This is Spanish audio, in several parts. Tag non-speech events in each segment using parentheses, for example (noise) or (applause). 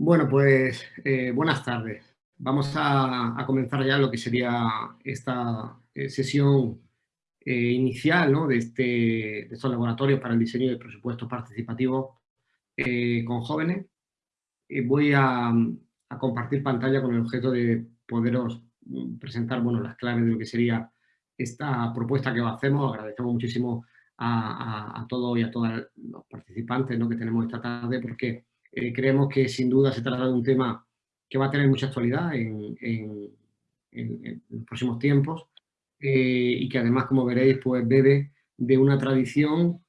Bueno, pues eh, buenas tardes. Vamos a, comenzar ya lo que sería esta eh, sesión eh, inicial ¿no? de, este, de, estos laboratorios para el diseño de presupuestos participativos con jóvenes. voy a, a, compartir pantalla con el objeto de poderos mm, presentar bueno, las claves de lo que sería esta propuesta que hacemos. Agradecemos muchísimo a, a todos y a todos los participantes ¿no? que tenemos esta tarde porque eh, creemos que sin duda se trata de un tema que va a tener mucha actualidad en, los próximos tiempos eh, y que además, como veréis, pues bebe de una tradición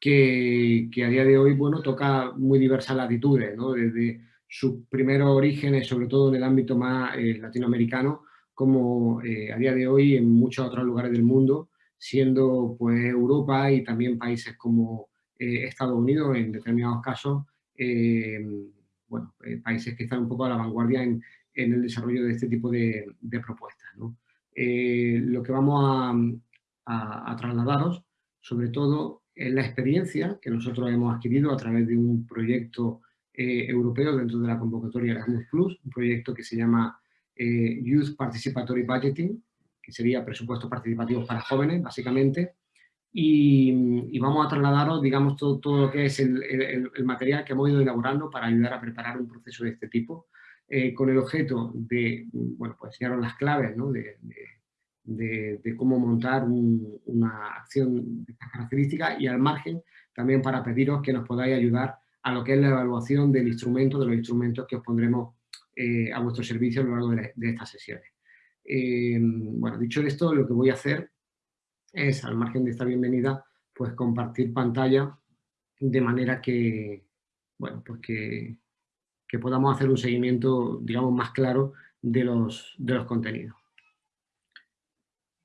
que, a día de hoy bueno, toca muy diversas latitudes, ¿no? desde sus primeros orígenes, sobre todo en el ámbito más eh, latinoamericano, como a día de hoy en muchos otros lugares del mundo, siendo pues Europa y también países como Estados Unidos en determinados casos bueno, eh, países que están un poco a la vanguardia en, el desarrollo de este tipo de, propuestas. Eh, lo que vamos a, trasladaros, sobre todo, es la experiencia que nosotros hemos adquirido a través de un proyecto europeo dentro de la convocatoria Erasmus Plus, un proyecto que se llama Youth Participatory Budgeting, que sería presupuestos participativos para jóvenes, básicamente, y, vamos a trasladaros, digamos, todo, todo lo que es el, material que hemos ido elaborando para ayudar a preparar un proceso de este tipo, eh, con el objeto de, bueno, pues enseñaros las claves ¿no? de, cómo montar una acción de estas características y al margen también para pediros que nos podáis ayudar a lo que es la evaluación del instrumento, de los instrumentos que os pondremos eh, a vuestro servicio a lo largo de, estas sesiones. Eh, bueno, dicho esto, lo que voy a hacer es, al margen de esta bienvenida, pues compartir pantalla de manera que, bueno, pues que, podamos hacer un seguimiento, digamos, más claro de los, de los contenidos.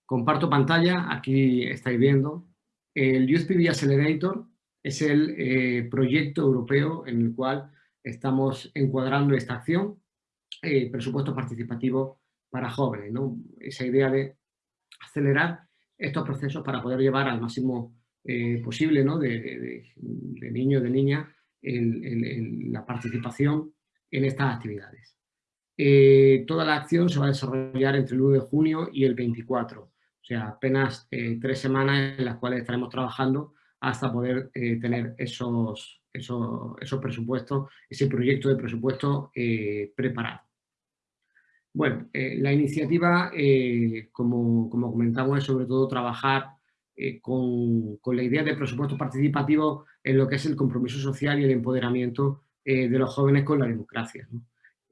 Comparto pantalla, aquí estáis viendo. El PV Accelerator es el eh, proyecto europeo en el cual estamos encuadrando esta acción, eh, presupuesto participativo para jóvenes, ¿no? Esa idea de acelerar estos procesos para poder llevar al máximo eh, posible ¿no? de, de, niños, de niñas, la participación en estas actividades. Eh, toda la acción se va a desarrollar entre el 1 de junio y el 24, o sea, apenas eh, tres semanas en las cuales estaremos trabajando hasta poder tener esos, esos, esos, presupuestos, ese proyecto de presupuesto preparado. Bueno, eh, la iniciativa, eh, como, comentamos, es sobre todo trabajar eh, con, la idea de presupuesto participativo en lo que es el compromiso social y el empoderamiento de los jóvenes con la democracia.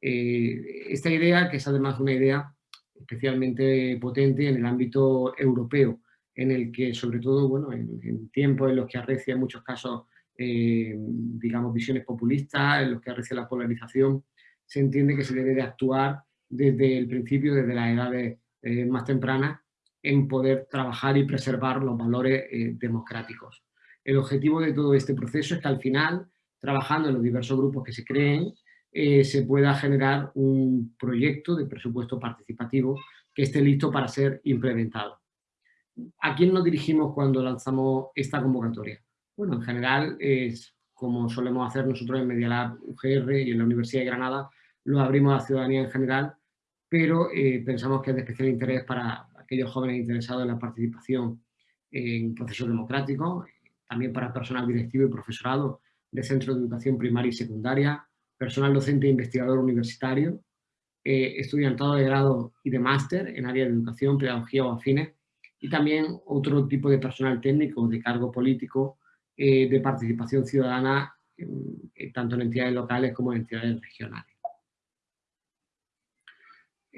esta idea, que es además una idea especialmente potente en el ámbito europeo, en el que sobre todo, bueno, en, tiempos en los que arrecia en muchos casos, digamos, visiones populistas, en los que arrecia la polarización, se entiende que se debe de actuar desde el principio, desde las edades eh, más tempranas, en poder trabajar y preservar los valores eh, democráticos. El objetivo de todo este proceso es que al final, trabajando en los diversos grupos que se creen, eh, se pueda generar un proyecto de presupuesto participativo que esté listo para ser implementado. ¿A quién nos dirigimos cuando lanzamos esta convocatoria? Bueno, en general es como solemos hacer nosotros en Media Lab UGR y en la Universidad de Granada, lo abrimos a la ciudadanía en general pero eh, pensamos que es de especial interés para aquellos jóvenes interesados en la participación en procesos democráticos, también para personal directivo y profesorado de centros de educación primaria y secundaria, personal docente e investigador universitario, eh, estudiantado de grado y de máster en área de educación, pedagogía o afines, y también otro tipo de personal técnico de cargo político eh, de participación ciudadana, tanto en entidades locales como en entidades regionales.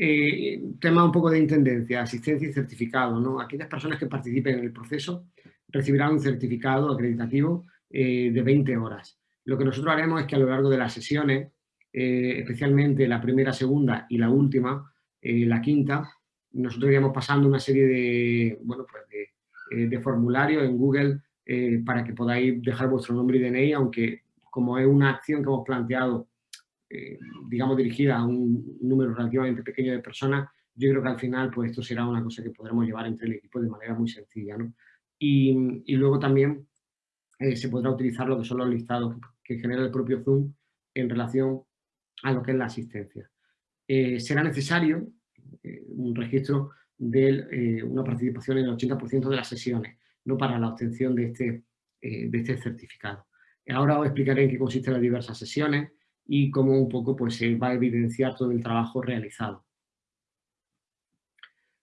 Eh, tema un poco de intendencia, asistencia y certificado. ¿no? Aquellas personas que participen en el proceso recibirán un certificado acreditativo eh, de 20 horas. Lo que nosotros haremos es que a lo largo de las sesiones, eh, especialmente la primera, segunda y la última, la quinta, nosotros iremos pasando una serie de, bueno, pues de, de formularios en Google para que podáis dejar vuestro nombre y DNI, aunque como es una acción que hemos planteado eh, digamos, dirigida a un número relativamente pequeño de personas, yo creo que al final pues esto será una cosa que podremos llevar entre el equipo de manera muy sencilla. ¿no? Y, luego también eh, se podrá utilizar lo que son los listados que, genera el propio Zoom en relación a lo que es la asistencia. Eh, será necesario un registro de una participación en el 80% de las sesiones, no para la obtención de este, de este certificado. Ahora os explicaré en qué consisten las diversas sesiones y cómo un poco pues, se va a evidenciar todo el trabajo realizado.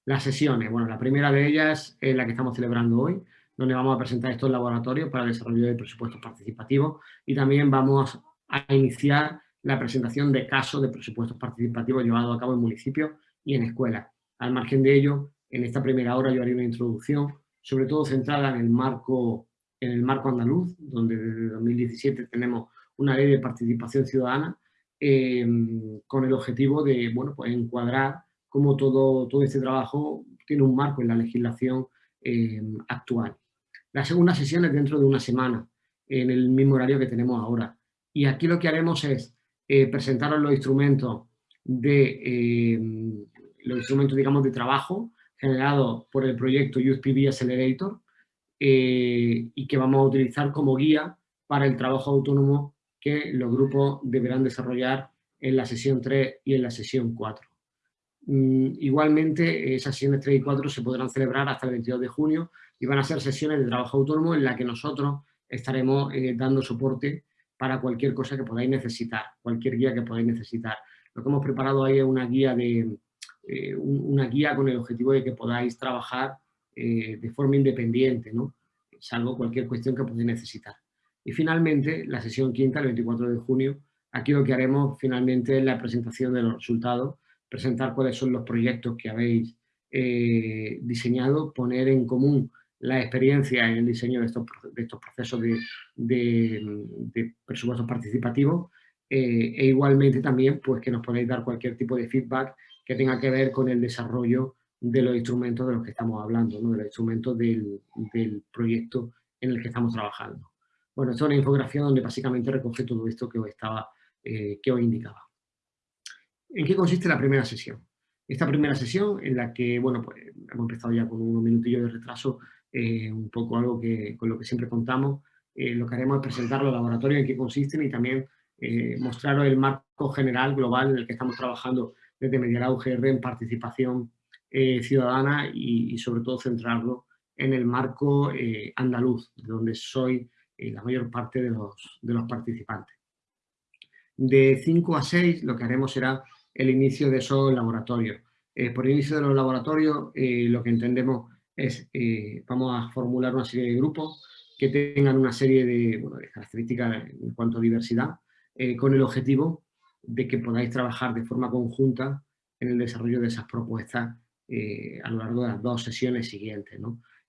Las sesiones, bueno, la primera de ellas es la que estamos celebrando hoy, donde vamos a presentar estos laboratorios para el desarrollo de presupuestos participativos y también vamos a iniciar la presentación de casos de presupuestos participativos llevados a cabo en municipios y en escuelas. Al margen de ello, en esta primera hora yo haré una introducción, sobre todo centrada en el marco, en el marco andaluz, donde desde 2017 tenemos una ley de participación ciudadana em, con el objetivo de bueno, pues encuadrar cómo todo, todo este trabajo tiene un marco en la legislación em, actual. La segunda sesión es dentro de una semana, en el mismo horario que tenemos ahora. Y aquí lo que haremos es eh, presentaros los instrumentos de em, los instrumentos, digamos, de trabajo generados por el proyecto USPB Accelerator eh, y que vamos a utilizar como guía para el trabajo autónomo que los grupos deberán desarrollar en la sesión 3 y en la sesión 4. Mm, igualmente, esas sesiones 3 y 4 se podrán celebrar hasta el 22 de junio y van a ser sesiones de trabajo autónomo en las que nosotros estaremos eh, dando soporte para cualquier cosa que podáis necesitar, cualquier guía que podáis necesitar. Lo que hemos preparado ahí es una guía, de, eh, una guía con el objetivo de que podáis trabajar eh, de forma independiente, ¿no? salvo cualquier cuestión que podáis necesitar. Y finalmente, la sesión quinta, el 24 de junio, aquí lo que haremos finalmente es la presentación de los resultados, presentar cuáles son los proyectos que habéis eh, diseñado, poner en común la experiencia en el diseño de estos, de procesos de, de, presupuestos participativos eh, e igualmente también pues que nos podáis dar cualquier tipo de feedback que tenga que ver con el desarrollo de los instrumentos de los que estamos hablando, ¿no? de los instrumentos del, proyecto en el que estamos trabajando. Bueno, esto es una infografía donde básicamente recoge todo esto que os, estaba, eh, que os indicaba. ¿En qué consiste la primera sesión? Esta primera sesión en la que, bueno, pues hemos empezado ya con unos minutillos de retraso, eh, un poco algo que, con lo que siempre contamos. Eh, lo que haremos es presentar los laboratorios en qué consisten y también mostraros el marco general, global, en el que estamos trabajando desde Medialab UGR en participación ciudadana y, sobre todo centrarlo en el marco andaluz, donde soy la mayor parte de los, de los participantes. De 5 a 6 lo que haremos será el inicio de esos laboratorios. por el inicio de los laboratorios lo que entendemos es, eh, vamos a formular una serie de grupos que tengan una serie de, características en cuanto a diversidad, eh, con el objetivo de que podáis trabajar de forma conjunta en el desarrollo de esas propuestas eh, a lo largo de las dos sesiones siguientes.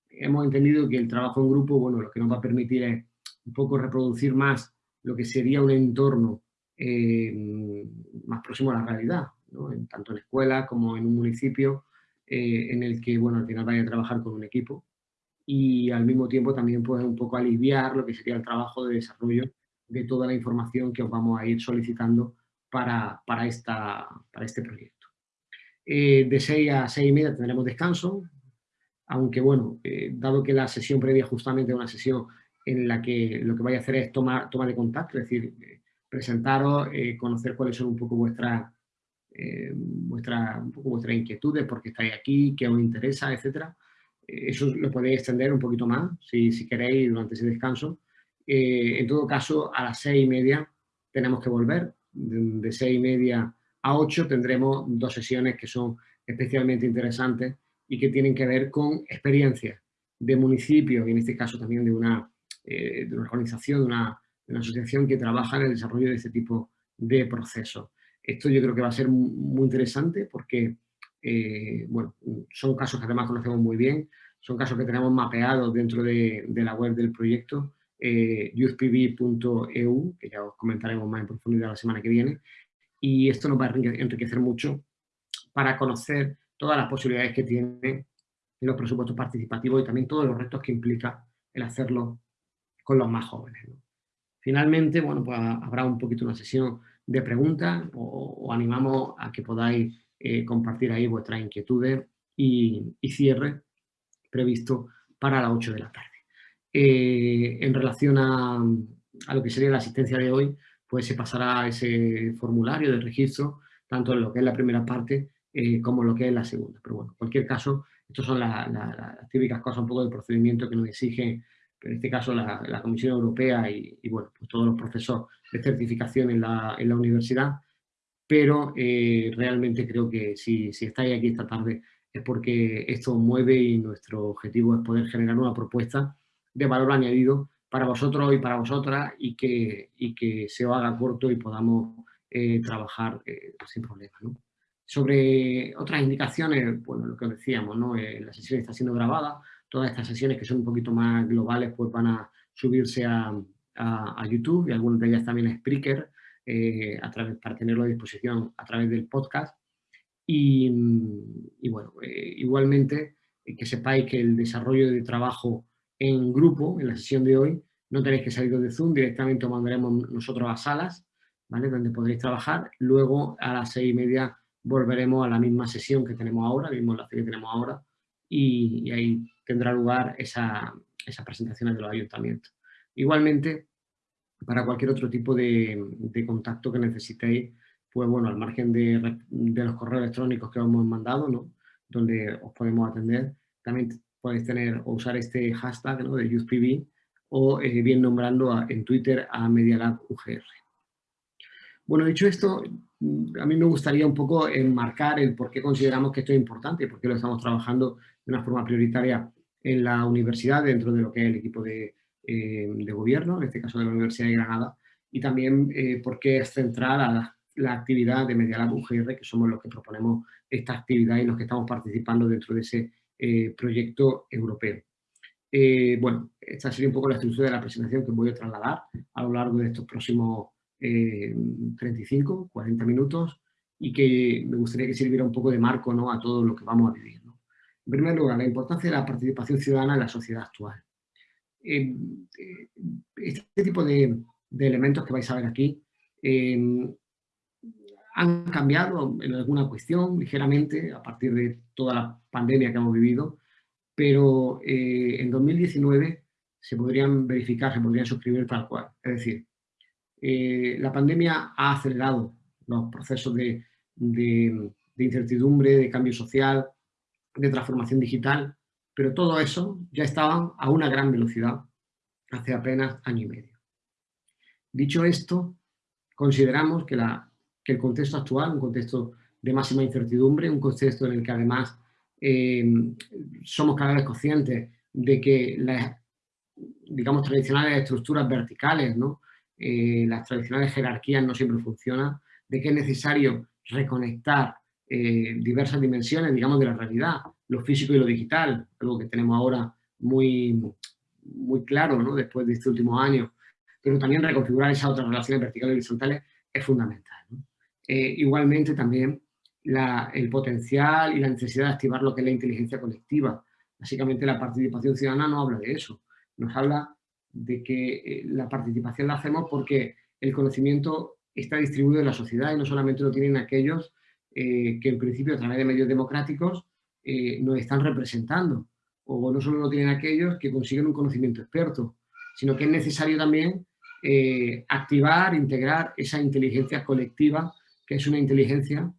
Hemos entendido que el trabajo en grupo, bueno, lo que nos va a permitir es un poco reproducir más lo que sería un entorno más próximo a la realidad, tanto en escuelas como en un municipio, eh, en el que, bueno, al final vaya a trabajar con un equipo y al mismo tiempo también puede un poco aliviar lo que sería el trabajo de desarrollo de toda la información que os vamos a ir solicitando para, para, esta, para este proyecto. Eh, de 6 a 6 y media tendremos descanso, aunque bueno, eh, dado que la sesión previa justamente una sesión en la que lo que vais a hacer es tomar toma de contacto, es decir, presentaros, conocer cuáles son un poco vuestras eh, un inquietudes, porque estáis aquí, qué os interesa, etcétera. Eh, eso lo podéis extender un poquito más, si, si queréis, durante ese descanso. Eh, en todo caso, a las seis y media tenemos que volver. De, seis y media a ocho tendremos dos sesiones que son especialmente interesantes y que tienen que ver con experiencias de municipios, y en este caso también de una, de una organización, de una, de una asociación que trabaja en el desarrollo de este tipo de procesos. Esto yo creo que va a ser muy interesante porque, eh, bueno, son casos que además conocemos muy bien, son casos que tenemos mapeados dentro de, la web del proyecto, eh, youthpb.eu, que ya os comentaremos más en profundidad la semana que viene, y esto nos va a enriquecer mucho para conocer todas las posibilidades que tienen los presupuestos participativos y también todos los retos que implica el hacerlo con los más jóvenes. Finalmente, bueno, pues habrá un poquito una sesión de preguntas o, animamos a que podáis eh, compartir ahí vuestras inquietudes y, cierre previsto para las 8 de la tarde. Eh, en relación a, lo que sería la asistencia de hoy, pues se pasará ese formulario de registro, tanto en lo que es la primera parte eh, como en lo que es la segunda. Pero bueno, en cualquier caso, estas son las típicas cosas un poco del procedimiento que nos exige, en este caso la, Comisión Europea y, bueno, pues todos los procesos de certificación en la, universidad, pero eh, realmente creo que si, estáis aquí esta tarde es porque esto mueve y nuestro objetivo es poder generar una propuesta de valor añadido para vosotros y para vosotras y que, se os haga corto y podamos eh, trabajar eh, sin problema. Sobre otras indicaciones, bueno, lo que os decíamos, ¿no? La sesión está siendo grabada, todas estas sesiones que son un poquito más globales pues van a subirse a, a, YouTube y algunas de ellas también a Spreaker a través, para tenerlo a disposición a través del podcast. Y, y bueno, igualmente que sepáis que el desarrollo de trabajo en grupo, en la sesión de hoy, no tenéis que salir de Zoom, directamente os mandaremos nosotros a salas, ¿vale? Donde podréis trabajar. Luego, a las seis y media, volveremos a la misma sesión que tenemos ahora, el mismo enlace que tenemos ahora, y, ahí tendrá lugar esa, esas presentaciones de los ayuntamientos. Igualmente, para cualquier otro tipo de, contacto que necesitéis, pues bueno, al margen de, de, los correos electrónicos que os hemos mandado, ¿no? donde os podemos atender, también podéis tener o usar este hashtag ¿no? de YouthPV o eh, bien nombrando en Twitter a Medialab UGR. Bueno, dicho esto, a mí me gustaría un poco enmarcar el por qué consideramos que esto es importante y por qué lo estamos trabajando de una forma prioritaria en la universidad, dentro de lo que es el equipo de, eh, gobierno, en este caso de la Universidad de Granada, y también eh, por qué es central a la, actividad de Medialab UGR, que somos los que proponemos esta actividad y los que estamos participando dentro de ese eh, proyecto europeo. Eh, bueno, esta sería un poco la estructura de la presentación que voy a trasladar a lo largo de estos próximos 35, eh, 40 minutos y que me gustaría que sirviera un poco de marco ¿no? a todo lo que vamos a vivir. En primer lugar, la importancia de la participación ciudadana en la sociedad actual. este tipo de, elementos que vais a ver aquí han cambiado en alguna cuestión ligeramente a partir de toda la pandemia que hemos vivido, pero eh, en 2019 se podrían verificar, se podrían suscribir tal cual. Es decir, eh, la pandemia ha acelerado los procesos de, incertidumbre, de cambio social, de transformación digital, pero todo eso ya estaba a una gran velocidad hace apenas año y medio. Dicho esto, consideramos que la el contexto actual, un contexto de máxima incertidumbre, un contexto en el que además eh, somos cada vez conscientes de que las, digamos, tradicionales estructuras verticales, ¿no? Eh, las tradicionales jerarquías no siempre funcionan, de que es necesario reconectar eh, diversas dimensiones, digamos, de la realidad, lo físico y lo digital, algo que tenemos ahora muy, muy claro. Después de este último año, pero también reconfigurar esas otras relaciones verticales y horizontales es fundamental. Eh, igualmente también el potencial y la necesidad de activar lo que es la inteligencia colectiva. Básicamente la participación ciudadana no habla de eso, nos habla de que eh, la participación la hacemos porque el conocimiento está distribuido en la sociedad y no solamente lo tienen aquellos eh, que en principio a través de medios democráticos nos están representando, o no solo lo tienen aquellos que consiguen un conocimiento experto, sino que es necesario también activar, integrar esa inteligencia colectiva que es una inteligencia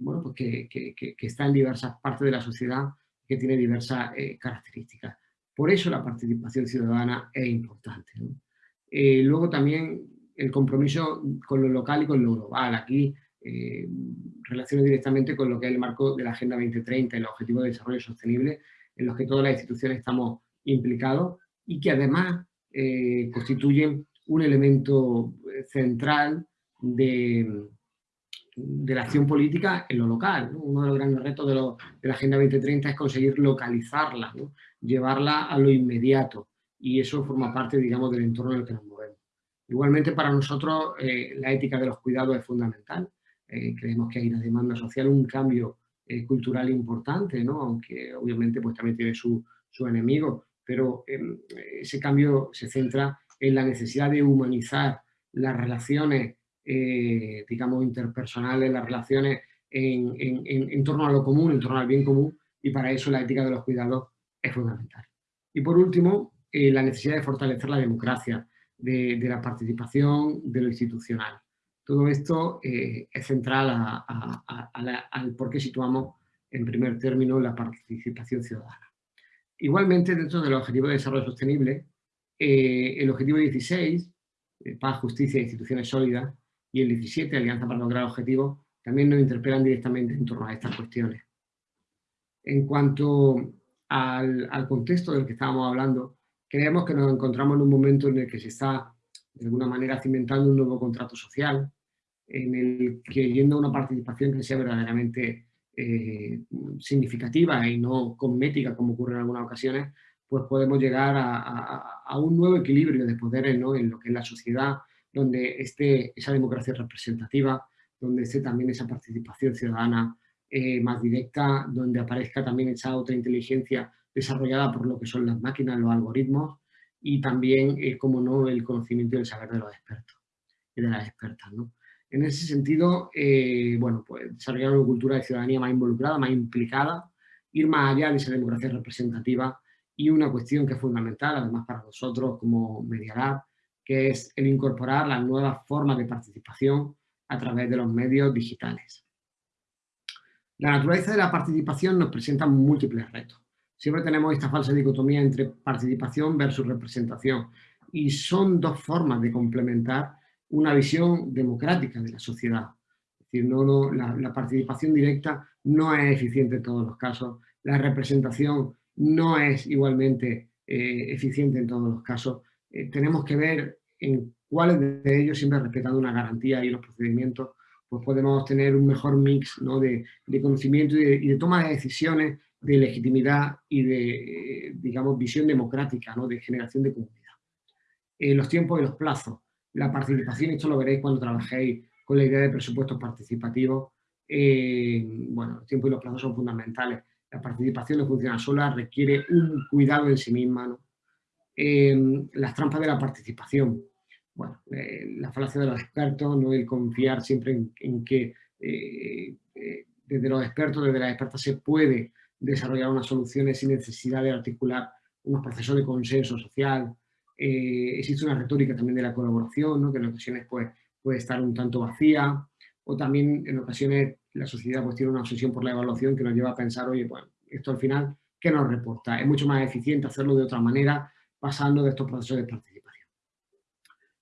bueno, pues que, está en diversas partes de la sociedad, que tiene diversas eh, características. Por eso la participación ciudadana es importante. Eh, luego también el compromiso con lo local y con lo global. Aquí eh, relaciona directamente con lo que es el marco de la Agenda 2030 y los Objetivos de Desarrollo Sostenible, en los que todas las instituciones estamos implicados y que además eh, constituyen un elemento central de, de la acción política en lo local. Uno de los grandes retos de, la Agenda 2030 es conseguir localizarla, llevarla a lo inmediato y eso forma parte, digamos, del entorno en el que nos movemos. Igualmente para nosotros eh, la ética de los cuidados es fundamental. Eh, creemos que hay una demanda social, un cambio eh, cultural importante, ¿no? aunque obviamente pues, también tiene su, su enemigo, pero em, ese cambio se centra en la necesidad de humanizar las relaciones eh, digamos, interpersonales, las relaciones en, en, torno a lo común, en torno al bien común, y para eso la ética de los cuidados es fundamental. Y por último, eh, la necesidad de fortalecer la democracia. de, la participación de lo institucional. Todo esto eh, es central al por qué situamos en primer término la participación ciudadana. Igualmente, dentro del Objetivo de Desarrollo Sostenible, eh, el Objetivo 16, eh, Paz, Justicia e Instituciones Sólidas, y el 17, Alianza para lograr objetivos, también nos interpelan directamente en torno a estas cuestiones. En cuanto al, al contexto del que estábamos hablando, creemos que nos encontramos en un momento en el que se está, de alguna manera, cimentando un nuevo contrato social, en el que yendo a una participación que sea verdaderamente eh, significativa y no cosmética, como ocurre en algunas ocasiones, pues podemos llegar a, un nuevo equilibrio de poderes ¿no? en lo que es la sociedad, donde esté esa democracia representativa, donde esté también esa participación ciudadana eh, más directa, donde aparezca también esa otra inteligencia desarrollada por lo que son las máquinas, los algoritmos, y también, eh, como no, el conocimiento y el saber de los expertos y de las expertas. ¿no? En ese sentido, eh, bueno, pues desarrollar una cultura de ciudadanía más involucrada, más implicada, ir más allá de esa democracia representativa y una cuestión que es fundamental, además para nosotros como Medialab, que es el incorporar las nuevas formas de participación a través de los medios digitales. La naturaleza de la participación nos presenta múltiples retos. Siempre tenemos esta falsa dicotomía entre participación versus representación y son dos formas de complementar una visión democrática de la sociedad. Es decir, no, la, participación directa no es eficiente en todos los casos, la representación no es igualmente eh, eficiente en todos los casos. Eh, tenemos que ver en cuáles de ellos, siempre respetando una garantía y los procedimientos, pues podemos tener un mejor mix ¿no? de, conocimiento y de, toma de decisiones, de legitimidad y de, digamos, visión democrática, ¿no? de generación de comunidad. Eh, los tiempos y los plazos, la participación, esto lo veréis cuando trabajéis con la idea de presupuestos participativos, eh, bueno, los tiempos y los plazos son fundamentales. La participación no funciona sola, requiere un cuidado en sí misma. Eh, las trampas de la participación, bueno, eh, la falacia de los expertos, no el confiar siempre en, que eh, eh, desde los expertos, desde las expertas se puede desarrollar unas soluciones sin necesidad de articular unos procesos de consenso social. Existe una retórica también de la colaboración, ¿no? que en ocasiones pues, puede estar un tanto vacía, o también en ocasiones la sociedad pues, tiene una obsesión por la evaluación que nos lleva a pensar, oye, bueno, esto al final, ¿qué nos reporta? Es mucho más eficiente hacerlo de otra manera, pasando de estos procesos de participación.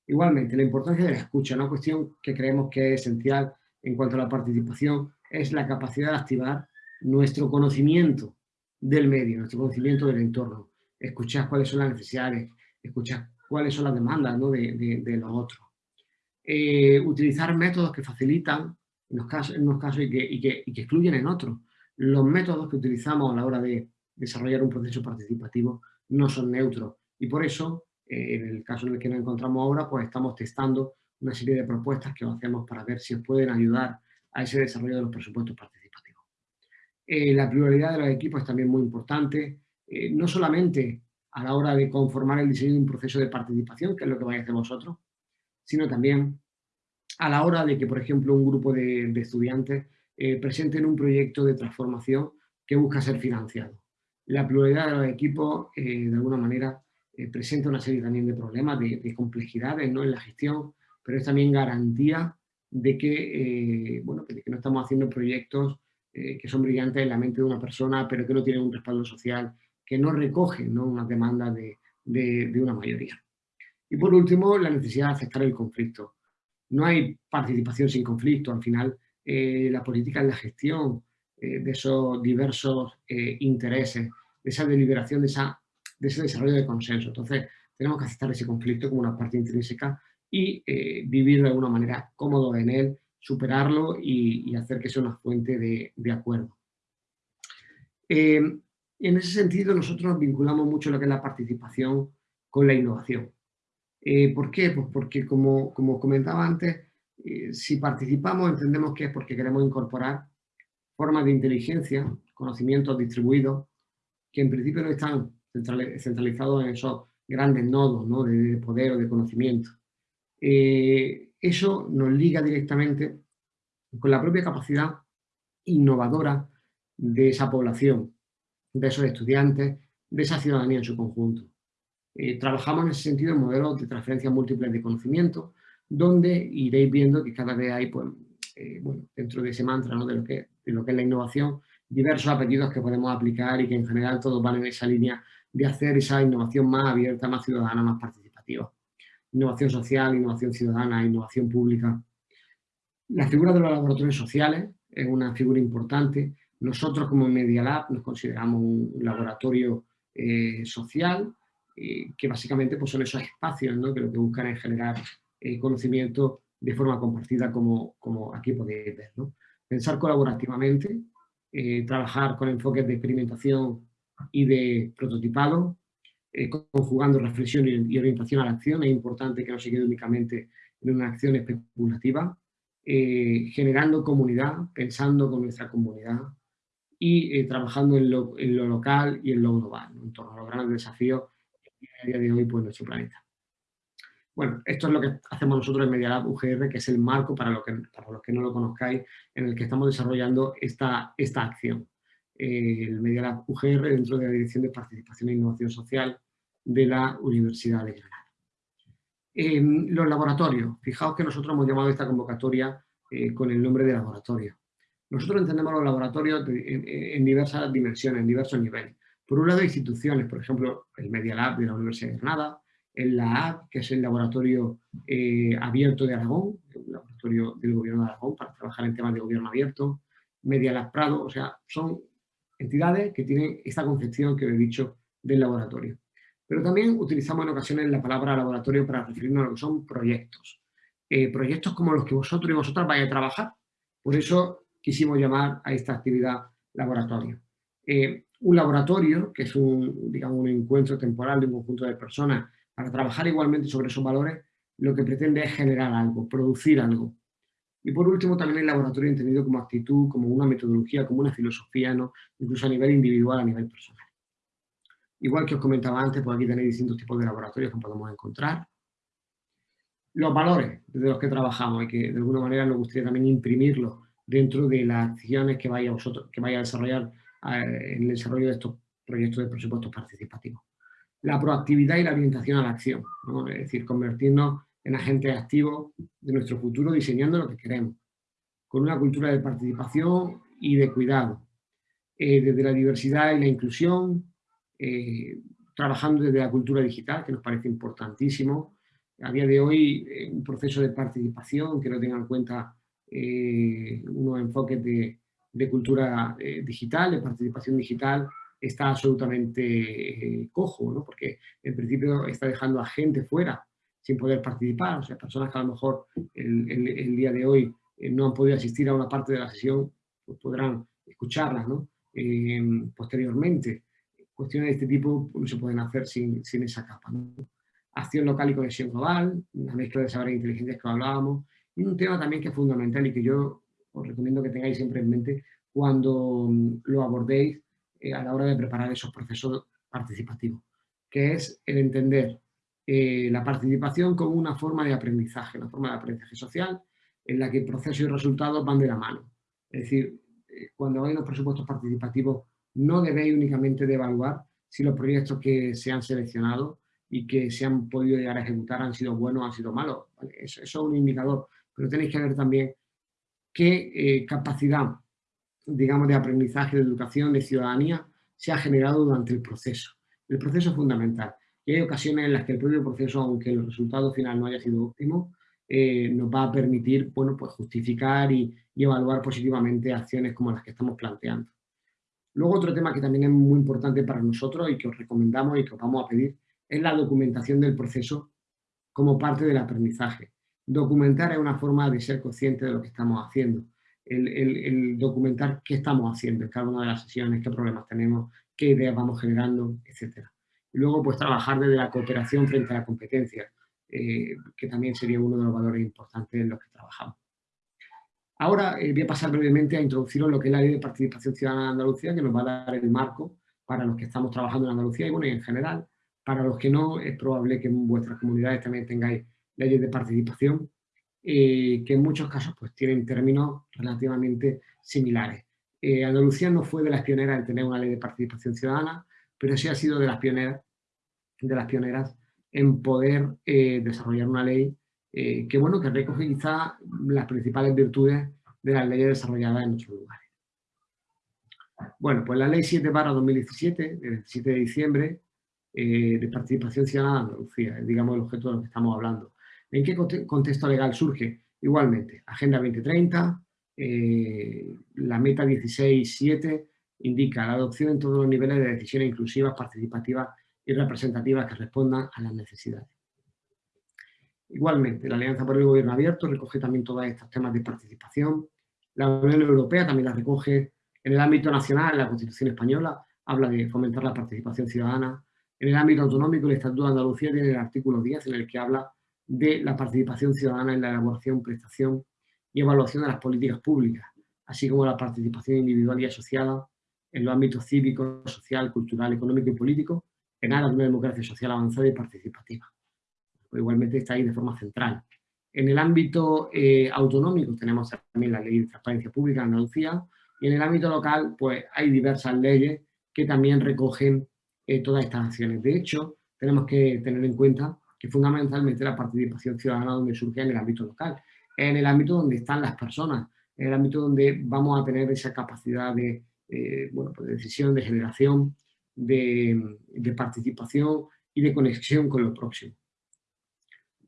Igualmente, la importancia de la escucha, una cuestión que creemos que es esencial en cuanto a la participación, es la capacidad de activar nuestro conocimiento del medio, nuestro conocimiento del entorno, escuchar cuáles son las necesidades, escuchar cuáles son las demandas de, los otros. Eh, utilizar métodos que facilitan en unos casos, y, que, excluyen en otros. Los métodos que utilizamos a la hora de desarrollar un proceso participativo no son neutros y por eso eh, en el caso en el que nos encontramos ahora, pues estamos testando una serie de propuestas que hacemos para ver si pueden ayudar a ese desarrollo de los presupuestos participativos. Eh, la pluralidad de los equipos es también muy importante, no solamente a la hora de conformar el diseño de un proceso de participación, que es lo que vais a hacer vosotros, sino también a la hora de que, por ejemplo, un grupo de, de estudiantes presenten un proyecto de transformación que busca ser financiado. La pluralidad de los equipos, de alguna manera, eh, presenta una serie también de problemas, de, complejidades ¿no? en la gestión, pero es también garantía de que, eh, bueno, que no estamos haciendo proyectos eh, que son brillantes en la mente de una persona, pero que no tienen un respaldo social, que no recogen ¿no? una demanda de, de, una mayoría. Y por último, la necesidad de aceptar el conflicto. No hay participación sin conflicto, al final la política es la gestión de esos diversos intereses, de esa deliberación, de esa de ese desarrollo de consenso. Entonces, tenemos que aceptar ese conflicto como una parte intrínseca y eh, vivir de alguna manera cómodo en él, superarlo y, hacer que sea una fuente de, acuerdo. Eh, en ese sentido, nosotros nos vinculamos mucho lo que es la participación con la innovación. Eh, ¿Por qué? Pues porque, como, como comentaba antes, si participamos entendemos que es porque queremos incorporar formas de inteligencia, conocimientos distribuidos, que en principio no están centralizado en esos grandes nodos de, poder o de conocimiento. Eh, eso nos liga directamente con la propia capacidad innovadora de esa población, de esos estudiantes, de esa ciudadanía en su conjunto. Eh, trabajamos en ese sentido en modelos de transferencia múltiples de conocimiento, donde iréis viendo que cada vez hay, pues, eh, bueno, dentro de ese mantra ¿no? de, lo que, de lo que es la innovación, diversos apellidos que podemos aplicar y que en general todos van en esa línea de hacer esa innovación más abierta, más ciudadana, más participativa. Innovación social, innovación ciudadana, innovación pública. La figura de los laboratorios sociales es una figura importante. Nosotros como Media Lab nos consideramos un laboratorio eh, social, eh, que básicamente pues, son esos espacios ¿no? que lo que buscan es generar eh, conocimiento de forma compartida como, como aquí podéis ver. ¿no? Pensar colaborativamente, trabajar con enfoques de experimentación y de prototipado, conjugando reflexión y, orientación a la acción. Es importante que no se quede únicamente en una acción especulativa, generando comunidad, pensando con nuestra comunidad, y trabajando en lo, local y en lo global, en torno a los grandes desafíos a día de hoy pues, nuestro planeta. Bueno, esto es lo que hacemos nosotros en Media Lab UGR, que es el marco para, lo que, para los que no lo conozcáis, en el que estamos desarrollando esta, esta acción. Eh, el Media Lab UGR dentro de la Dirección de Participación e Innovación Social de la Universidad de Granada. los laboratorios. Fijaos que nosotros hemos llamado esta convocatoria eh, con el nombre de laboratorio. Nosotros entendemos los laboratorios en, diversas dimensiones, en diversos niveles. Por un lado, instituciones, por ejemplo, el Media Lab de la Universidad de Granada, el LAAD, que es el laboratorio eh, abierto de Aragón, el laboratorio del gobierno de Aragón para trabajar en temas de gobierno abierto, Media Lab Prado, o sea, son entidades que tienen esta concepción que he dicho del laboratorio. Pero también utilizamos en ocasiones la palabra laboratorio para referirnos a lo que son proyectos. Eh, proyectos como los que vosotros y vosotras vais a trabajar. Por eso quisimos llamar a esta actividad laboratorio. Eh, un laboratorio, que es un, digamos, un encuentro temporal de un conjunto de personas para trabajar igualmente sobre esos valores, lo que pretende es generar algo, producir algo. Y por último, también el laboratorio entendido como actitud, como una metodología, como una filosofía, ¿no? incluso a nivel individual, a nivel personal. Igual que os comentaba antes, pues aquí tenéis distintos tipos de laboratorios que podemos encontrar. Los valores desde los que trabajamos y que de alguna manera nos gustaría también imprimirlos dentro de las acciones que vaya, vosotros, que vaya a desarrollar en el desarrollo de estos proyectos de presupuestos participativos. La proactividad y la orientación a la acción, es decir, convertirnos en agentes activos de nuestro futuro diseñando lo que queremos, con una cultura de participación y de cuidado, eh, desde la diversidad y la inclusión, eh, trabajando desde la cultura digital, que nos parece importantísimo. A día de hoy, eh, un proceso de participación que no tenga en cuenta unos enfoques de, cultura eh, digital, de participación digital, está absolutamente eh, cojo, ¿no? porque en principio está dejando a gente fuera sin poder participar, o sea, personas que a lo mejor el, día de hoy eh, no han podido asistir a una parte de la sesión, pues podrán escucharlas ¿no? posteriormente. Cuestiones de este tipo no se pueden hacer sin, sin esa capa. Acción local y conexión global, la mezcla de saber e inteligencias que hablábamos, y un tema también que es fundamental y que yo os recomiendo que tengáis siempre en mente cuando mm, lo abordéis eh, a la hora de preparar esos procesos participativos, que es el entender eh, la participación como una forma de aprendizaje, una forma de aprendizaje social, en la que proceso y resultados van de la mano. Es decir, eh, cuando hay unos presupuestos participativos, no debéis únicamente de evaluar si los proyectos que se han seleccionado y que se han podido llegar a ejecutar han sido buenos o han sido malos. Eso, es un indicador, pero tenéis que ver también qué eh, capacidad, digamos, de aprendizaje, de educación, de ciudadanía se ha generado durante el proceso. El proceso es fundamental. Y hay ocasiones en las que el propio proceso, aunque el resultado final no haya sido óptimo, eh, nos va a permitir bueno, pues justificar y, evaluar positivamente acciones como las que estamos planteando. Luego otro tema que también es muy importante para nosotros y que os recomendamos y que os vamos a pedir es la documentación del proceso como parte del aprendizaje. Documentar es una forma de ser consciente de lo que estamos haciendo. El, documentar qué estamos haciendo en cada una de las sesiones, qué problemas tenemos, qué ideas vamos generando, etc. Y luego, pues, trabajar desde la cooperación frente a la competencia, eh, que también sería uno de los valores importantes en los que trabajamos. Ahora eh, voy a pasar brevemente a introduciros lo que es la Ley de Participación Ciudadana de Andalucía, que nos va a dar el marco para los que estamos trabajando en Andalucía y, bueno, y en general. Para los que no, es probable que en vuestras comunidades también tengáis leyes de participación, eh, que en muchos casos pues, tienen términos relativamente similares. Eh, Andalucía no fue de las pioneras en tener una ley de participación ciudadana, pero sí ha sido de las pioneras de las pioneras en poder eh, desarrollar una ley que, bueno, que recoge quizá las principales virtudes de las leyes desarrolladas en nuestros lugares. Bueno, pues la ley 7 para 2017, del 7 de diciembre, de participación ciudadana de Andalucía, es digamos el objeto de lo que estamos hablando. ¿En qué contexto legal surge? Igualmente, Agenda 2030, la meta 16.7 indica la adopción en todos los niveles de decisiones inclusivas, participativas y representativas que respondan a las necesidades. Igualmente, la Alianza por el Gobierno Abierto recoge también todos estos temas de participación. La Unión Europea también la recoge en el ámbito nacional, la Constitución Española habla de fomentar la participación ciudadana. En el ámbito autonómico, el Estatuto de Andalucía tiene el artículo 10 en el que habla de la participación ciudadana en la elaboración, prestación y evaluación de las políticas públicas, así como la participación individual y asociada en los ámbitos cívico, social, cultural, económico y político, en aras de una democracia social avanzada y participativa. igualmente está ahí de forma central. En el ámbito eh, autonómico tenemos también la Ley de Transparencia Pública en Andalucía y en el ámbito local pues hay diversas leyes que también recogen eh, todas estas acciones. De hecho, tenemos que tener en cuenta que fundamentalmente la participación ciudadana donde surge en el ámbito local, en el ámbito donde están las personas, en el ámbito donde vamos a tener esa capacidad de, eh, bueno, pues de decisión, de generación, de, participación y de conexión con lo próximo.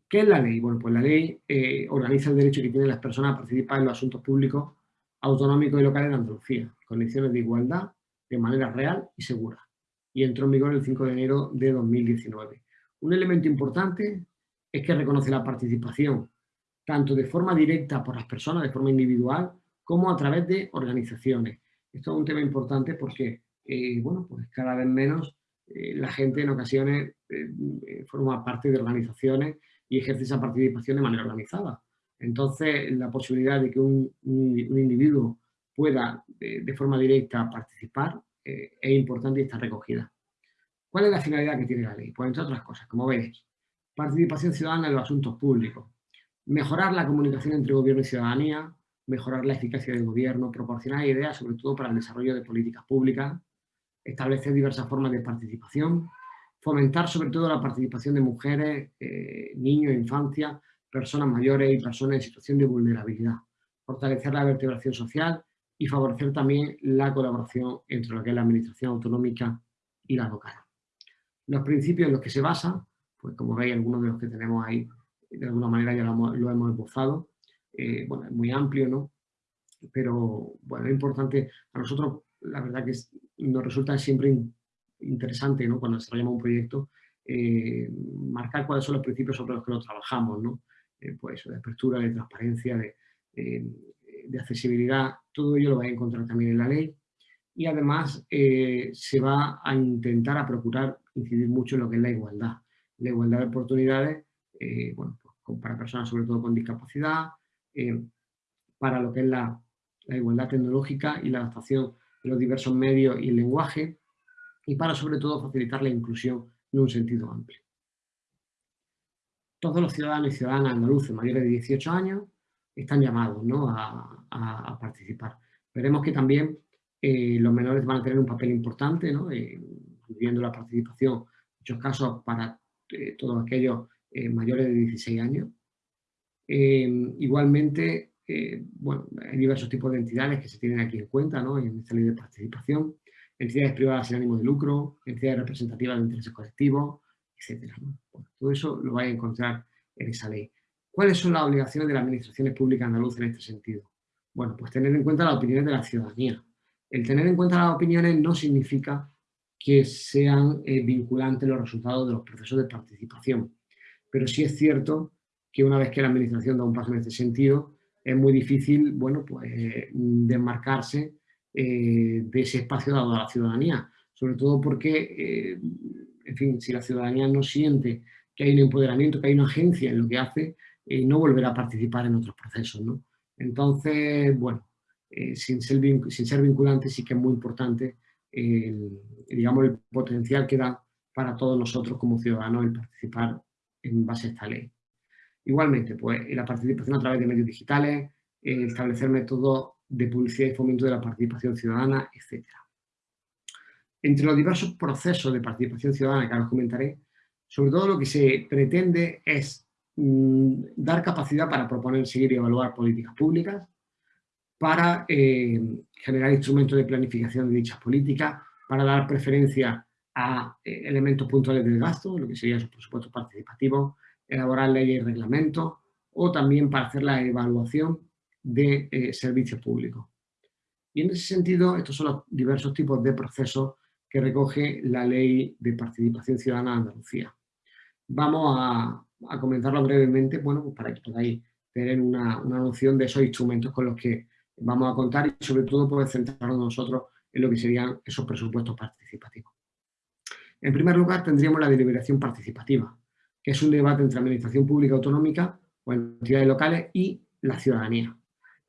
¿Qué es la ley? Bueno, pues la ley eh, organiza el derecho que tienen las personas a participar en los asuntos públicos autonómicos y locales de Andalucía, condiciones de igualdad, de manera real y segura. Y entró en vigor el 5 de enero de 2019. Un elemento importante es que reconoce la participación tanto de forma directa por las personas, de forma individual, como a través de organizaciones. Esto es un tema importante porque eh, bueno, pues cada vez menos eh, la gente en ocasiones eh, forma parte de organizaciones y ejerce esa participación de manera organizada. Entonces, la posibilidad de que un, individuo pueda de, forma directa participar es importante y está recogida. ¿Cuál es la finalidad que tiene la ley? Pues entre otras cosas, como veis, participación ciudadana en los asuntos públicos, mejorar la comunicación entre gobierno y ciudadanía, mejorar la eficacia del gobierno, proporcionar ideas sobre todo para el desarrollo de políticas públicas, establecer diversas formas de participación, fomentar sobre todo la participación de mujeres, eh, niños, infancia, personas mayores y personas en situación de vulnerabilidad, fortalecer la vertebración social y favorecer también la colaboración entre lo que es la administración autonómica y la local. Los principios en los que se basa, pues como veis algunos de los que tenemos ahí, de alguna manera ya lo hemos, esbozado, eh, bueno, es muy amplio, ¿no? Pero, bueno, es importante, a nosotros la verdad que nos resulta siempre interesante ¿no? cuando desarrollamos un proyecto eh, marcar cuáles son los principios sobre los que nos trabajamos, ¿no? Eh, pues de apertura, de transparencia, de, de, accesibilidad, todo ello lo vais a encontrar también en la ley y además eh, se va a intentar a procurar incidir mucho en lo que es la igualdad, la igualdad de oportunidades bueno, pues, para personas sobre todo con discapacidad, para lo que es la, la igualdad tecnológica y la adaptación los diversos medios y el lenguaje, y para sobre todo facilitar la inclusión en un sentido amplio. Todos los ciudadanos y ciudadanas andaluces mayores de 18 años están llamados a, participar. Veremos que también eh, los menores van a tener un papel importante, ¿no? Eh, viendo la participación, en muchos casos para eh, todos aquellos mayores de 16 años. igualmente, eh, bueno, hay diversos tipos de entidades que se tienen aquí en cuenta ¿no? en esta ley de participación, entidades privadas sin ánimo de lucro, entidades representativas de intereses colectivos, etc. todo eso lo vais a encontrar en esa ley. ¿Cuáles son las obligaciones de las administraciones públicas andaluzas en este sentido? Bueno, pues tener en cuenta las opiniones de la ciudadanía. El tener en cuenta las opiniones no significa que sean eh, vinculantes los resultados de los procesos de participación, pero sí es cierto que una vez que la administración da un paso en este sentido, es muy difícil, bueno, pues desmarcarse eh, de ese espacio dado a la ciudadanía, sobre todo porque, eh, en fin, si la ciudadanía no siente que hay un empoderamiento, que hay una agencia en lo que hace, no volverá a participar en otros procesos, ¿no? Entonces, bueno, sin, ser, sin ser vinculante sí que es muy importante, digamos, el potencial que da para todos nosotros como ciudadanos el participar en base a esta ley. Igualmente, pues la participación a través de medios digitales, establecer métodos de publicidad y fomento de la participación ciudadana, etc. Entre los diversos procesos de participación ciudadana que ahora os comentaré, Sobre todo lo que se pretende es mm, dar capacidad para proponer, seguir y evaluar políticas públicas, para eh, generar instrumentos de planificación de dichas políticas, para dar preferencia a eh, elementos puntuales del gasto, lo que serían los presupuestos participativos, elaborar leyes y reglamentos, o también para hacer la evaluación de eh, servicios públicos. Y en ese sentido, estos son los diversos tipos de procesos que recoge la Ley de Participación Ciudadana de Andalucía. Vamos a, comentarlo brevemente, bueno, pues para que podáis tener una, noción de esos instrumentos con los que vamos a contar y sobre todo poder centrarnos nosotros en lo que serían esos presupuestos participativos. En primer lugar, tendríamos la deliberación participativa, que es un debate entre administración pública autonómica o entidades locales y la ciudadanía.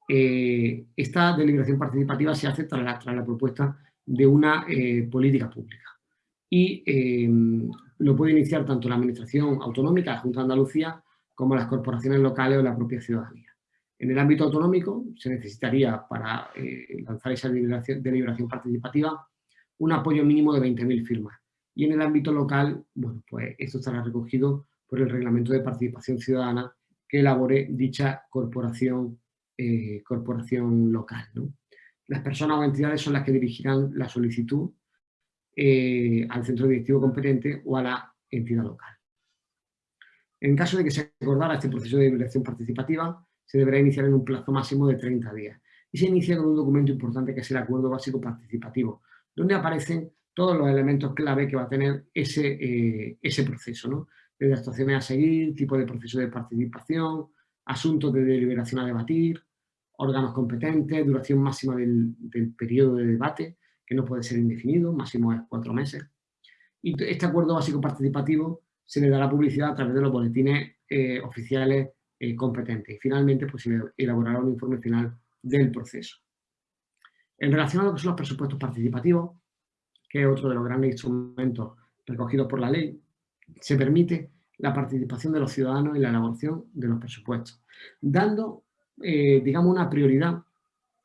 Eh, esta deliberación participativa se hace tras la, propuesta de una eh, política pública y eh, lo puede iniciar tanto la administración autonómica, la Junta de Andalucía, como las corporaciones locales o la propia ciudadanía. En el ámbito autonómico se necesitaría para lanzar esa deliberación, deliberación, participativa un apoyo mínimo de 20.000 firmas. Y en el ámbito local, bueno, pues esto estará recogido por el Reglamento de Participación Ciudadana que elabore dicha corporación eh, corporación local. Las personas o entidades son las que dirigirán la solicitud eh, al centro directivo competente o a la entidad local. En caso de que se acordara este proceso de deliberación participativa, se deberá iniciar en un plazo máximo de 30 días. Y se inicia con un documento importante que es el Acuerdo Básico Participativo, donde aparecen todos los elementos clave que va a tener ese, eh, ese proceso, ¿no? Desde actuaciones a seguir, tipo de proceso de participación, asuntos de deliberación a debatir, órganos competentes, duración máxima del, periodo de debate, que no puede ser indefinido, máximo es cuatro meses. Y este acuerdo básico participativo se le dará publicidad a través de los boletines eh, oficiales eh. Y finalmente pues, se elaborará un informe final del proceso. En relación a lo que son los presupuestos participativos, que es otro de los grandes instrumentos recogidos por la ley, se permite la participación de los ciudadanos en la elaboración de los presupuestos, dando eh, digamos, una prioridad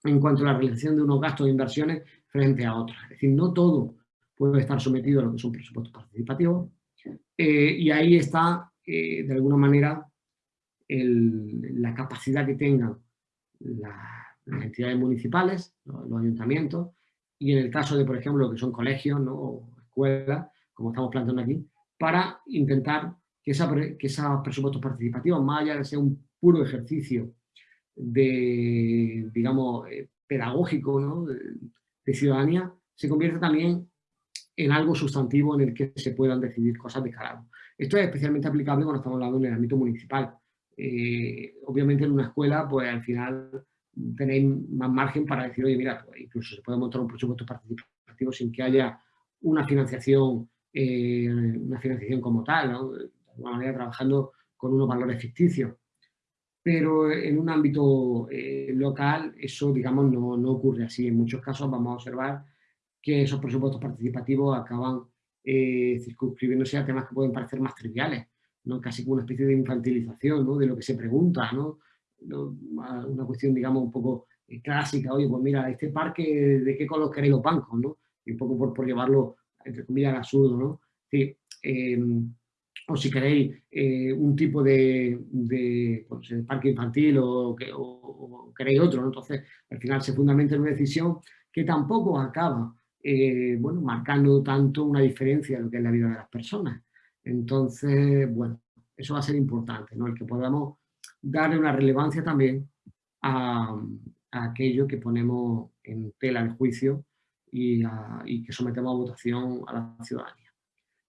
en cuanto a la realización de unos gastos de inversiones frente a otros. Es decir, no todo puede estar sometido a lo que son presupuestos participativos eh, y ahí está, eh, de alguna manera, la capacidad que tengan las entidades municipales, los, ayuntamientos, y en el caso de, por ejemplo, lo que son colegios ¿no? o escuelas, como estamos planteando aquí, para intentar que, esa, que esos presupuestos participativos, más allá de ser un puro ejercicio de, digamos, eh, pedagógico, ¿no? de, ciudadanía, se convierte también en algo sustantivo en el que se puedan decidir cosas de calado. Esto es especialmente aplicable cuando estamos hablando en el ámbito municipal. Eh, obviamente en una escuela, pues al final tenéis más margen para decir, oye, mira, pues, incluso se puede montar un presupuesto participativo sin que haya una financiación, eh, una financiación como tal, ¿no? de alguna manera trabajando con unos valores ficticios pero en un ámbito eh, local eso, digamos, no, no, ocurre así. En muchos casos vamos a observar que esos presupuestos participativos acaban circunscribiéndose a temas que pueden parecer más triviales, ¿no? casi como una especie de infantilización ¿no? de lo que se pregunta, ¿no? una cuestión, digamos, un poco eh, clásica, oye, pues mira, este parque, ¿de qué color queréis los bancos? ¿no? Y un poco por, por llevarlo, entre comillas, al absurdo, ¿no? Sí, o si queréis eh, un tipo de, pues, parque infantil o, queréis otro. Entonces, al final se fundamenta en una decisión que tampoco acaba eh, bueno, marcando tanto una diferencia en lo que es la vida de las personas. Entonces, bueno, eso va a ser importante, ¿no? el que podamos darle una relevancia también a, aquello que ponemos en tela de juicio y, y que sometemos a votación a la ciudadanía.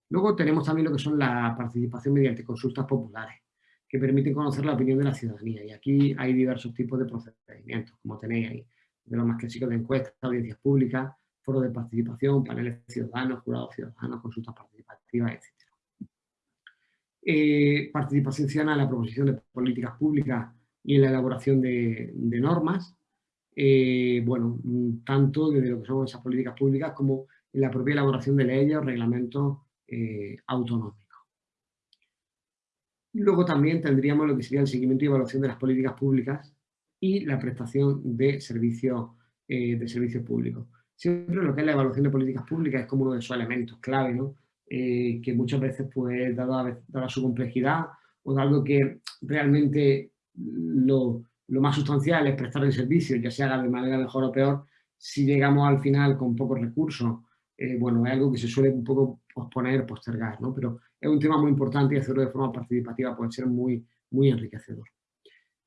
Luego tenemos también lo que son la participación mediante consultas populares, que permiten conocer la opinión de la ciudadanía. Y aquí hay diversos tipos de procedimientos, como tenéis ahí, de los más clásicos de encuestas, audiencias públicas, foros de participación, paneles ciudadanos, jurados ciudadanos, consultas participativas, etc. Eh, participación ciudadana en la proposición de políticas públicas y en la elaboración de, normas, eh, bueno, tanto desde lo que son esas políticas públicas como en la propia elaboración de leyes o reglamentos eh, autonómico. Luego también tendríamos lo que sería el seguimiento y evaluación de las políticas públicas y la prestación de servicios eh, de servicios públicos. Siempre lo que es la evaluación de políticas públicas es como uno de esos elementos clave, ¿no? Eh, que muchas veces, pues, dada, su complejidad o dado que realmente lo, lo, más sustancial es prestar el servicio, ya se haga de manera mejor o peor, si llegamos al final con pocos recursos, eh, bueno, es algo que se suele un poco posponer, postergar, ¿no? Pero es un tema muy importante y hacerlo de forma participativa puede ser muy, muy enriquecedor.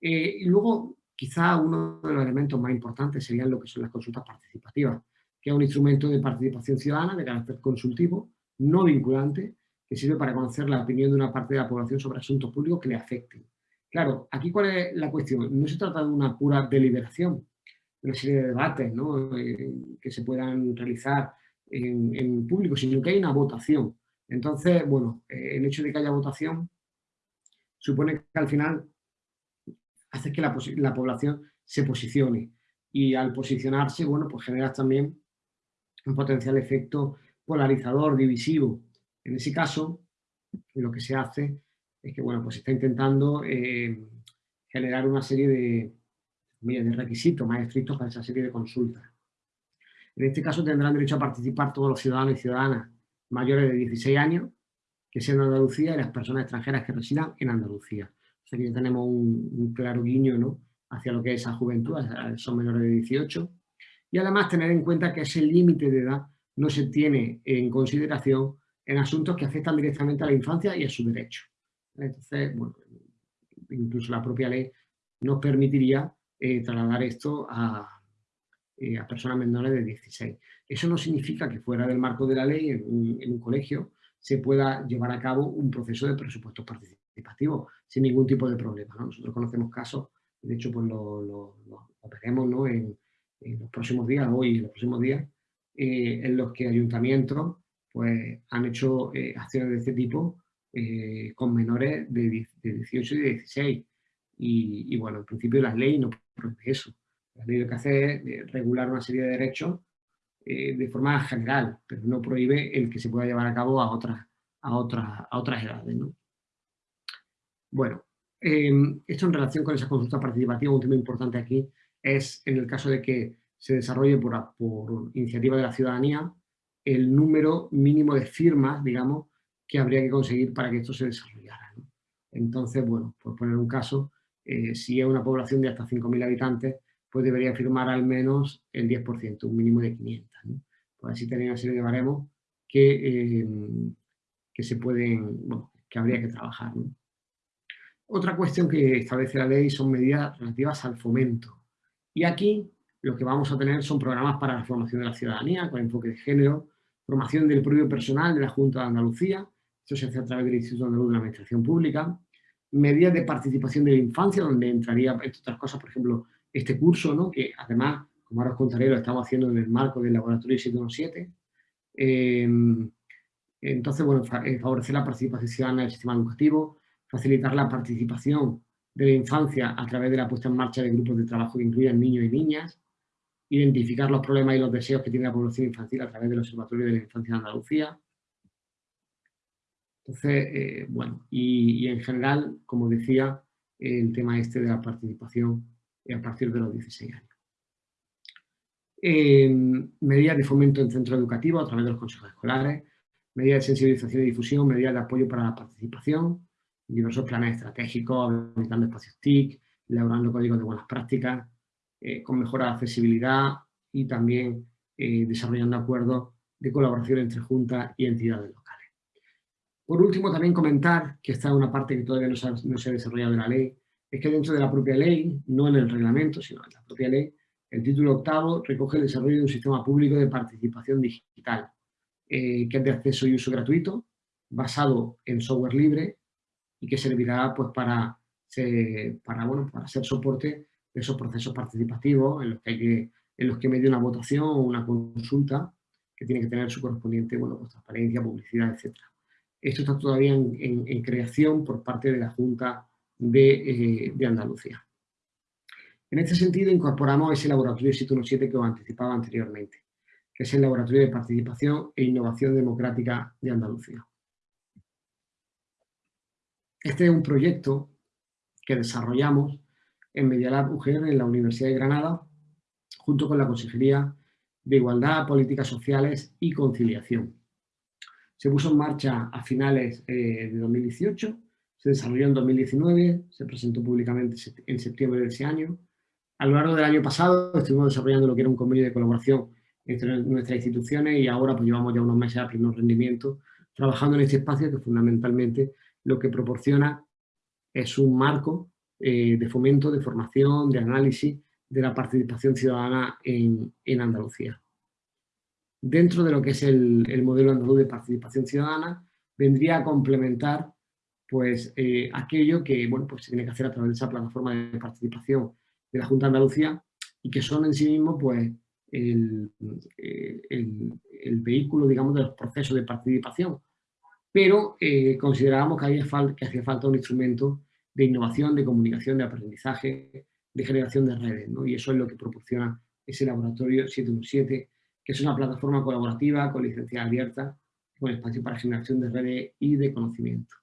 Eh, y luego, quizá uno de los elementos más importantes serían lo que son las consultas participativas, que es un instrumento de participación ciudadana de carácter consultivo, no vinculante, que sirve para conocer la opinión de una parte de la población sobre asuntos públicos que le afecten. Claro, aquí cuál es la cuestión, no se trata de una pura deliberación, de una serie de debates ¿no? Eh, que se puedan realizar en, en, público, sino que hay una votación. Entonces, bueno, eh, el hecho de que haya votación supone que al final hace que la, la población se posicione y al posicionarse, bueno, pues genera también un potencial efecto polarizador, divisivo. En ese caso, lo que se hace es que, bueno, pues se está intentando eh, generar una serie de, de requisitos más estrictos para esa serie de consultas. En este caso tendrán derecho a participar todos los ciudadanos y ciudadanas mayores de 16 años que sean de Andalucía y las personas extranjeras que residan en Andalucía. O sea que ya tenemos un, claro guiño ¿no? hacia lo que es esa juventud, son menores de 18. Y además tener en cuenta que ese límite de edad no se tiene en consideración en asuntos que afectan directamente a la infancia y a su derecho. Entonces, bueno, incluso la propia ley nos permitiría eh, trasladar esto a, eh, a, personas menores de 16. Eso no significa que fuera del marco de la ley, en un, quejo se pueda llevar a cabo un proceso de presupuesto participativo sin ningún tipo de problema. ¿no? Nosotros conocemos casos, de hecho pues lo, lo, veremos ¿no? en, en, los próximos días, hoy en los próximos días, eh, en los que ayuntamientos pues, han hecho eh, acciones de este tipo eh, con menores de, de, 18 y 16. Y, bueno, en principio la ley no prohíbe eso. La ley lo que hace es regular una serie de derechos de forma general, pero no prohíbe el que se pueda llevar a cabo a otras, a otras, a otras edades. ¿no? Bueno, esto en relación con esa consulta participativa, un tema importante aquí es en el caso de que se desarrolle por, iniciativa de la ciudadanía el número mínimo de firmas, digamos, que habría que conseguir para que esto se desarrollara. Entonces, bueno, por poner un caso, eh, si es una población de hasta 5.000 habitantes, pues debería firmar al menos el 10%, un mínimo de 500. ¿no? Pues así tener una serie de baremos que, eh, que se pueden, bueno, que habría que trabajar. Otra cuestión que establece la ley son medidas relativas al fomento. Y aquí lo que vamos a tener son programas para la formación de la ciudadanía con enfoque de género, formación del propio personal de la Junta de Andalucía, esto se hace a través del Instituto Andaluz de la Administración Pública, medidas de participación de la infancia, donde entraría, entre otras cosas, por ejemplo, este curso, ¿no? que además, como ahora os contaré, lo estamos haciendo en el marco del laboratorio 717. Eh, entonces, bueno, eh, favorecer la participación ciudadana del sistema educativo, facilitar la participación de la infancia a través de la puesta en marcha de grupos de trabajo que incluyan niños y niñas, identificar los problemas y los deseos que tiene la población infantil a través del Observatorio de la Infancia de Andalucía. Entonces, eh, bueno, y, en general, como decía, el tema este de la participación a partir de los 16 años. Eh, medidas de fomento en centros educativos a través de los consejos escolares, medidas de sensibilización y difusión, medidas de apoyo para la participación, diversos planes estratégicos, habilitando espacios TIC, elaborando códigos de buenas prácticas, eh, con mejora de accesibilidad y también eh, desarrollando acuerdos de colaboración entre juntas y entidades locales. Por último, también comentar, que esta es una parte que todavía no se ha, desarrollado en la ley, es que dentro de la propia ley, no en el reglamento, sino en la propia ley, el título octavo recoge el desarrollo de un sistema público de participación digital, eh, que es de acceso y uso gratuito, basado en software libre y que servirá pues, para, para, bueno, para ser soporte de esos procesos participativos en los que, hay que, en los que medio una votación o una consulta que tiene que tener su correspondiente bueno, pues, transparencia, publicidad, etc. Esto está todavía en creación por parte de la Junta de, eh, de, Andalucía. En este sentido, incorporamos ese laboratorio 717 que os anticipaba anteriormente, que es el Laboratorio de Participación e Innovación Democrática de Andalucía. Este es un proyecto que desarrollamos en Medialab UGR en la Universidad de Granada, junto con la Consejería de Igualdad, Políticas Sociales y Conciliación. Se puso en marcha a finales eh, de 2018, se desarrolló en 2019, se presentó públicamente en septiembre de ese año. A lo largo del año pasado estuvimos desarrollando lo que era un convenio de colaboración entre nuestras instituciones y ahora pues llevamos ya unos meses a pleno rendimiento trabajando en este espacio que fundamentalmente lo que proporciona es un marco eh, de fomento, de formación, de análisis de la participación ciudadana en, Andalucía. Dentro de lo que es el, modelo andaluz de participación ciudadana, vendría a complementar pues, eh, aquello que bueno, pues, se tiene que hacer a través de esa plataforma de participación de la Junta de Andalucía y que son en sí mismos pues, el, eh, el, vehículo digamos, de los procesos de participación. Pero eh, considerábamos que, había que hacía falta un instrumento de innovación, de comunicación, de aprendizaje, de generación de redes, y eso es lo que proporciona ese laboratorio 717, que es una plataforma colaborativa con licencia abierta, con espacio para generación de redes y de conocimiento.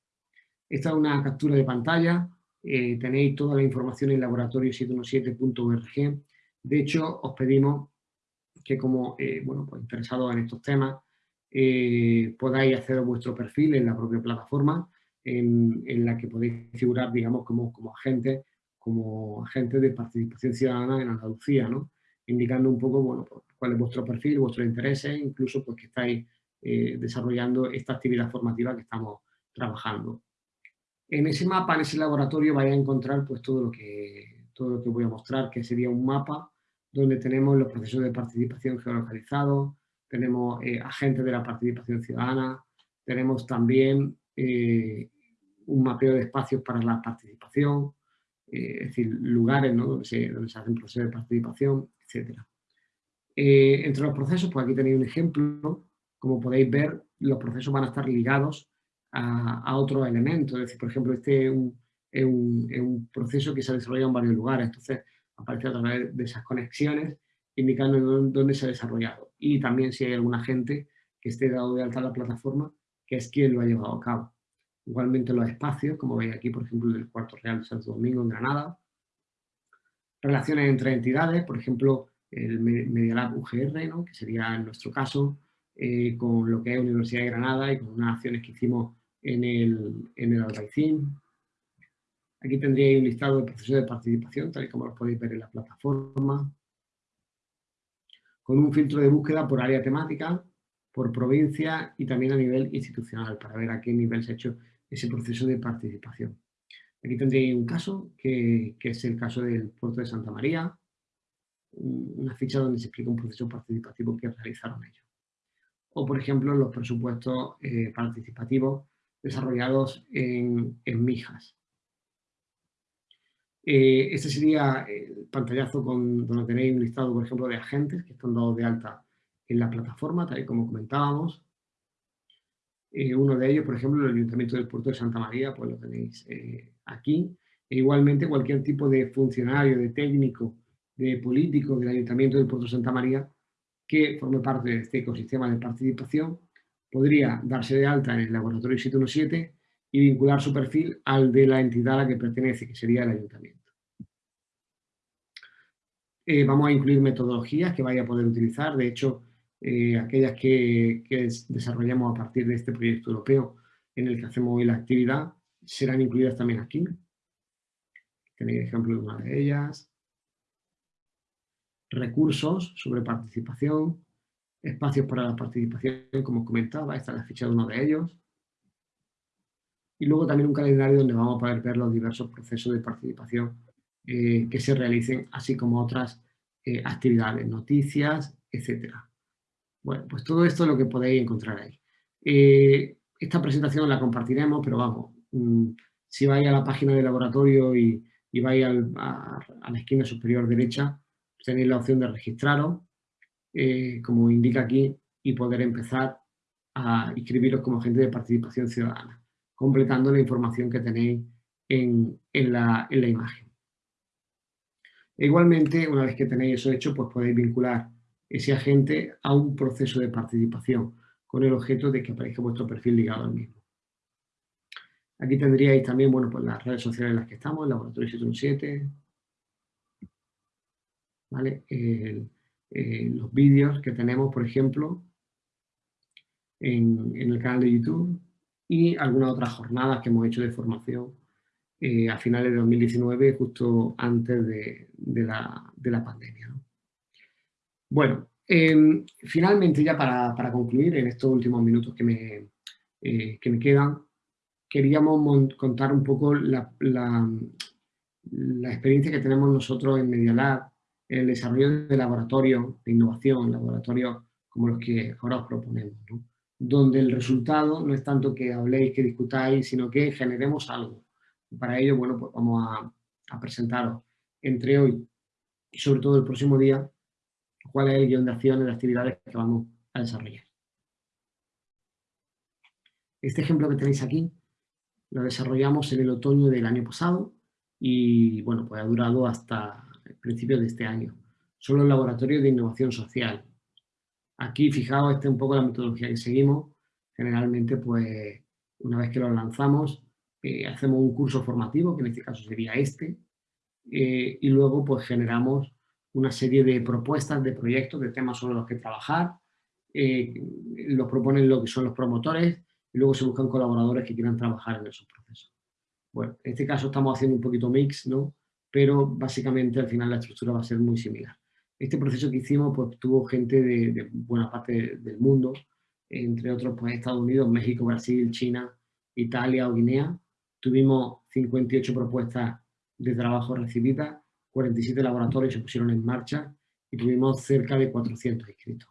Esta es una captura de pantalla, eh, tenéis toda la información en laboratorio717.org. De hecho, os pedimos que como eh, bueno, pues interesados en estos temas, eh, podáis hacer vuestro perfil en la propia plataforma, en, la que podéis figurar, digamos, como, como agentes como agente de participación ciudadana en Andalucía, ¿no? indicando un poco bueno, pues, cuál es vuestro perfil, vuestros intereses, incluso pues, que estáis eh, desarrollando esta actividad formativa que estamos trabajando. En ese mapa, en ese laboratorio, vais a encontrar pues, todo, lo que, todo lo que voy a mostrar, que sería un mapa donde tenemos los procesos de participación geolocalizados, tenemos eh, agentes de la participación ciudadana, tenemos también eh, un mapeo de espacios para la participación, eh, es decir, lugares donde, se, se hacen procesos de participación, etc. Eh, entre los procesos, pues aquí tenéis un ejemplo, como podéis ver, los procesos van a estar ligados a, a otros elementos, es decir, por ejemplo, este es un, proceso que se ha desarrollado en varios lugares, entonces aparece a través de esas conexiones indicando dónde se ha desarrollado y también si hay algún agente que esté dado de alta la plataforma, que es quien lo ha llevado a cabo. Igualmente los espacios, como veis aquí, por ejemplo, del Cuarto Real de Santo Domingo en Granada. Relaciones entre entidades, por ejemplo, el Medialab UGR, ¿no? que sería en nuestro caso, eh, con lo que es Universidad de Granada y con unas acciones que hicimos en el, en el Albaicín. Aquí tendríais un listado de procesos de participación, tal y como lo podéis ver en la plataforma, con un filtro de búsqueda por área temática, por provincia y también a nivel institucional, para ver a qué nivel se ha hecho ese proceso de participación. Aquí tendréis un caso, que, es el caso del puerto de Santa María, una ficha donde se explica un proceso participativo que realizaron ellos. O, por ejemplo, los presupuestos eh, participativos desarrollados en, Mijas. Este sería el pantallazo con, donde tenéis un listado, por ejemplo, de agentes que están dados de alta en la plataforma, tal y como comentábamos. Eh, uno de ellos, por ejemplo, el Ayuntamiento del Puerto de Santa María, pues lo tenéis eh, aquí. E igualmente cualquier tipo de funcionario, de técnico, de político del Ayuntamiento del Puerto de Santa María que forme parte de este ecosistema de participación podría darse de alta en el laboratorio 717 y vincular su perfil al de la entidad a la que pertenece, que sería el Ayuntamiento. Eh, vamos a incluir metodologías que vaya a poder utilizar. De hecho, eh, aquellas que, desarrollamos a partir de este proyecto europeo en el que hacemos hoy la actividad, serán incluidas también aquí. Tenéis ejemplo de una de ellas. Recursos sobre participación, espacios para la participación, como comentaba, esta es la ficha de uno de ellos. Y luego también un calendario donde vamos a poder ver los diversos procesos de participación eh, que se realicen, así como otras eh, actividades, noticias, etcétera. Bueno, pues todo esto es lo que podéis encontrar ahí. Eh, esta presentación la compartiremos, pero vamos, mm, si vais a la página del laboratorio y, vais a, la esquina superior derecha, tenéis la opción de registraros, eh, como indica aquí, y poder empezar a inscribiros como agente de participación ciudadana, completando la información que tenéis en, la, en la imagen. E igualmente, una vez que tenéis eso hecho, pues podéis vincular ese agente a un proceso de participación con el objeto de que aparezca vuestro perfil ligado al mismo. Aquí tendríais también bueno, pues las redes sociales en las que estamos, el Laboratorio 717, ¿vale? los vídeos que tenemos, por ejemplo, en, el canal de YouTube y algunas otras jornadas que hemos hecho de formación eh, a finales de 2019, justo antes de, la, pandemia. Bueno, em, finalmente ya para, concluir en estos últimos minutos que me, eh, que me quedan, queríamos contar un poco la, la experiencia que tenemos nosotros en Media Lab, el desarrollo de laboratorios de innovación, laboratorios como los que ahora os proponemos, donde el resultado no es tanto que habléis, que discutáis, sino que generemos algo. para ello, bueno, pues vamos a, a presentaros entre hoy y sobre todo el próximo día cuál es el guion de acciones, de actividades que vamos a desarrollar. Este ejemplo que tenéis aquí lo desarrollamos en el otoño del año pasado y bueno, pues ha durado hasta el principio de este año. Son los laboratorios de innovación social. Aquí, fijaos, esta es un poco la metodología que seguimos. Generalmente, pues, una vez que los lanzamos, eh, hacemos un curso formativo, que en este caso sería este, eh, y luego, pues, generamos una serie de propuestas, de proyectos, de temas sobre los que trabajar, eh, los proponen lo que son los promotores, y luego se buscan colaboradores que quieran trabajar en esos procesos. Bueno, en este caso estamos haciendo un poquito mix, ¿no? Pero básicamente al final la estructura va a ser muy similar. Este proceso que hicimos pues tuvo gente de, buena parte del mundo, entre otros pues Estados Unidos, México, Brasil, China, Italia o Guinea. Tuvimos 58 propuestas de trabajo recibidas, 47 laboratorios se pusieron en marcha y tuvimos cerca de 400 inscritos.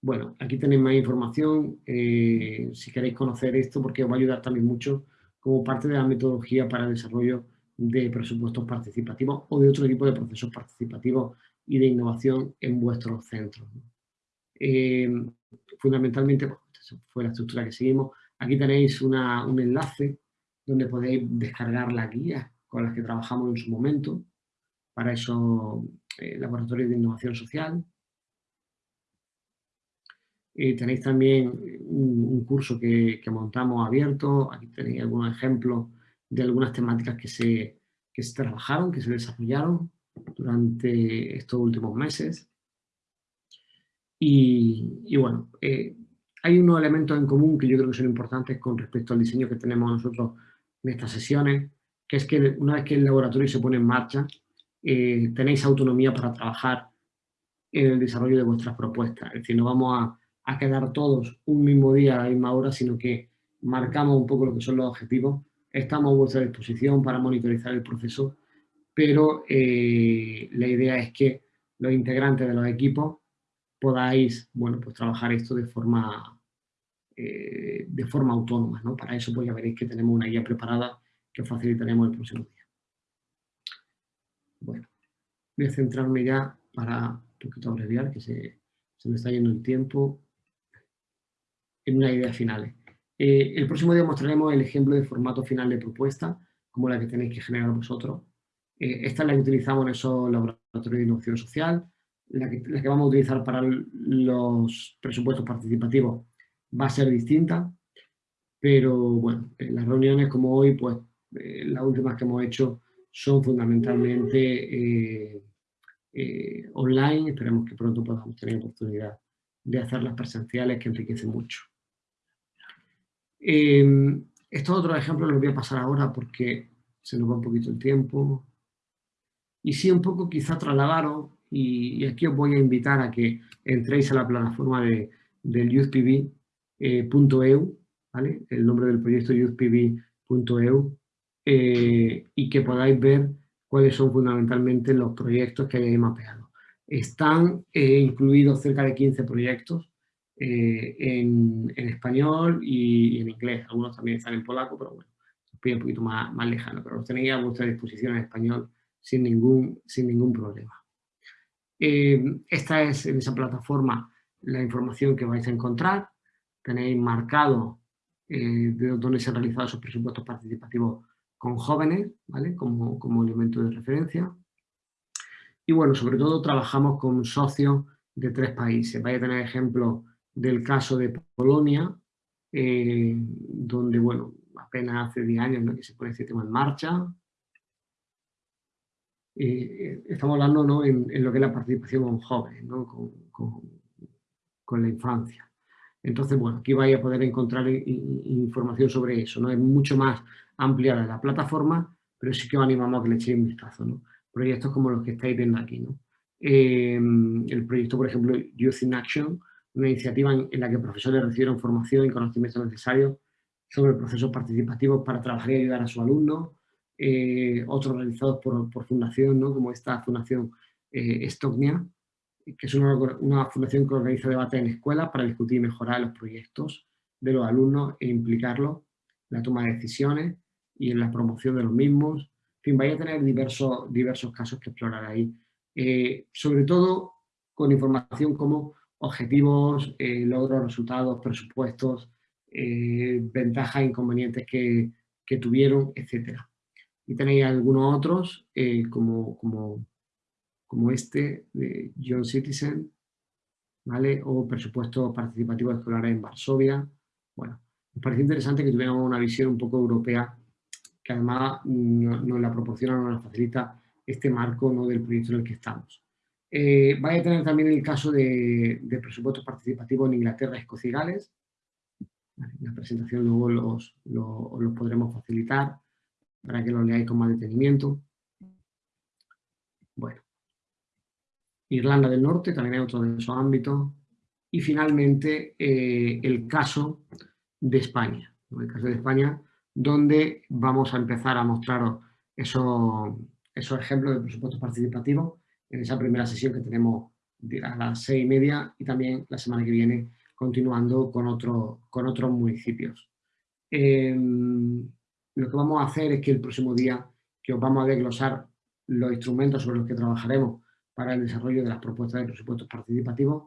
Bueno, aquí tenéis más información, eh, si queréis conocer esto, porque os va a ayudar también mucho como parte de la metodología para el desarrollo de presupuestos participativos o de otro tipo de procesos participativos y de innovación en vuestros centros. Eh, fundamentalmente, pues, fue la estructura que seguimos. Aquí tenéis un enlace donde podéis descargar las guías con las que trabajamos en su momento para esos eh, laboratorios de innovación social. Eh, tenéis también un, curso que, montamos abierto, aquí tenéis algunos ejemplos de algunas temáticas que se, se trabajaron, que se desarrollaron durante estos últimos meses. Y, bueno, eh, hay unos elementos en común que yo creo que son importantes con respecto al diseño que tenemos nosotros en estas sesiones, que es que una vez que el laboratorio se pone en marcha, eh, tenéis autonomía para trabajar en el desarrollo de vuestras propuestas. Es decir, no vamos a quedar todos un mismo día a la misma hora, sino que marcamos un poco lo que son los objetivos. Estamos a vuestra disposición para monitorizar el proceso, pero eh, la idea es que los integrantes de los equipos podáis, bueno, pues trabajar esto de forma, eh, de forma autónoma, ¿no? Para eso pues ya veréis que tenemos una guía preparada que os facilitaremos el próximo día. Bueno, voy a centrarme ya para un poquito abreviar, que se, se me está yendo el tiempo en una idea final. Eh, el próximo día mostraremos el ejemplo de formato final de propuesta, como la que tenéis que generar vosotros. Eh, esta es la que utilizamos en esos laboratorios de innovación social, la que, la que vamos a utilizar para los presupuestos participativos va a ser distinta, pero bueno, las reuniones como hoy, pues eh, las últimas que hemos hecho son fundamentalmente online, esperemos que pronto podamos tener oportunidad de hacerlas presenciales que enriquecen mucho. Eh, estos otros ejemplos los voy a pasar ahora porque se nos va un poquito el tiempo. Y sí, un poco quizá trasladaros, y, aquí os voy a invitar a que entréis a la plataforma de, del youthpv.eu, eh, ¿vale? el nombre del proyecto youthpv.eu, eh, y que podáis ver cuáles son fundamentalmente los proyectos que hayáis mapeado. Están eh, incluidos cerca de 15 proyectos eh, en, español y, en inglés. Algunos también están en polaco, pero bueno, os pido un poquito más, más lejano, pero los tenéis a vuestra disposición en español sin ningún, sin ningún problema. Esta es en esa plataforma la información que vais a encontrar. Tenéis marcado eh, de dónde se han realizado esos presupuestos participativos con jóvenes, ¿vale? Como, como elemento de referencia. Y bueno, sobre todo trabajamos con socios de tres países. Vais a tener ejemplos del caso de Polonia, eh, donde, bueno, apenas hace 10 años que se pone este tema en marcha. Eh, estamos hablando ¿no? en, lo que es la participación con jóvenes, ¿no? con, con la infancia. Entonces, bueno, aquí vais a poder encontrar información sobre eso, ¿no? Es mucho más amplia la plataforma, pero sí que os animamos a que le echéis un vistazo, ¿no? Proyectos como los que estáis viendo aquí, ¿no? Em, el proyecto, por ejemplo, Youth in Action, una iniciativa en, la que profesores recibieron formación y conocimientos necesarios sobre procesos participativos para trabajar y ayudar a sus alumnos, eh, otros realizados por, por fundación, ¿no? como esta fundación eh, que es una, fundación que organiza debates en escuelas para discutir y mejorar los proyectos de los alumnos e implicarlos en la toma de decisiones y en la promoción de los mismos. En fin, vais a tener diversos, diversos casos que explorar ahí. Eh, sobre todo con información como objetivos, eh, logros, resultados, presupuestos, eh, ventajas inconvenientes que, que, tuvieron, etc. Y tenéis algunos otros, como, como como este de John Citizen, ¿vale? O presupuesto participativo escolar en Varsovia. Bueno, me parece interesante que tuviéramos una visión un poco europea que además nos, la proporciona, nos la facilita este marco ¿no? del proyecto en el que estamos. Eh, vais a tener también el caso de, presupuestos participativos en Inglaterra, Escocia y Gales. La presentación luego los, los podremos facilitar para que lo leáis con más detenimiento. Bueno, Irlanda del Norte, también hay otro de esos ámbitos. Y finalmente eh, el caso de España, el caso de España, donde vamos a empezar a mostraros esos, esos ejemplos de presupuestos participativos en esa primera sesión que tenemos a las seis y media y también la semana que viene continuando con, otro, con otros municipios. Em, lo que vamos a hacer es que el próximo día que os vamos a desglosar los instrumentos sobre los que trabajaremos para el desarrollo de las propuestas de presupuestos participativos,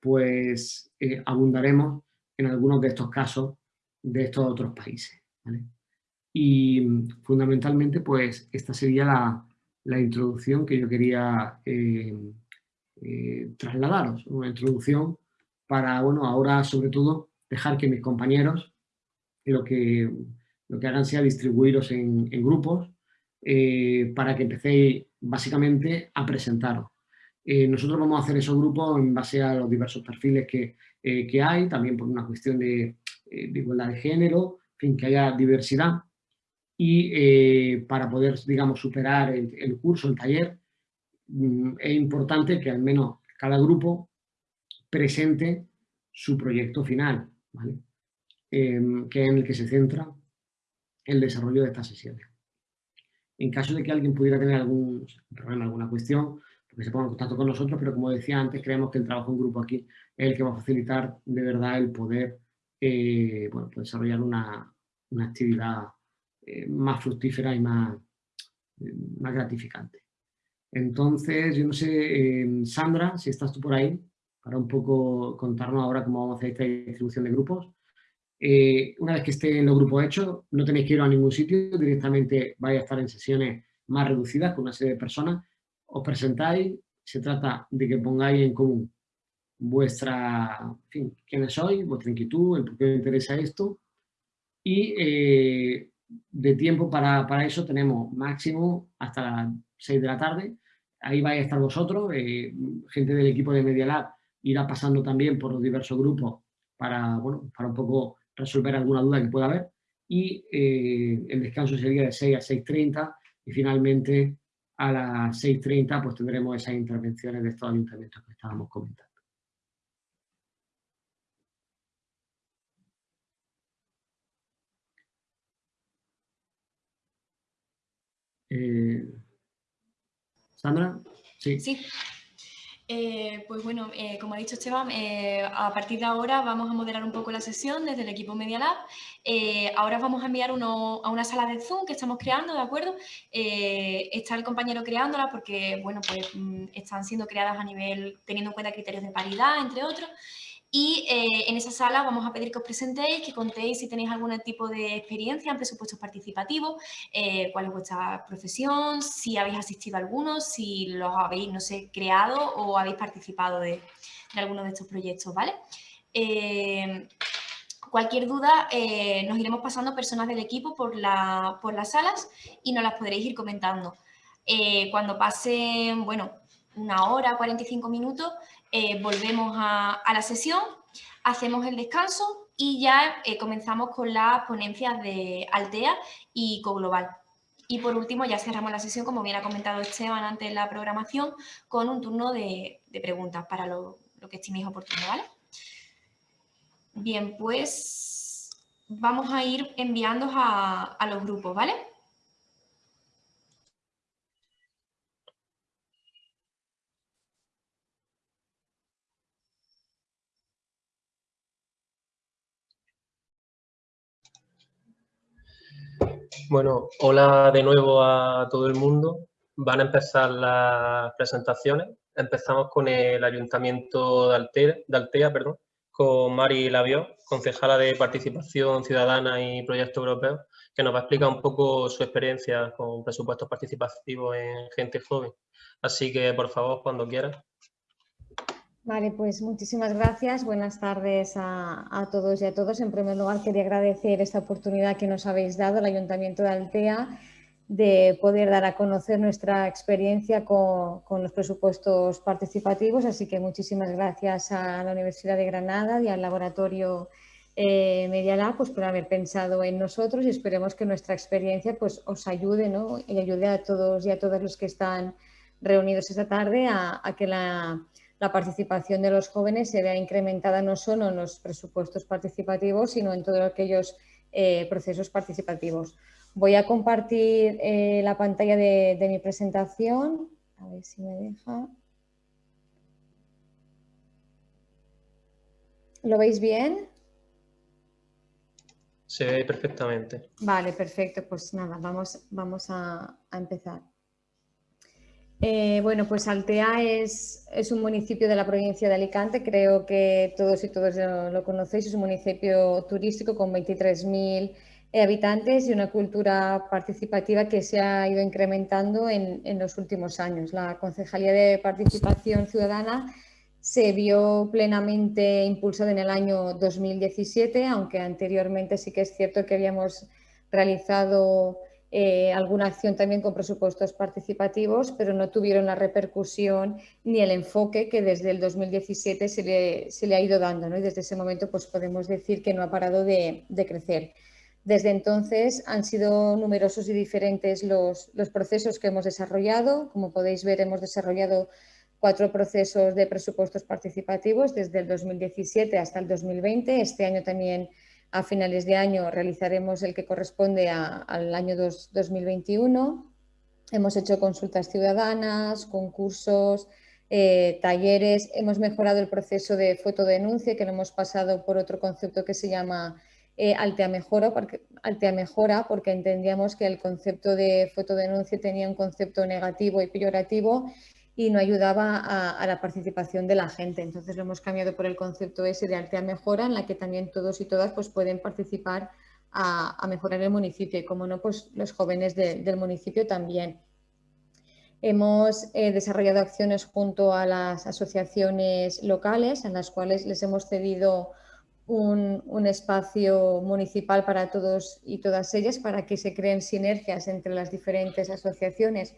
pues eh, abundaremos en algunos de estos casos de estos otros países. Y fundamentalmente, pues esta sería la, introducción que yo quería eh, eh, trasladaros, una introducción para, bueno, ahora sobre todo dejar que mis compañeros lo que, lo que hagan sea distribuiros en, en grupos para que empecéis básicamente a presentaros. Eh, nosotros vamos a hacer esos grupos en base a los diversos perfiles que, eh, hay, también por una cuestión de, eh, igualdad de género, en fin, que haya diversidad. Y para poder, digamos, superar el, curso, el taller, mm, es importante que al menos cada grupo presente su proyecto final, que es en el que se centra el desarrollo de estas sesiones. En caso de que alguien pudiera tener algún problema, alguna cuestión, porque se ponga en contacto con nosotros, pero como decía antes, creemos que el trabajo en grupo aquí es el que va a facilitar de verdad el poder eh, pues desarrollar una, actividad eh, más fructífera y eh, más gratificante. Entonces, yo no sé, Sandra, si estás tú por ahí, para un poco contarnos ahora cómo vamos a hacer esta distribución de grupos. Eh, una vez que estén los grupos hechos, no tenéis que ir a ningún sitio, directamente vais a estar en sesiones más reducidas con una serie de personas, os presentáis, se trata de que pongáis en común vuestra, en fin, quiénes sois, vuestra inquietud, el por qué os interesa esto, y eh, de tiempo para, para, eso tenemos máximo hasta las 6 de la tarde, ahí vais a estar vosotros, eh, gente del equipo de Media Lab irá pasando también por los diversos grupos para, bueno, para un poco resolver alguna duda que pueda haber y eh, el descanso sería de 6 a 6.30 y finalmente a las 6.30 pues tendremos esas intervenciones de estos ayuntamientos que estábamos comentando. Eh, Sandra, sí. Sí. Eh, pues bueno, eh, como ha dicho Esteban, eh, a partir de ahora vamos a moderar un poco la sesión desde el equipo Media Lab. ahora vamos a enviar uno, a una sala de Zoom que estamos creando, ¿de acuerdo? está el compañero creándola porque, bueno, pues mm, están siendo creadas a nivel, teniendo en cuenta criterios de paridad, entre otros. Y eh, en esa sala vamos a pedir que os presentéis, que contéis si tenéis algún tipo de experiencia en presupuestos participativos, eh, cuál es vuestra profesión, si habéis asistido a algunos, si los habéis, no sé, creado o habéis participado de, alguno de estos proyectos, ¿vale? Eh, cualquier duda, nos iremos pasando personas del equipo por, la, por las salas y nos las podréis ir comentando. cuando pasen, bueno, una hora, 45 minutos, eh, volvemos a, la sesión, hacemos el descanso y ya eh, comenzamos con las ponencias de Altea y Coglobal. Y por último ya cerramos la sesión, como bien ha comentado Esteban antes en la programación, con un turno de, preguntas para lo, que estiméis oportuno, ¿vale? Bien, pues vamos a ir enviando a, a los grupos, ¿vale? Bueno, hola de nuevo a todo el mundo. Van a empezar las presentaciones. Empezamos con el Ayuntamiento de Altea, de Altea perdón, con Mari Lavió, concejala de Participación Ciudadana y Proyectos Europeos, que nos va a explicar un poco su experiencia con presupuestos participativos en gente joven. Así que, por favor, cuando quieras. Vale, pues muchísimas gracias. Buenas tardes a, todos y a todos. En primer lugar, quería agradecer esta oportunidad que nos habéis dado al Ayuntamiento de Altea de poder dar a conocer nuestra experiencia con, los presupuestos participativos. Así que muchísimas gracias a la Universidad de Granada y al Laboratorio eh, pues, por haber pensado en nosotros y esperemos que nuestra experiencia pues, os ayude ¿no? y ayude a todos y a todos los que están reunidos esta tarde a que la la participación de los jóvenes se vea incrementada no solo en los presupuestos participativos, sino en todos aquellos eh, procesos participativos. Voy a compartir eh, la pantalla de, mi presentación. A ver si me deja. ¿Lo veis bien? Se ve perfectamente. Vale, perfecto. Pues nada, vamos, vamos a empezar. Eh, bueno, pues Altea es, un municipio de la provincia de Alicante, creo que todos y todos lo, conocéis, es un municipio turístico con 23.000 habitantes y una cultura participativa que se ha ido incrementando en, los últimos años. La Concejalía de Participación Ciudadana se vio plenamente impulsada en el año 2017, aunque anteriormente sí que es cierto que habíamos realizado eh, alguna acción también con presupuestos participativos, pero no tuvieron la repercusión ni el enfoque que desde el 2017 se le, se le ha ido dando. ¿no? Y desde ese momento pues podemos decir que no ha parado de, de crecer. Desde entonces han sido numerosos y diferentes los, los, procesos que hemos desarrollado. Como podéis ver, hemos desarrollado cuatro procesos de presupuestos participativos desde el 2017 hasta el 2020. Este año también a finales de año realizaremos el que corresponde al año 2021. Hemos hecho consultas ciudadanas, concursos, eh, talleres. Hemos mejorado el proceso de fotodenuncia, que lo hemos pasado por otro concepto que se llama eh, Mejora, porque, Altea Mejora, porque entendíamos que el concepto de fotodenuncia tenía un concepto negativo y peyorativo y no ayudaba a, la participación de la gente. Entonces lo hemos cambiado por el concepto ese de Altea Mejora, en la que también todos y todas pues, pueden participar a, mejorar el municipio y, como no, pues los jóvenes del municipio también. Hemos eh, desarrollado acciones junto a las asociaciones locales, en las cuales les hemos cedido un, espacio municipal para todos y todas ellas, para que se creen sinergias entre las diferentes asociaciones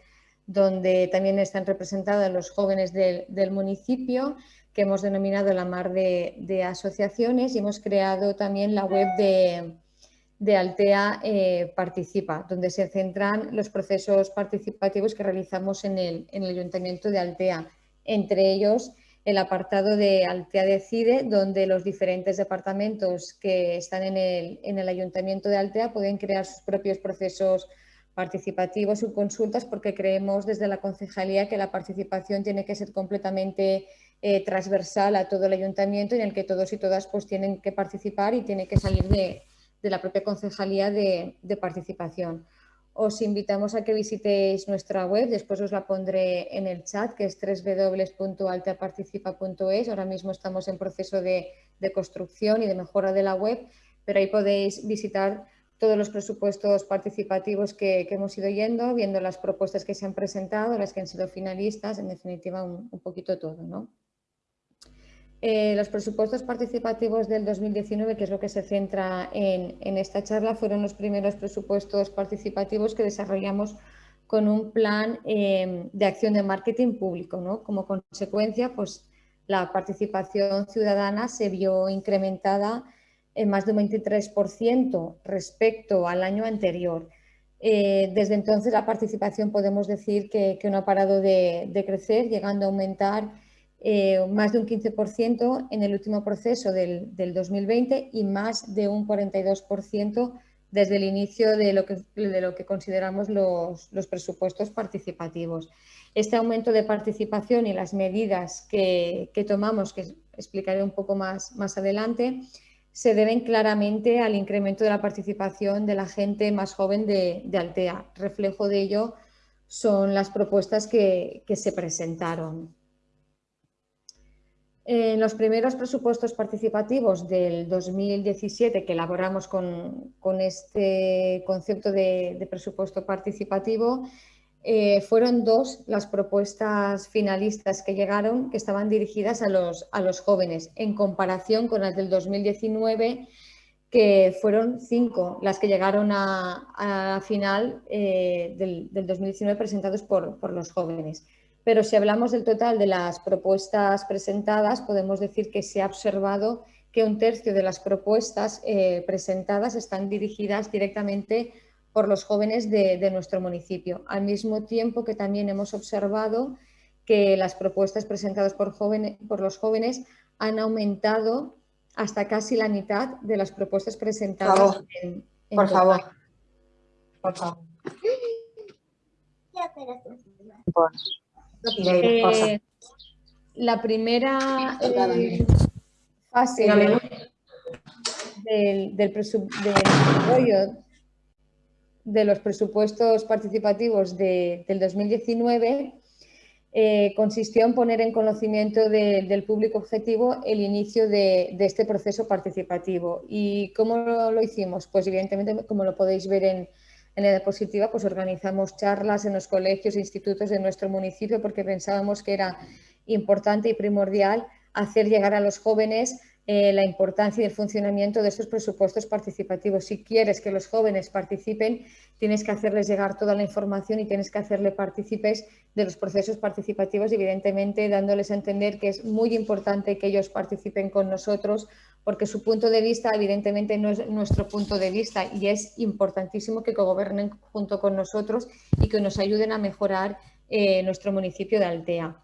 donde también están representados los jóvenes del, municipio, que hemos denominado la mar de, asociaciones y hemos creado también la web de, Altea eh, Participa, donde se centran los procesos participativos que realizamos en el, Ayuntamiento de Altea, entre ellos el apartado de Altea Decide, donde los diferentes departamentos que están en el, en el Ayuntamiento de Altea pueden crear sus propios procesos participativos y consultas porque creemos desde la concejalía que la participación tiene que ser completamente eh, transversal a todo el ayuntamiento en el que todos y todas pues tienen que participar y tiene que salir de, la propia concejalía de, participación. Os invitamos a que visitéis nuestra web, después os la pondré en el chat, que es www.alteaparticipa.es. Ahora mismo estamos en proceso de, de construcción y de mejora de la web, pero ahí podéis visitar todos los presupuestos participativos que, hemos ido yendo, viendo las propuestas que se han presentado, las que han sido finalistas, en definitiva un, poquito todo. ¿no? Eh, los presupuestos participativos del 2019, que es lo que se centra en, esta charla, fueron los primeros presupuestos participativos que desarrollamos con un plan eh, de acción de marketing público. ¿no? Como consecuencia, pues, la participación ciudadana se vio incrementada en más de un 23% respecto al año anterior. Eh, desde entonces la participación podemos decir que, no ha parado de, crecer, llegando a aumentar eh, más de un 15% en el último proceso del, 2020 y más de un 42% desde el inicio de lo que, consideramos los, presupuestos participativos. Este aumento de participación y las medidas que, tomamos, que explicaré un poco más adelante, se deben claramente al incremento de la participación de la gente más joven de, Altea. Reflejo de ello son las propuestas que, se presentaron. En los primeros presupuestos participativos del 2017 que elaboramos con, este concepto de presupuesto participativo, eh, fueron dos las propuestas finalistas que llegaron que estaban dirigidas a los, a los jóvenes en comparación con las del 2019 que fueron cinco las que llegaron a, a final eh, del, 2019 presentados por, por, los jóvenes. Pero si hablamos del total de las propuestas presentadas, podemos decir que se ha observado que un tercio de las propuestas eh, presentadas están dirigidas directamente por los jóvenes de, nuestro municipio. Al mismo tiempo que también hemos observado que las propuestas presentadas por, por los jóvenes han aumentado hasta casi la mitad de las propuestas presentadas en, por favor. Por favor. (laughs) Eh, la primera eh, fase del, del, desarrollo de los presupuestos participativos del 2019 eh, consistió en poner en conocimiento del público objetivo el inicio de, este proceso participativo. ¿Y cómo lo, hicimos? Pues evidentemente, como lo podéis ver en, en la diapositiva, pues organizamos charlas en los colegios e institutos de nuestro municipio porque pensábamos que era importante y primordial hacer llegar a los jóvenes eh, la importancia y el funcionamiento de estos presupuestos participativos. Si quieres que los jóvenes participen, tienes que hacerles llegar toda la información y tienes que hacerle partícipes de los procesos participativos, evidentemente dándoles a entender que es muy importante que ellos participen con nosotros, porque su punto de vista evidentemente no es nuestro punto de vista y es importantísimo que gobernen junto con nosotros y que nos ayuden a mejorar eh, nuestro municipio de Altea.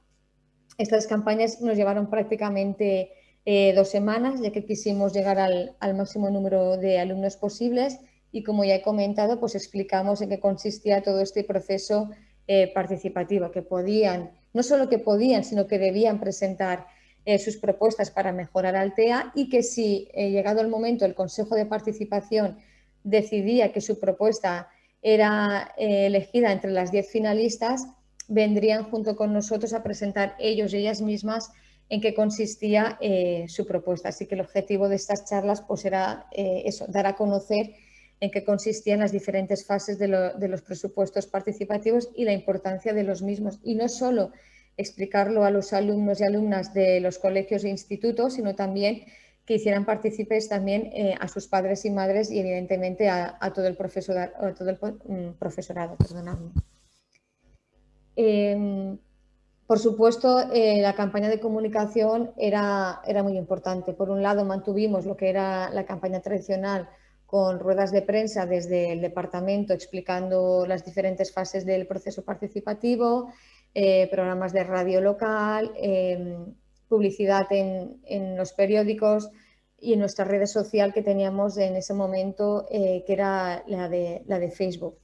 Estas campañas nos llevaron prácticamente eh, dos semanas, ya que quisimos llegar al, máximo número de alumnos posibles. Y como ya he comentado, pues explicamos en qué consistía todo este proceso eh, participativo, que podían, no solo que podían, sino que debían presentar eh, sus propuestas para mejorar Altea y que si, llegado el momento, el Consejo de Participación decidía que su propuesta era elegida entre las diez finalistas, vendrían junto con nosotros a presentar ellos y ellas mismas en qué consistía eh, su propuesta. Así que el objetivo de estas charlas pues, era eh, eso, dar a conocer en qué consistían las diferentes fases de, los presupuestos participativos y la importancia de los mismos. Y no solo explicarlo a los alumnos y alumnas de los colegios e institutos, sino también que hicieran partícipes también eh, a sus padres y madres y evidentemente a, todo el, profesorado. todo el mm, profesorado perdonadme. Por supuesto, eh, la campaña de comunicación era, era muy importante. Por un lado, mantuvimos lo que era la campaña tradicional con ruedas de prensa desde el departamento explicando las diferentes fases del proceso participativo, eh, programas de radio local, em, publicidad en, en, los periódicos y en nuestra red social que teníamos en ese momento, eh, que era la de, la de Facebook.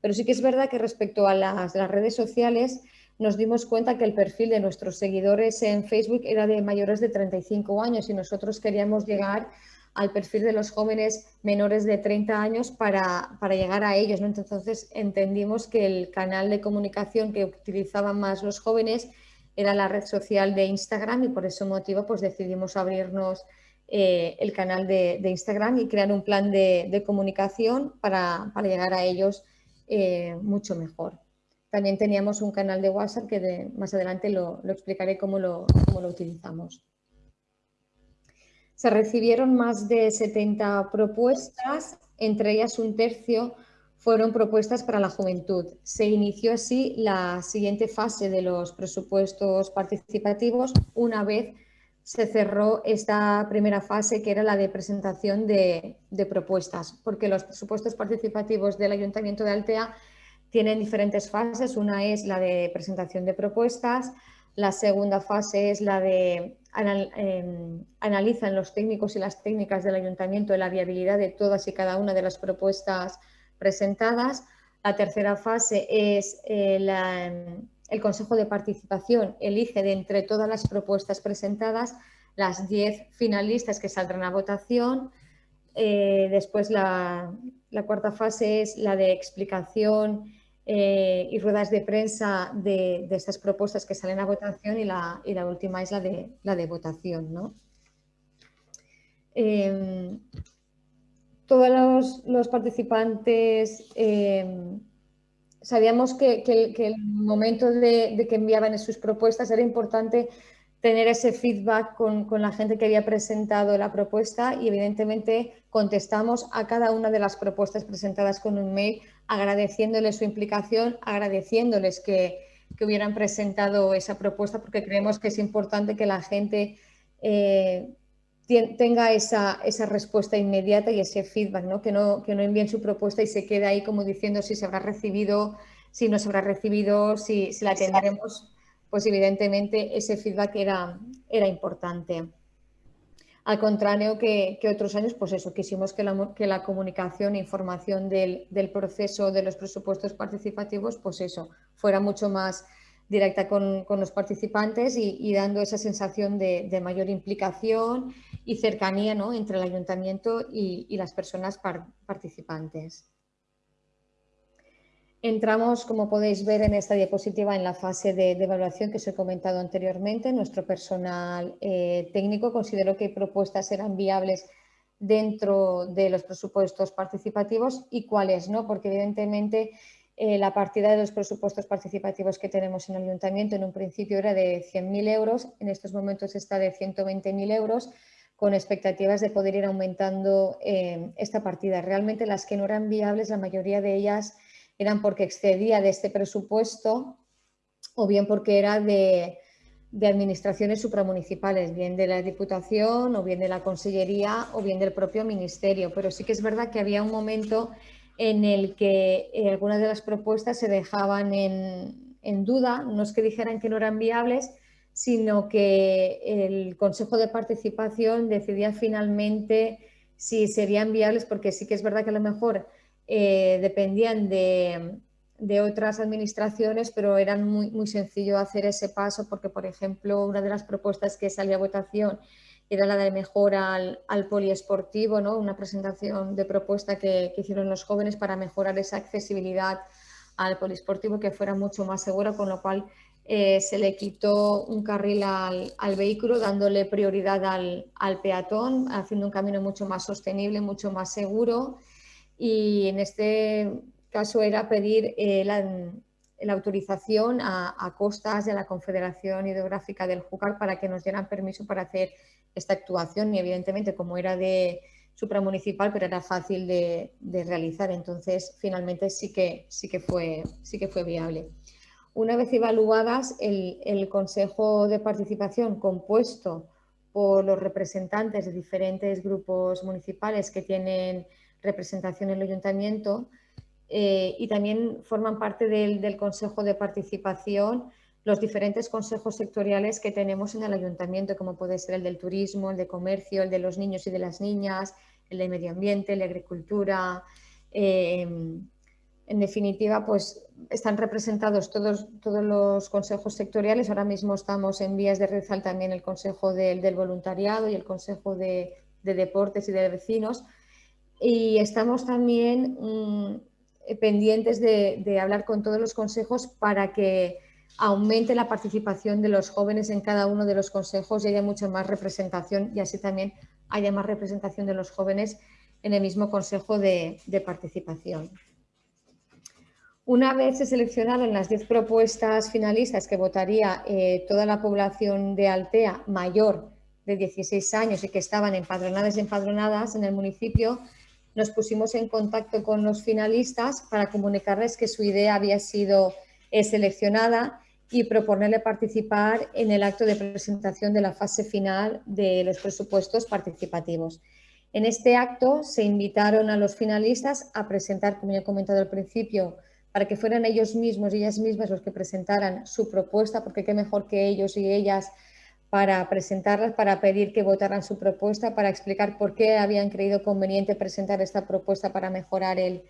Pero sí que es verdad que respecto a las, las redes sociales, nos dimos cuenta que el perfil de nuestros seguidores en Facebook era de mayores de 35 años y nosotros queríamos llegar al perfil de los jóvenes menores de 30 años para, llegar a ellos. ¿no? Entonces entendimos que el canal de comunicación que utilizaban más los jóvenes era la red social de Instagram y por ese motivo pues decidimos abrirnos eh, el canal de, Instagram y crear un plan de, comunicación para, llegar a ellos eh, mucho mejor. También teníamos un canal de WhatsApp que más adelante lo, explicaré cómo lo, utilizamos. Se recibieron más de 70 propuestas, entre ellas un tercio fueron propuestas para la juventud. Se inició así la siguiente fase de los presupuestos participativos una vez se cerró esta primera fase que era la de presentación de, propuestas, porque los presupuestos participativos del Ayuntamiento de Altea tienen diferentes fases. Una es la de presentación de propuestas, la segunda fase es la de em, analizan los técnicos y las técnicas del ayuntamiento la viabilidad de todas y cada una de las propuestas presentadas. La tercera fase es eh, el Consejo de Participación elige de entre todas las propuestas presentadas las 10 finalistas que saldrán a votación. Eh, después la, cuarta fase es la de explicación eh, y ruedas de prensa de, estas propuestas que salen a votación y la, última es la de, la de votación. ¿no? Em, todos los, participantes eh, sabíamos que, el momento de, que enviaban sus propuestas era importante tener ese feedback con, la gente que había presentado la propuesta y evidentemente contestamos a cada una de las propuestas presentadas con un mail agradeciéndoles su implicación, agradeciéndoles que, hubieran presentado esa propuesta porque creemos que es importante que la gente eh, tenga esa, respuesta inmediata y ese feedback, ¿no? Que, no, que no envíen su propuesta y se quede ahí como diciendo si se habrá recibido, si no se habrá recibido, si, la tendremos, pues evidentemente ese feedback era, era importante. Al contrario que, otros años, pues eso, quisimos que la, comunicación e información del, proceso de los presupuestos participativos, pues eso, fuera mucho más directa con, los participantes y, dando esa sensación de, mayor implicación y cercanía entre el ayuntamiento y, las personas participantes. Entramos, como podéis ver en esta diapositiva, en la fase de, evaluación que os he comentado anteriormente. Nuestro personal eh, técnico consideró que propuestas eran viables dentro de los presupuestos participativos y cuáles no, porque evidentemente eh, la partida de los presupuestos participativos que tenemos en el ayuntamiento en un principio era de 100.000 euros, en estos momentos está de 120.000 euros, con expectativas de poder ir aumentando eh, esta partida. Realmente las que no eran viables, la mayoría de ellas eran porque excedía de este presupuesto o bien porque era de, de administraciones supramunicipales, bien de la Diputación o bien de la Consellería o bien del propio Ministerio. Pero sí que es verdad que había un momento en el que eh, algunas de las propuestas se dejaban en, duda, no es que dijeran que no eran viables, sino que el Consejo de Participación decidía finalmente si serían viables, porque sí que es verdad que a lo mejor eh, dependían de, otras administraciones, pero era muy, muy sencillo hacer ese paso porque, por ejemplo, una de las propuestas que salía a votación era la de mejora al, poliesportivo, ¿no? una presentación de propuesta que, hicieron los jóvenes para mejorar esa accesibilidad al poliesportivo que fuera mucho más segura, con lo cual eh, se le quitó un carril al, vehículo dándole prioridad al, peatón, haciendo un camino mucho más sostenible, mucho más seguro y en este caso era pedir eh, la, autorización a, costas de la Confederación Hidrográfica del Júcar para que nos dieran permiso para hacer esta actuación y evidentemente como era de supramunicipal, pero era fácil de, realizar, entonces finalmente sí que, sí, que fue, sí que fue viable. Una vez evaluadas, el, Consejo de Participación compuesto por los representantes de diferentes grupos municipales que tienen representación en el ayuntamiento eh, y también forman parte del, del Consejo de Participación los diferentes consejos sectoriales que tenemos en el ayuntamiento, como puede ser el del turismo, el de comercio, el de los niños y de las niñas, el de medio ambiente, el de agricultura. Eh, en definitiva, pues están representados todos, todos los consejos sectoriales. Ahora mismo estamos en vías de realizar también el consejo del voluntariado y el consejo de, deportes y de vecinos. Y estamos también mm, pendientes de hablar con todos los consejos para que aumente la participación de los jóvenes en cada uno de los consejos y haya mucha más representación y así también haya más representación de los jóvenes en el mismo consejo de, participación. Una vez se seleccionado en las 10 propuestas finalistas que votaría eh, toda la población de Altea mayor de 16 años y que estaban empadronadas y empadronadas en el municipio, nos pusimos en contacto con los finalistas para comunicarles que su idea había sido eh, seleccionada y proponerle participar en el acto de presentación de la fase final de los presupuestos participativos. En este acto se invitaron a los finalistas a presentar, como ya he comentado al principio, para que fueran ellos mismos y ellas mismas los que presentaran su propuesta, porque qué mejor que ellos y ellas para presentarlas, para pedir que votaran su propuesta, para explicar por qué habían creído conveniente presentar esta propuesta para mejorar el,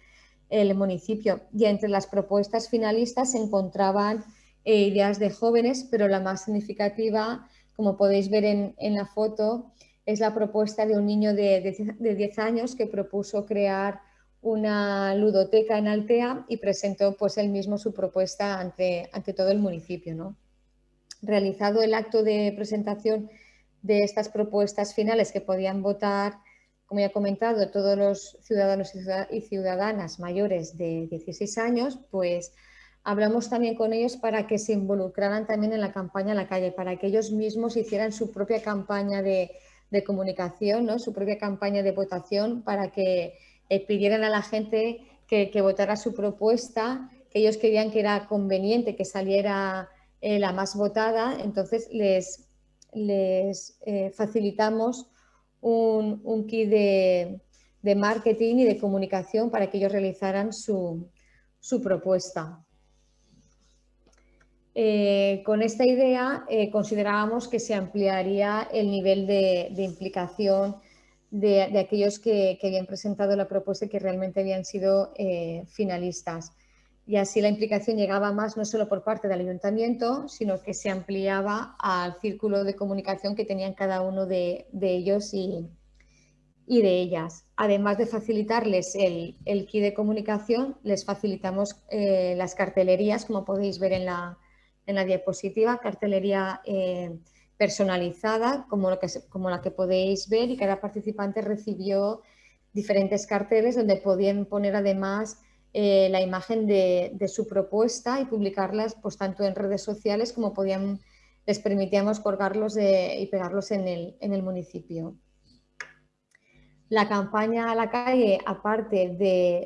municipio. Y entre las propuestas finalistas se encontraban eh, ideas de jóvenes, pero la más significativa, como podéis ver en, la foto, es la propuesta de un niño de, de 10 años que propuso crear una ludoteca en Altea y presentó pues él mismo su propuesta ante, ante todo el municipio. ¿no? Realizado el acto de presentación de estas propuestas finales que podían votar, como ya he comentado, todos los ciudadanos y ciudadanas mayores de 16 años, pues hablamos también con ellos para que se involucraran también en la campaña a la calle, para que ellos mismos hicieran su propia campaña de, comunicación, ¿no? su propia campaña de votación, para que eh, pidieran a la gente que, votara su propuesta, que ellos querían que era conveniente que saliera eh, la más votada, entonces les, les eh, facilitamos un, kit de, marketing y de comunicación para que ellos realizaran su, propuesta. con esta idea considerábamos que se ampliaría el nivel de, de implicación de, aquellos que, habían presentado la propuesta y que realmente habían sido eh, finalistas. Y así la implicación llegaba más no solo por parte del ayuntamiento, sino que se ampliaba al círculo de comunicación que tenían cada uno de, ellos y, de ellas. Además de facilitarles el, el kit de comunicación, les facilitamos eh, las cartelerías, como podéis ver en la, en la diapositiva, cartelería eh, personalizada, como, lo que, como la que podéis ver, y cada participante recibió diferentes carteles donde podían poner además eh, la imagen de, su propuesta y publicarlas pues, tanto en redes sociales como podían, les permitíamos colgarlos y pegarlos en el, en el municipio. La campaña a la calle, aparte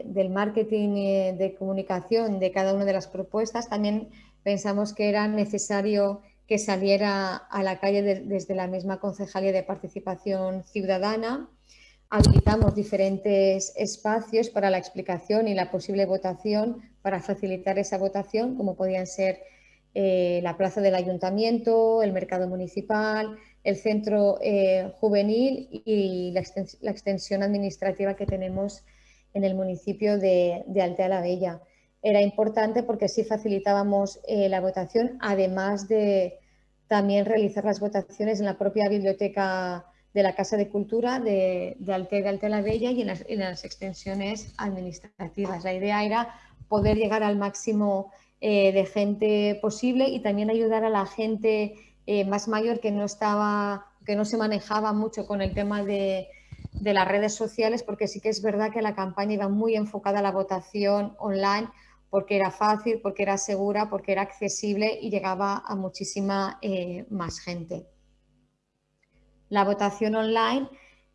del marketing de comunicación de cada una de las propuestas, también pensamos que era necesario que saliera a la calle desde la misma Concejalía de Participación Ciudadana. Habilitamos diferentes espacios para la explicación y la posible votación para facilitar esa votación, como podían ser eh, la plaza del ayuntamiento, el mercado municipal, el centro eh, juvenil y la, extensión administrativa que tenemos en el municipio de, Altea la Bella. Era importante porque así facilitábamos eh, la votación, además de también realizar las votaciones en la propia biblioteca de la Casa de Cultura de, de de Alte la Bella y en las, extensiones administrativas. La idea era poder llegar al máximo eh, de gente posible y también ayudar a la gente eh, más mayor que no estaba, que no se manejaba mucho con el tema de, de las redes sociales, porque sí que es verdad que la campaña iba muy enfocada a la votación online, porque era fácil, porque era segura, porque era accesible y llegaba a muchísima eh, más gente. La votación online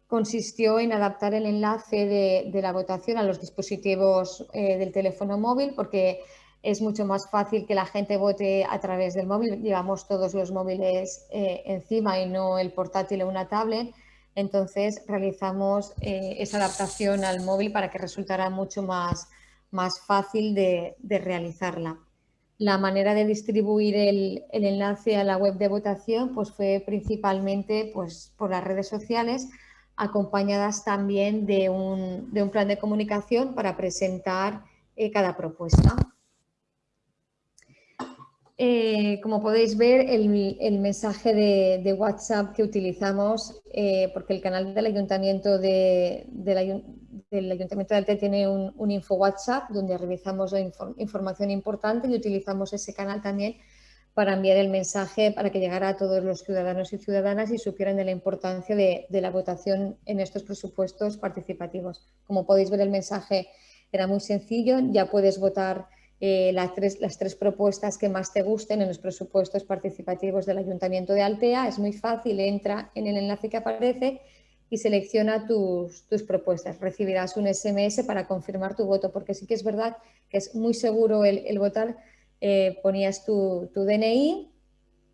consistió en adaptar el enlace de, la votación a los dispositivos eh, del teléfono móvil porque es mucho más fácil que la gente vote a través del móvil. Llevamos todos los móviles eh, encima y no el portátil o una tablet. Entonces realizamos esa adaptación al móvil para que resultara mucho más más fácil de, realizarla. La manera de distribuir el, enlace a la web de votación pues fue principalmente pues, por las redes sociales, acompañadas también de un, plan de comunicación para presentar eh, cada propuesta. Eh, como podéis ver, el, mensaje de, WhatsApp que utilizamos, eh, porque el canal del Ayuntamiento de, del Ayuntamiento de Alte tiene un, info WhatsApp donde realizamos información importante y utilizamos ese canal también para enviar el mensaje para que llegara a todos los ciudadanos y ciudadanas y supieran de la importancia de, de la votación en estos presupuestos participativos. Como podéis ver, el mensaje era muy sencillo, ya puedes votar eh, las, tres, las tres propuestas que más te gusten en los presupuestos participativos del Ayuntamiento de Altea. Es muy fácil, entra en el enlace que aparece y selecciona tus, propuestas. Recibirás un SMS para confirmar tu voto, porque sí que es verdad que es muy seguro el, votar. Eh, ponías tu, DNI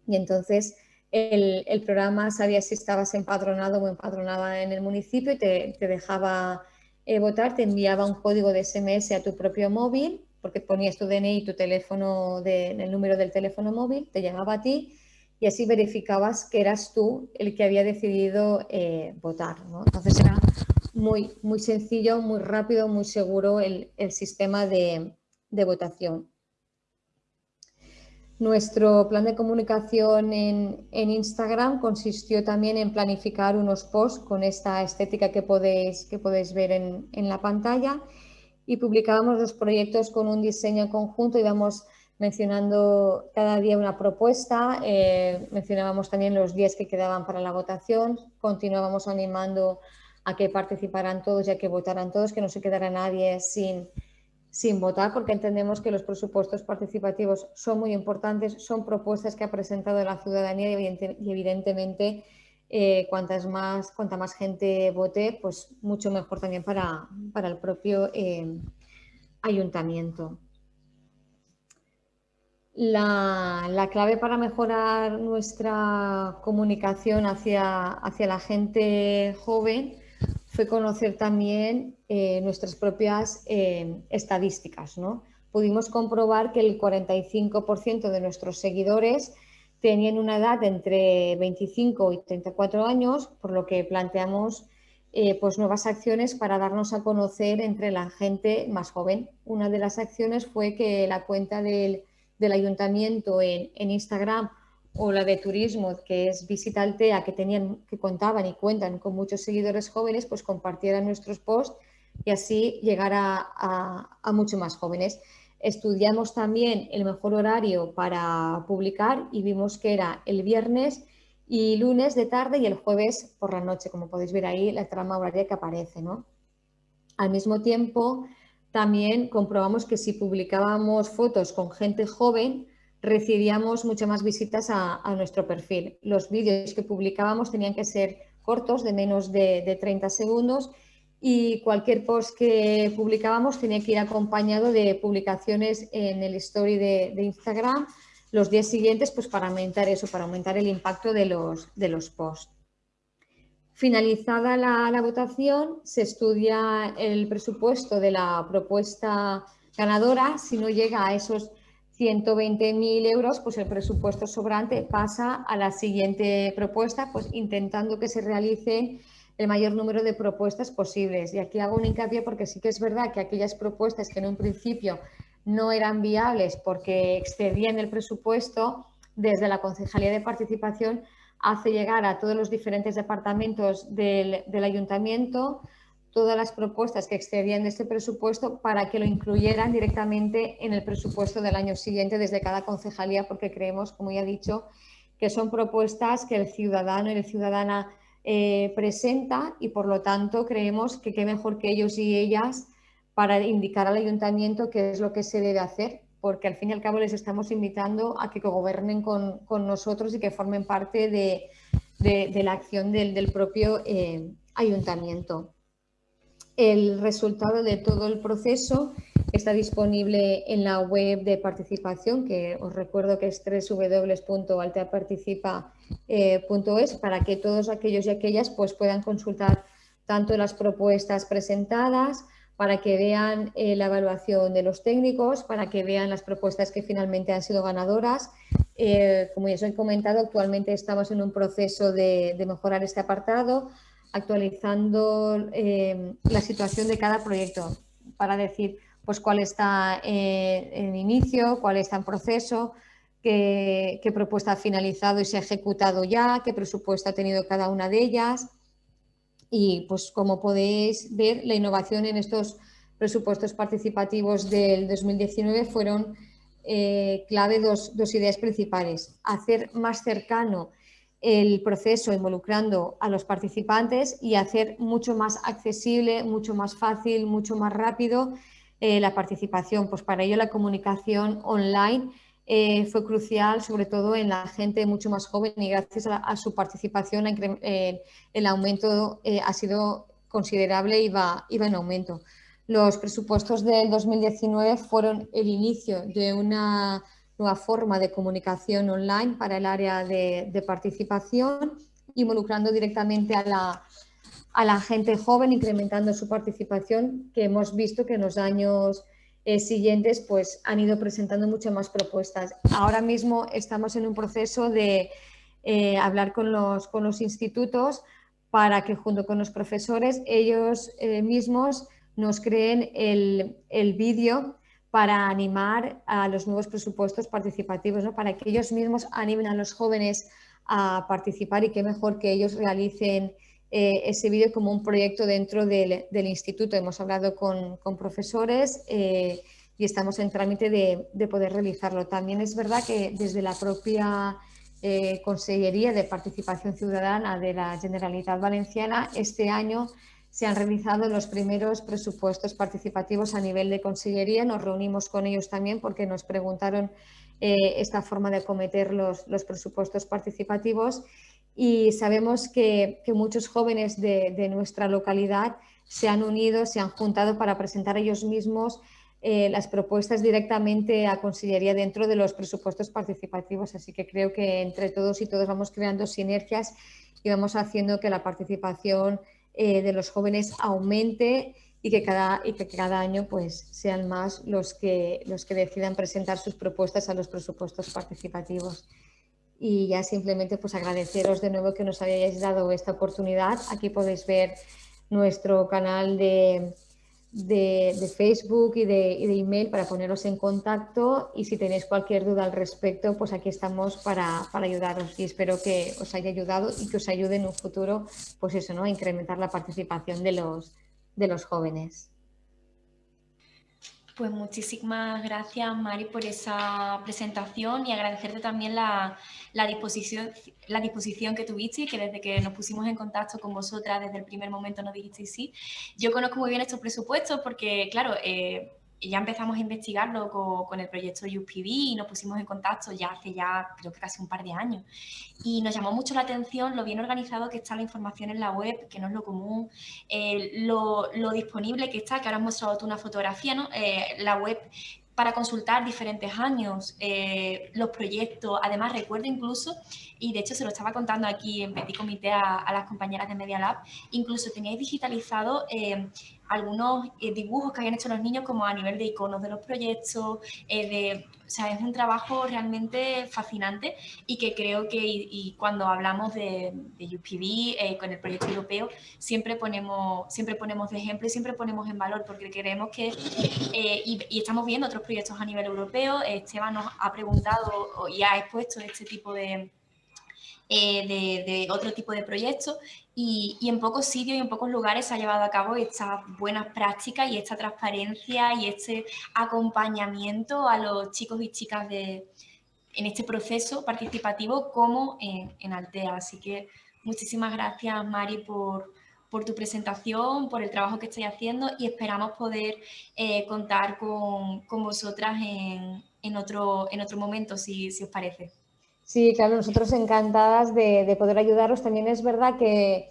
y entonces el, programa sabía si estabas empadronado o empadronada en el municipio y te, dejaba eh, votar, te enviaba un código de SMS a tu propio móvil, porque ponías tu DNI tu teléfono, de, el número del teléfono móvil, te llegaba a ti y así verificabas que eras tú el que había decidido eh, votar. Entonces era muy, muy sencillo, muy rápido, muy seguro el, sistema de, votación. Nuestro plan de comunicación en, Instagram consistió también en planificar unos posts con esta estética que podéis, que podéis ver en, en la pantalla y publicábamos los proyectos con un diseño conjunto y damos mencionando cada día una propuesta, eh, mencionábamos también los días que quedaban para la votación, continuábamos animando a que participaran todos y a que votaran todos, que no se quedara nadie sin, sin votar, porque entendemos que los presupuestos participativos son muy importantes, son propuestas que ha presentado la ciudadanía y, evidentemente eh, cuantas más, cuanta más gente vote, pues mucho mejor también para, para el propio eh, ayuntamiento. La, clave para mejorar nuestra comunicación hacia, hacia la gente joven fue conocer también eh, nuestras propias estadísticas. ¿no? Pudimos comprobar que el 45% de nuestros seguidores tenían una edad entre 25 y 34 años, por lo que planteamos eh, pues nuevas acciones para darnos a conocer entre la gente más joven. Una de las acciones fue que la cuenta del del ayuntamiento en, Instagram o la de turismo, que es Visita Altea, que, tenían, que contaban y cuentan con muchos seguidores jóvenes, pues compartieran nuestros posts y así llegar a, a, mucho más jóvenes. Estudiamos también el mejor horario para publicar y vimos que era el viernes y lunes de tarde y el jueves por la noche, como podéis ver ahí la trama horaria que aparece. ¿no? Al mismo tiempo, también comprobamos que si publicábamos fotos con gente joven, recibíamos muchas más visitas a, nuestro perfil. Los vídeos que publicábamos tenían que ser cortos, de menos de, 30 segundos, y cualquier post que publicábamos tenía que ir acompañado de publicaciones en el story de, Instagram los días siguientes pues para aumentar eso, para aumentar el impacto de los, de los posts. Finalizada la, votación, se estudia el presupuesto de la propuesta ganadora. Si no llega a esos 120.000 euros, pues el presupuesto sobrante pasa a la siguiente propuesta, pues intentando que se realice el mayor número de propuestas posibles. Y aquí hago un hincapié porque sí que es verdad que aquellas propuestas que en un principio no eran viables porque excedían el presupuesto, desde la Concejalía de Participación hace llegar a todos los diferentes departamentos del, ayuntamiento todas las propuestas que excedían de este presupuesto para que lo incluyeran directamente en el presupuesto del año siguiente desde cada concejalía, porque creemos, como ya he dicho, que son propuestas que el ciudadano y la ciudadana eh, presenta y por lo tanto creemos que qué mejor que ellos y ellas para indicar al ayuntamiento qué es lo que se debe hacer porque al fin y al cabo les estamos invitando a que gobernen con, nosotros y que formen parte de, la acción del, propio eh, ayuntamiento. El resultado de todo el proceso está disponible en la web de participación, que os recuerdo que es www.alteaparticipa.es, para que todos aquellos y aquellas pues, puedan consultar tanto las propuestas presentadas, para que vean eh, la evaluación de los técnicos, para que vean las propuestas que finalmente han sido ganadoras. Eh, como ya os he comentado, actualmente estamos en un proceso de, mejorar este apartado, actualizando eh, la situación de cada proyecto para decir pues, cuál está en inicio, cuál está en proceso, qué, qué propuesta ha finalizado y se ha ejecutado ya, qué presupuesto ha tenido cada una de ellas y pues como podéis ver, la innovación en estos presupuestos participativos del 2019 fueron eh, clave dos, dos, ideas principales. Hacer más cercano el proceso involucrando a los participantes y hacer mucho más accesible, mucho más fácil, mucho más rápido eh, la participación. Pues para ello la comunicación online eh, fue crucial, sobre todo en la gente mucho más joven y gracias a, su participación el aumento ha sido considerable y va, en aumento. Los presupuestos del 2019 fueron el inicio de una nueva forma de comunicación online para el área de, participación, involucrando directamente a la, a la, gente joven, incrementando su participación, que hemos visto que en los años eh, siguientes pues, han ido presentando muchas más propuestas. Ahora mismo estamos en un proceso de eh, hablar con los, con los institutos para que junto con los profesores ellos eh, mismos nos creen el, el vídeo para animar a los nuevos presupuestos participativos, ¿no? para que ellos mismos animen a los jóvenes a participar y qué mejor que ellos realicen eh, ese vídeo como un proyecto dentro del, del instituto. Hemos hablado con, con profesores eh, y estamos en trámite de, de, poder realizarlo. También es verdad que desde la propia eh, Consellería de Participación Ciudadana de la Generalitat Valenciana este año se han realizado los primeros presupuestos participativos a nivel de consellería. Nos reunimos con ellos también porque nos preguntaron eh, esta forma de acometer los, presupuestos participativos y sabemos que, muchos jóvenes de, nuestra localidad se han unido, se han juntado para presentar ellos mismos eh, las propuestas directamente a Consellería dentro de los presupuestos participativos. Así que creo que entre todos y todos vamos creando sinergias y vamos haciendo que la participación eh, de los jóvenes aumente y que cada, y que cada año pues, sean más los que, los que decidan presentar sus propuestas a los presupuestos participativos. Y ya simplemente pues agradeceros de nuevo que nos hayáis dado esta oportunidad. Aquí podéis ver nuestro canal de, de, Facebook y de, email para poneros en contacto y si tenéis cualquier duda al respecto, pues aquí estamos para, para, ayudaros y espero que os haya ayudado y que os ayude en un futuro, pues eso, ¿no? A incrementar la participación de los, de los jóvenes. Pues muchísimas gracias, Mari, por esa presentación y agradecerte también la, disposición, la disposición que tuviste y que desde que nos pusimos en contacto con vosotras desde el primer momento nos dijisteis sí. Yo conozco muy bien estos presupuestos porque, claro, eh, ya empezamos a investigarlo con, el proyecto UPV y nos pusimos en contacto ya hace ya creo que casi un par de años. Y nos llamó mucho la atención lo bien organizado que está la información en la web, que no es lo común, eh, lo, disponible que está, que ahora has mostrado tú una fotografía, ¿no? Eh, la web para consultar diferentes años, eh, los proyectos. Además, recuerdo incluso, y de hecho se lo estaba contando aquí en Petit Comité a, las compañeras de Media Lab, incluso teníais digitalizado algunos eh, dibujos que habían hecho los niños como a nivel de iconos de los proyectos, eh, de, o sea, es un trabajo realmente fascinante y que creo que y, cuando hablamos de, de UPV eh, con el proyecto europeo siempre ponemos, siempre ponemos de ejemplo y siempre ponemos en valor porque queremos que, y, y, estamos viendo otros proyectos a nivel europeo, Esteban nos ha preguntado y ha expuesto este tipo de, de, de, otro tipo de proyectos y, en pocos sitios y en pocos lugares se ha llevado a cabo estas buenas prácticas y esta transparencia y este acompañamiento a los chicos y chicas de, en este proceso participativo como en, Altea. Así que muchísimas gracias Mari por, por tu presentación, por el trabajo que estáis haciendo y esperamos poder eh, contar con, con vosotras en, en, otro, en otro momento, si, si os parece. Sí, claro, nosotros encantadas de, poder ayudaros. También es verdad que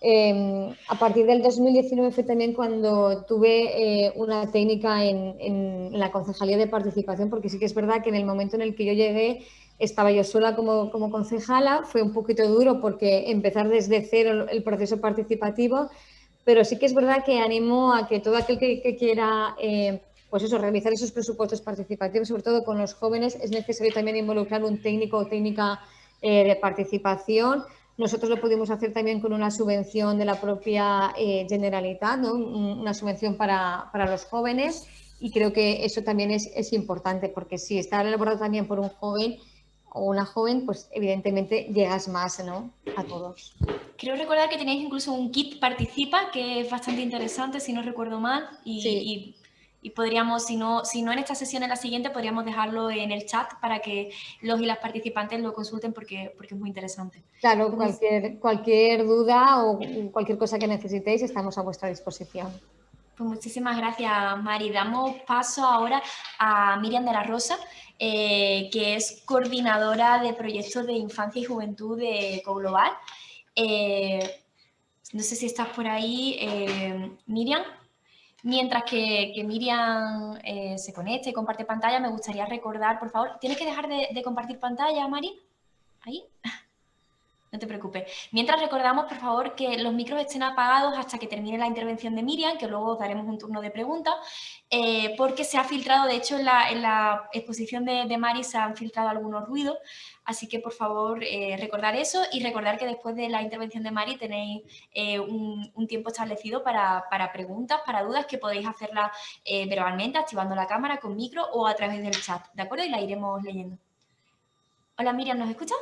em, a partir del 2019 fue también cuando tuve eh, una técnica en, la concejalía de participación, porque sí que es verdad que en el momento en el que yo llegué estaba yo sola como, concejala, fue un poquito duro porque empezar desde cero el proceso participativo, pero sí que es verdad que animo a que todo aquel que, quiera... Eh, pues eso, realizar esos presupuestos participativos, sobre todo con los jóvenes, es necesario también involucrar un técnico o técnica eh, de participación. Nosotros lo pudimos hacer también con una subvención de la propia eh, Generalitat, ¿no? una subvención para, para, los jóvenes y creo que eso también es, es importante porque si está elaborado también por un joven o una joven, pues evidentemente llegas más ¿no? a todos. Creo recordar que tenéis incluso un kit participa que es bastante interesante, si no recuerdo mal, y, y y podríamos, si no, si no en esta sesión, en la siguiente, podríamos dejarlo en el chat para que los y las participantes lo consulten porque, porque es muy interesante. Claro, cualquier, cualquier duda o cualquier cosa que necesitéis estamos a vuestra disposición. Pues muchísimas gracias, Mari. Damos paso ahora a Miriam de la Rosa, eh, que es coordinadora de proyectos de infancia y juventud de CoGlobal. Eh, no sé si estás por ahí, eh, Miriam. Mientras que, Miriam se conecte y comparte pantalla, me gustaría recordar, por favor, ¿tienes que dejar de, de compartir pantalla, Mari? ¿Ahí? (laughs) No te preocupes. Mientras recordamos, por favor, que los micros estén apagados hasta que termine la intervención de Miriam, que luego daremos un turno de preguntas, eh, porque se ha filtrado, de hecho, en la, exposición de, Mari se han filtrado algunos ruidos, así que, por favor, eh, recordar eso y recordar que después de la intervención de Mari tenéis eh, un, tiempo establecido para, para, preguntas, para dudas, que podéis hacerlas verbalmente, activando la cámara con micro o a través del chat, ¿de acuerdo? Y la iremos leyendo. Hola, Miriam, ¿nos escuchas?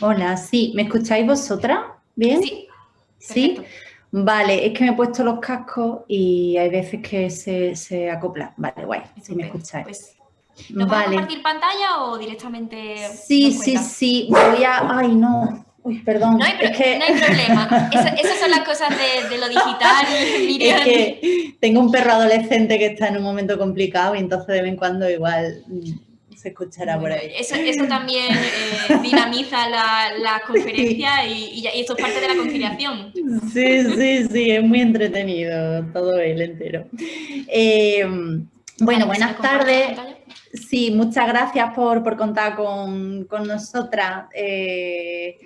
Hola, sí, ¿me escucháis vosotras? ¿Bien? Sí. ¿Sí? Vale, es que me he puesto los cascos y hay veces que se, se acopla. Vale, guay, si me escucháis. Pues, ¿Nos vale. a compartir pantalla o directamente...? Sí, sí, sí, voy a... Ay, no, Uy, perdón. No hay, es que... no hay problema. (laughs) esas son las cosas de, de lo digital. (laughs) Es que tengo un perro adolescente que está en un momento complicado y entonces de vez en cuando igual se escuchará por ahí. Eso, también eh, (laughs) dinamiza la, conferencia y, esto es parte de la conciliación. Sí, sí, sí, es muy entretenido todo el entero. Eh, bueno, buenas tardes. Sí, muchas gracias por, contar con, nosotras. Eh,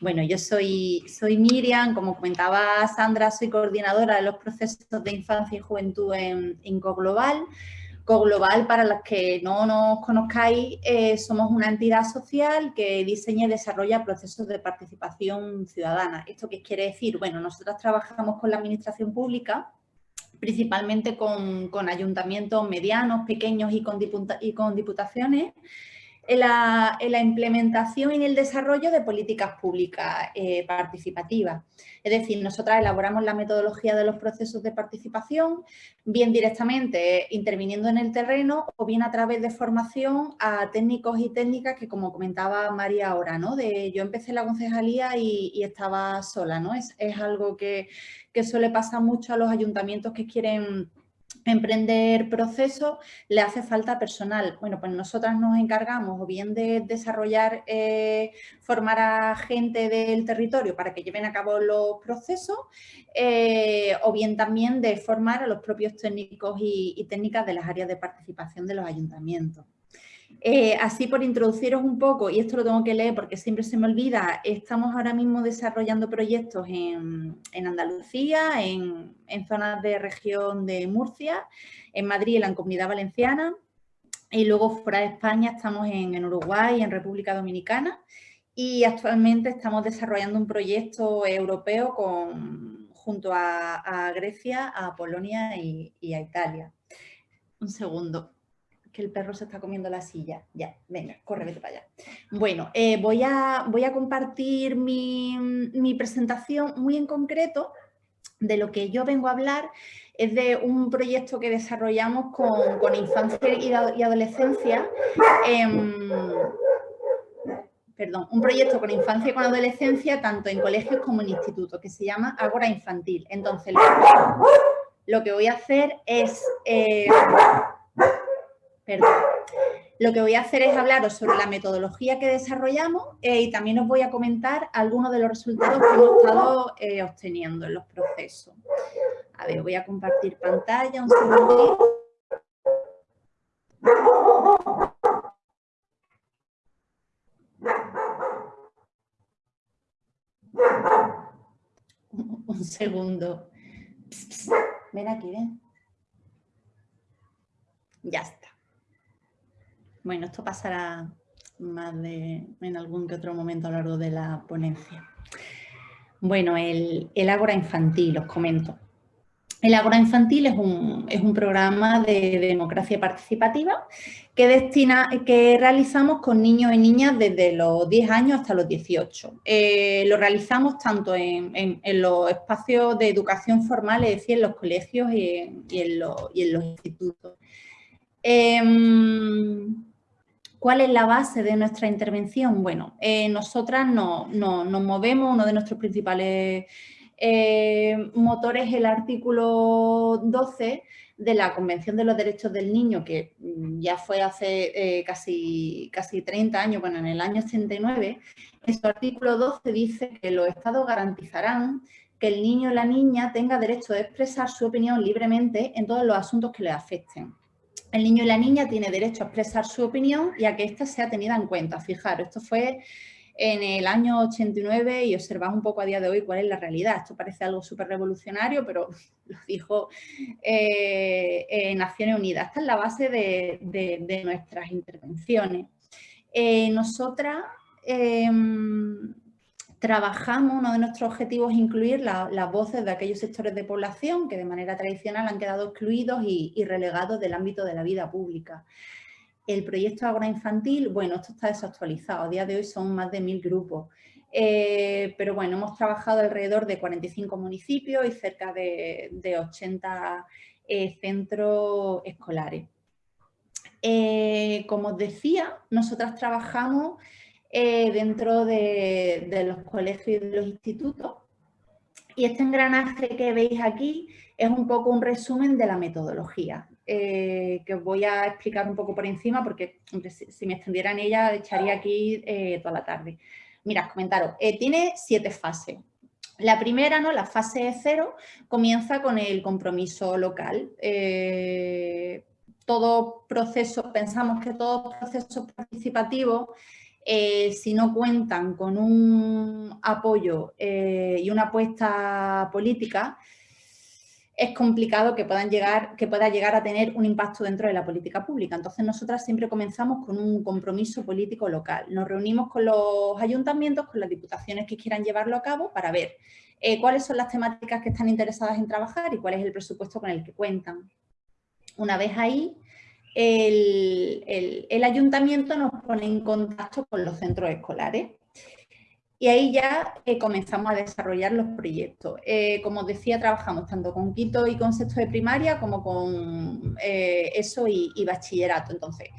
bueno, yo soy, soy Miriam, como comentaba Sandra, soy coordinadora de los procesos de infancia y juventud en, en CoGlobal. Global, para los que no nos conozcáis, eh, somos una entidad social que diseña y desarrolla procesos de participación ciudadana. ¿Esto qué quiere decir? Bueno, nosotros trabajamos con la administración pública, principalmente con, ayuntamientos medianos, pequeños y con, y con diputaciones, en la, implementación y en el desarrollo de políticas públicas eh, participativas. Es decir, nosotras elaboramos la metodología de los procesos de participación, bien directamente interviniendo en el terreno o bien a través de formación a técnicos y técnicas que, como comentaba María ahora, ¿no? De, yo empecé la concejalía y, estaba sola, ¿no? Es, algo que, que suele pasar mucho a los ayuntamientos que quieren emprender procesos, le hace falta personal. Bueno, pues nosotras nos encargamos o bien de desarrollar, eh, formar a gente del territorio para que lleven a cabo los procesos, eh, o bien también de formar a los propios técnicos y técnicas de las áreas de participación de los ayuntamientos. Eh, así por introduciros un poco, y esto lo tengo que leer porque siempre se me olvida, estamos ahora mismo desarrollando proyectos en, Andalucía, en, zonas de región de Murcia, en Madrid, en la Comunidad Valenciana, y luego fuera de España estamos en, Uruguay y en República Dominicana, y actualmente estamos desarrollando un proyecto europeo con, junto a, Grecia, a Polonia y a Italia. Un segundo que el perro se está comiendo la silla. Ya, venga, corre, vete para allá. Bueno, eh, voy, a, voy a compartir mi, presentación muy en concreto de lo que yo vengo a hablar es de un proyecto que desarrollamos con, infancia y, adolescencia, perdón, un proyecto con infancia y con adolescencia tanto en colegios como en institutos, que se llama Ágora Infantil. Entonces, lo, que voy a hacer es... Eh, lo que voy a hacer es hablaros sobre la metodología que desarrollamos eh, y también os voy a comentar algunos de los resultados que hemos estado eh, obteniendo en los procesos. A ver, voy a compartir pantalla un segundo. Un segundo. Ven aquí, ven. Ya está. Bueno, esto pasará más de, en algún que otro momento a lo largo de la ponencia. Bueno, el, el Ágora Infantil, os comento. El Ágora Infantil es un, es un, programa de democracia participativa que, destina, que realizamos con niños y niñas desde los 10 años hasta los 18. Eh, lo realizamos tanto en, en, los espacios de educación formal, es decir, en los colegios y en, y en los, institutos. Em, ¿Cuál es la base de nuestra intervención? Bueno, eh, nosotras nos movemos, uno de nuestros principales Eh, motor es el artículo 12 de la Convención de los Derechos del Niño, que mm, ya fue hace eh, casi, casi 30 años, bueno, en el año 89, en su artículo 12 dice que los estados garantizarán que el niño o la niña tenga derecho a expresar su opinión libremente en todos los asuntos que le afecten. El niño y la niña tiene derecho a expresar su opinión y a que ésta sea tenida en cuenta. Fijaros, esto fue en el año 89 y observamos un poco a día de hoy cuál es la realidad. Esto parece algo súper revolucionario, pero (laughs) lo dijo eh, Naciones Unidas. Esta es la base de, nuestras intervenciones. Eh, nosotras em, trabajamos, uno de nuestros objetivos es incluir las voces de aquellos sectores de población que de manera tradicional han quedado excluidos y, relegados del ámbito de la vida pública. El proyecto agroinfantil, bueno, esto está desactualizado, a día de hoy son más de mil grupos. Eh, pero bueno, hemos trabajado alrededor de 45 municipios y cerca de, 80 eh, centros escolares. Eh, como os decía, nosotras trabajamos dentro de, los colegios y de los institutos y este engranaje que veis aquí es un poco un resumen de la metodología. Eh, que os voy a explicar un poco por encima porque si, me extendiera en ella echaría aquí eh, toda la tarde. Mirad, comentaros, eh, tiene siete fases. La primera, ¿no? la fase cero, comienza con el compromiso local. todo proceso, pensamos que todos procesos participativos si no cuentan con un apoyo y una apuesta política, es complicado que, puedan llegar, que pueda llegar a tener un impacto dentro de la política pública. Entonces, nosotras siempre comenzamos con un compromiso político local. Nos reunimos con los ayuntamientos, con las diputaciones que quieran llevarlo a cabo para ver eh, cuáles son las temáticas que están interesadas en trabajar y cuál es el presupuesto con el que cuentan. Una vez ahí, el ayuntamiento nos pone en contacto con los centros escolares y ahí ya eh, comenzamos a desarrollar los proyectos. Eh, como os decía, trabajamos tanto con quinto y con sexto de primaria como con eh, eso y, bachillerato. Entonces,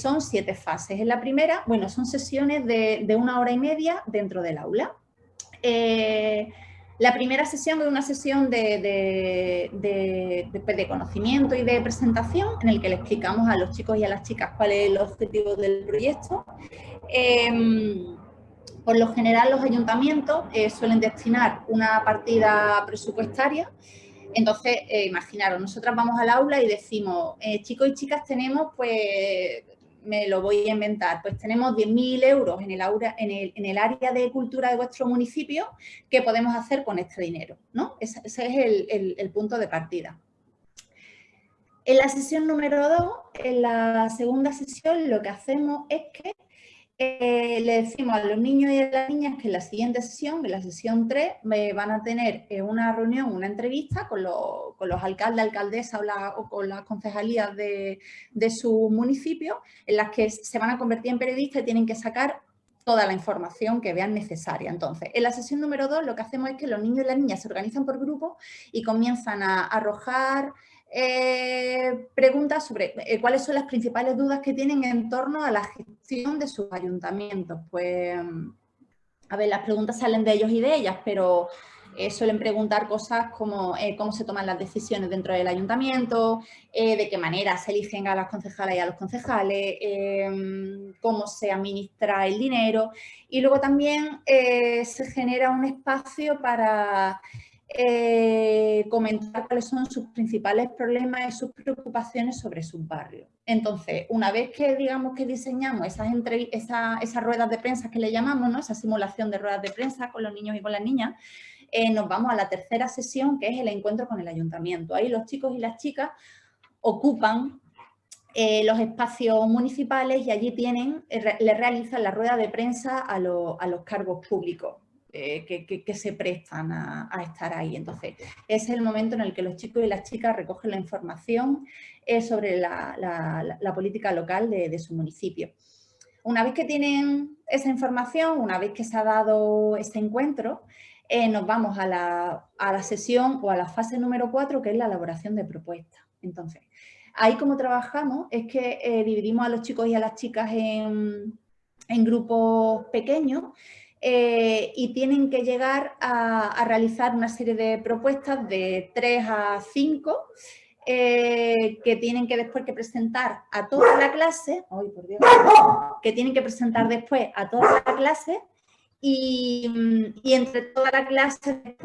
son siete fases. En la primera, bueno, son sesiones de, una hora y media dentro del aula. La primera sesión es una sesión de, de, conocimiento y de presentación en el que le explicamos a los chicos y a las chicas cuál es el objetivo del proyecto. Em, por lo general los ayuntamientos eh, suelen destinar una partida presupuestaria, entonces eh, imaginaros, nosotras vamos al aula y decimos, eh, chicos y chicas tenemos, pues me lo voy a inventar, pues tenemos 10.000 euros en el, en, el, área de cultura de vuestro municipio, ¿qué podemos hacer con este dinero? ¿no? Ese, es el, el punto de partida. En la sesión número 2, en la segunda sesión, lo que hacemos es que eh, le decimos a los niños y a las niñas que en la siguiente sesión, en la sesión 3, van a tener eh, una reunión, una entrevista con, los alcaldes, alcaldesas o, con las concejalías de, su municipio, en las que se van a convertir en periodistas y tienen que sacar toda la información que vean necesaria. Entonces, en la sesión número 2 lo que hacemos es que los niños y las niñas se organizan por grupos y comienzan a arrojar eh, preguntas sobre cuáles son las principales dudas que tienen en torno a la gestión de sus ayuntamientos. Pues, a ver, las preguntas salen de ellos y de ellas, pero eh, suelen preguntar cosas como cómo se toman las decisiones dentro del ayuntamiento, de qué manera se eligen a las concejales y a los concejales, cómo se administra el dinero y luego también se genera un espacio para eh, comentar cuáles son sus principales problemas y sus preocupaciones sobre sus barrios. Entonces, una vez que digamos que diseñamos esas, ruedas de prensa que le llamamos, ¿no? esa simulación de ruedas de prensa con los niños y con las niñas, eh, nos vamos a la tercera sesión que es el encuentro con el ayuntamiento. Ahí los chicos y las chicas ocupan eh, los espacios municipales y allí tienen, le realizan la rueda de prensa a los cargos públicos. Eh, que, se prestan a, estar ahí. Entonces, es el momento en el que los chicos y las chicas recogen la información eh, sobre la, política local de, su municipio. Una vez que tienen esa información, una vez que se ha dado este encuentro, eh, nos vamos a la, sesión o a la fase número 4, que es la elaboración de propuestas. Entonces, ahí como trabajamos es que dividimos a los chicos y a las chicas en, en grupos pequeños eh, y tienen que llegar a, realizar una serie de propuestas de 3 a 5 eh, que tienen que después que presentar a toda la clase, que tienen que presentar después a toda la clase y, entre toda la clase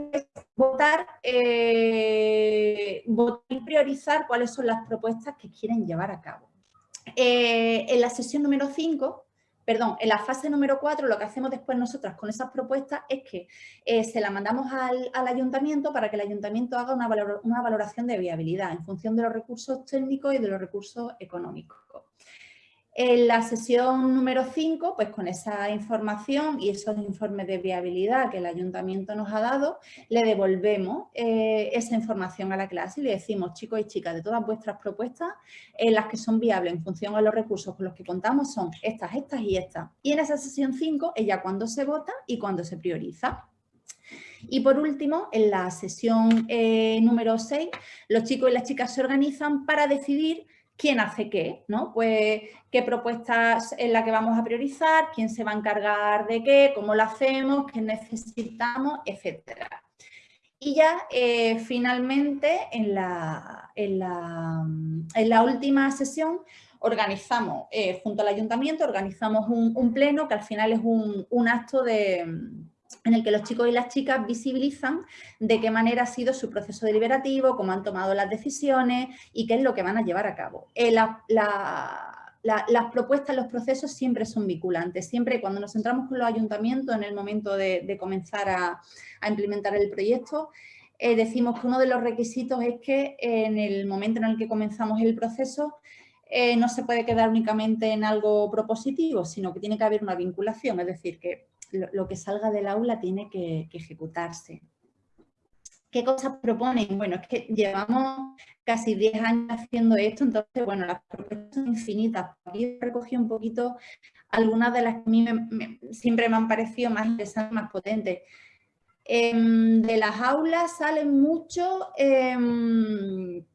votar, eh, votar y priorizar cuáles son las propuestas que quieren llevar a cabo. en la sesión número 5 perdón, en la fase número 4 lo que hacemos después nosotras con esas propuestas es que eh, se la mandamos al, ayuntamiento para que el ayuntamiento haga una, una valoración de viabilidad en función de los recursos técnicos y de los recursos económicos. En la sesión número 5, pues con esa información y esos informes de viabilidad que el ayuntamiento nos ha dado, le devolvemos eh, esa información a la clase y le decimos, chicos y chicas, de todas vuestras propuestas, eh, las que son viables en función de los recursos con los que contamos son estas, estas y estas. Y en esa sesión 5 ella cuando se vota y cuando se prioriza. Y por último, en la sesión eh, número 6, los chicos y las chicas se organizan para decidir quién hace qué, ¿no? Pues qué propuestas es la que vamos a priorizar, quién se va a encargar de qué, cómo lo hacemos, qué necesitamos, etcétera. Y ya eh, finalmente en la, en, la, última sesión organizamos, eh, junto al ayuntamiento, organizamos un, pleno que al final es un acto de, en el que los chicos y las chicas visibilizan de qué manera ha sido su proceso deliberativo, cómo han tomado las decisiones y qué es lo que van a llevar a cabo. Eh, las propuestas, los procesos siempre son vinculantes, siempre cuando nos centramos con los ayuntamientos en el momento de, comenzar a, implementar el proyecto, eh, decimos que uno de los requisitos es que en el momento en el que comenzamos el proceso eh, no se puede quedar únicamente en algo propositivo, sino que tiene que haber una vinculación, es decir, que lo, que salga del aula tiene que, ejecutarse. ¿Qué cosas proponen? Bueno, es que llevamos casi 10 años haciendo esto, entonces, bueno, las propuestas son infinitas. Aquí recogí un poquito algunas de las que a mí siempre me han parecido más interesantes, más potentes. Em, de las aulas salen mucho, em,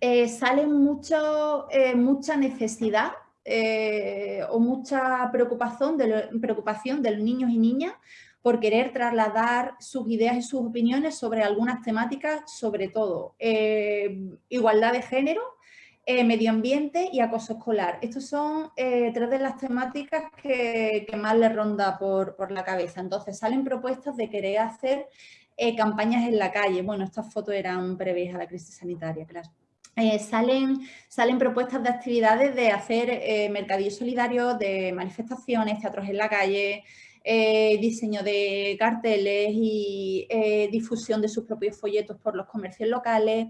eh, salen mucho, eh, mucha necesidad eh, o mucha preocupación de, preocupación de los niños y niñas por querer trasladar sus ideas y sus opiniones sobre algunas temáticas, sobre todo eh, igualdad de género, eh, medio ambiente y acoso escolar. Estas son tres de las temáticas que, más les ronda por, por, la cabeza. Entonces salen propuestas de querer hacer campañas en la calle. Bueno, estas fotos eran previas a la crisis sanitaria, claro. Eh, salen, salen propuestas de actividades de hacer eh, mercadillo solidario, de manifestaciones, teatros en la calle, eh, diseño de carteles y difusión de sus propios folletos por los comercios locales.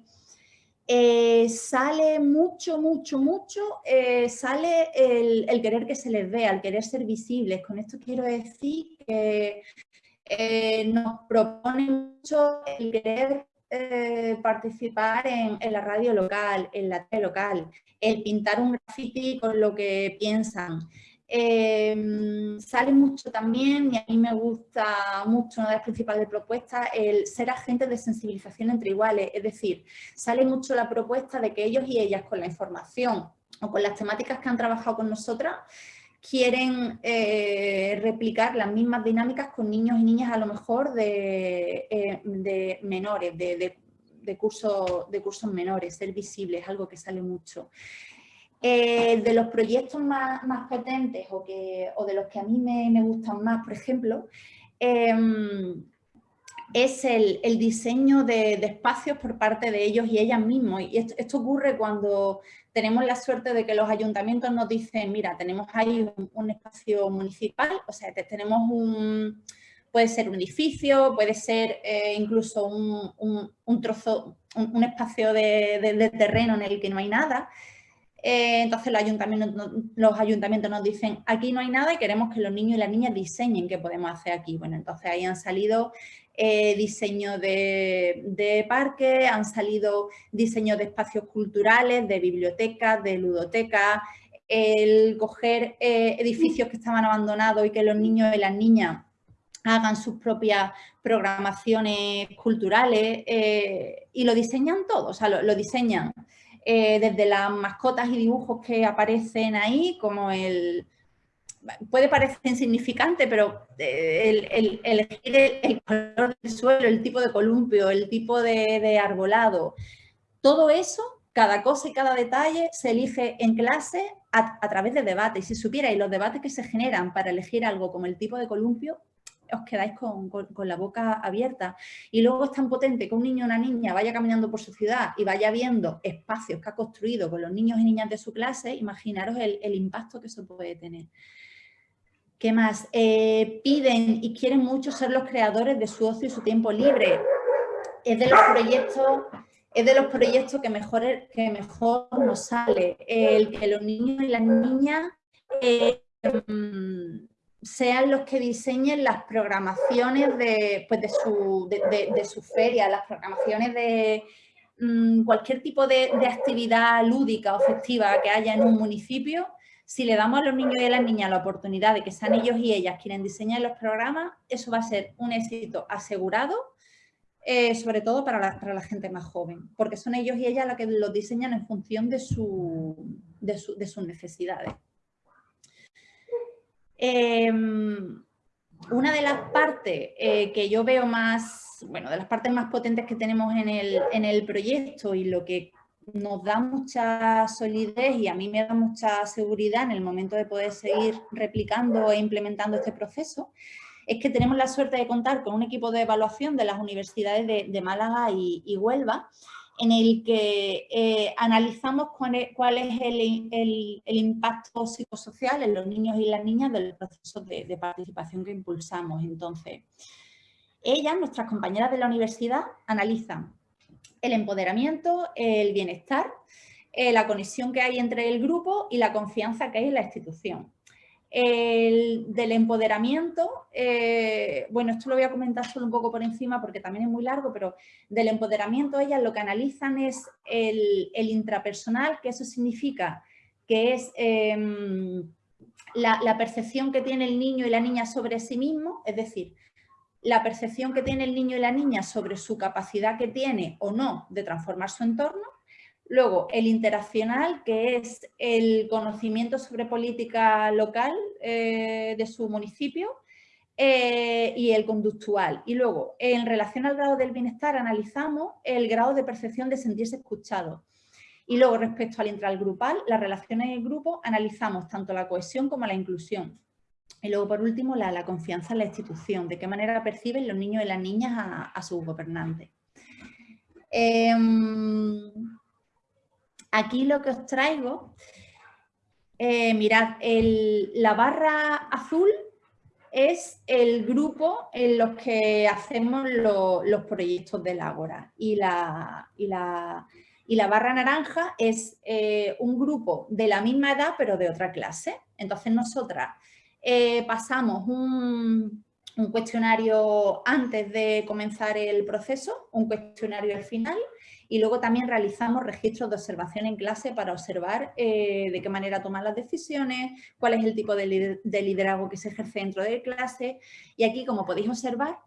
sale mucho, mucho, mucho, sale el, querer que se les vea, el querer ser visibles. Con esto quiero decir que nos propone mucho el querer eh, participar en, la radio local, en la tele local, el pintar un graffiti con lo que piensan. Em, sale mucho también, y a mí me gusta mucho, una de las principales propuestas, el ser agentes de sensibilización entre iguales, es decir, sale mucho la propuesta de que ellos y ellas con la información o con las temáticas que han trabajado con nosotras, quieren eh, replicar las mismas dinámicas con niños y niñas a lo mejor de, eh, menores, de, cursos menores, ser visibles, algo que sale mucho. Eh, de los proyectos más, potentes o, que, o, de los que a mí me, gustan más, por ejemplo, em, es el, diseño de, espacios por parte de ellos y ellas mismos. Y esto ocurre cuando tenemos la suerte de que los ayuntamientos nos dicen, mira, tenemos ahí un, espacio municipal, o sea, tenemos un, puede ser un edificio, puede ser eh, incluso un, trozo, un, espacio de, terreno en el que no hay nada. Eh, entonces los ayuntamientos, los ayuntamientos nos dicen, aquí no hay nada y queremos que los niños y las niñas diseñen qué podemos hacer aquí. Bueno, entonces ahí han salido eh, diseño de, de parques, han salido diseño de espacios culturales, de bibliotecas, de ludotecas, el coger eh, edificios que estaban abandonados y que los niños y las niñas hagan sus propias programaciones culturales eh, y lo diseñan todo, o sea, lo, diseñan desde las mascotas y dibujos que aparecen ahí, como el, puede parecer insignificante, pero el, elegir el, color del suelo, el tipo de columpio, el tipo de, arbolado, todo eso, cada cosa y cada detalle se elige en clase a, través de debate. Y si supierais los debates que se generan para elegir algo como el tipo de columpio, os quedáis con, la boca abierta. Y luego es tan potente que un niño o una niña vaya caminando por su ciudad y vaya viendo espacios que ha construido con los niños y niñas de su clase, imaginaros el, impacto que eso puede tener. ¿Qué más? Eh, piden y quieren mucho ser los creadores de su ocio y su tiempo libre. Es de los proyectos, es de los proyectos que mejor, que mejor nos sale. El que los niños y las niñas eh, sean los que diseñen las programaciones de, pues de, su, de, su, feria, las programaciones de mm, cualquier tipo de, actividad lúdica o festiva que haya en un municipio, si le damos a los niños y a las niñas la oportunidad de que sean ellos y ellas quienes diseñen los programas, eso va a ser un éxito asegurado, eh, sobre todo para la, para la, gente más joven, porque son ellos y ellas los que los diseñan en función de, su, de sus necesidades. Em, una de las partes eh, que yo veo más, bueno, de las partes más potentes que tenemos en el, en el proyecto y lo que nos da mucha solidez y a mí me da mucha seguridad en el momento de poder seguir replicando e implementando este proceso, es que tenemos la suerte de contar con un equipo de evaluación de las universidades de, Málaga y, Huelva, en el que eh, analizamos cuál es, el, impacto psicosocial en los niños y las niñas del proceso de, de, participación que impulsamos. Entonces, ellas, nuestras compañeras de la universidad, analizan el empoderamiento, el bienestar, eh, la conexión que hay entre el grupo y la confianza que hay en la institución. El, del empoderamiento, eh, bueno, esto lo voy a comentar solo un poco por encima porque también es muy largo, pero del empoderamiento ellas lo que analizan es el, intrapersonal, que eso significa que es em, la, percepción que tiene el niño y la niña sobre sí mismo, es decir, la percepción que tiene el niño y la niña sobre su capacidad que tiene o no de transformar su entorno, Luego, el interaccional, que es el conocimiento sobre política local eh, de su municipio, eh, y el conductual. Y luego, en relación al grado del bienestar, analizamos el grado de percepción de sentirse escuchado. Y luego, respecto al intralgrupal, las relaciones en el grupo, analizamos tanto la cohesión como la inclusión. Y luego, por último, la, confianza en la institución, de qué manera perciben los niños y las niñas a, sus gobernantes. Em, Aquí lo que os traigo, eh, mirad, la barra azul es el grupo en los que hacemos los proyectos del Ágora y la, y la, barra naranja es eh, un grupo de la misma edad pero de otra clase. Entonces nosotras eh, pasamos un, cuestionario antes de comenzar el proceso, un cuestionario al final y luego también realizamos registros de observación en clase para observar eh, de qué manera toman las decisiones, cuál es el tipo de, liderazgo que se ejerce dentro de clase. Y aquí, como podéis observar,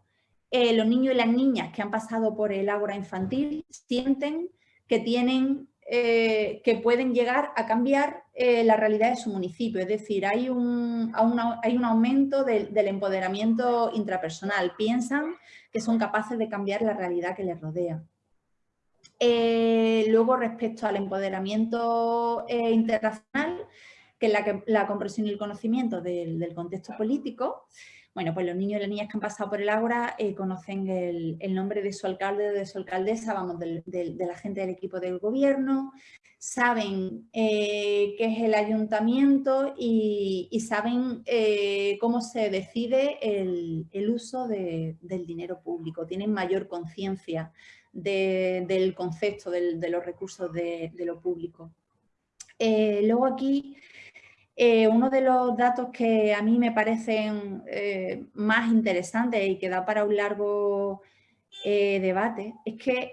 eh, los niños y las niñas que han pasado por el ágora infantil sienten que tienen que pueden llegar a cambiar la realidad de su municipio. Es decir, hay un, hay un aumento del empoderamiento intrapersonal. Piensan que son capaces de cambiar la realidad que les rodea. Eh, luego, respecto al empoderamiento eh, internacional, que es la, comprensión y el conocimiento del, contexto político, bueno, pues los niños y las niñas que han pasado por el Ágora eh, conocen el, nombre de su alcalde o de su alcaldesa, vamos, de la gente del equipo del gobierno, saben qué es el ayuntamiento y, saben cómo se decide el, uso del dinero público, tienen mayor conciencia del concepto de los recursos de, lo público. Eh, luego aquí, eh, uno de los datos que a mí me parecen eh, más interesantes y que da para un largo debate es que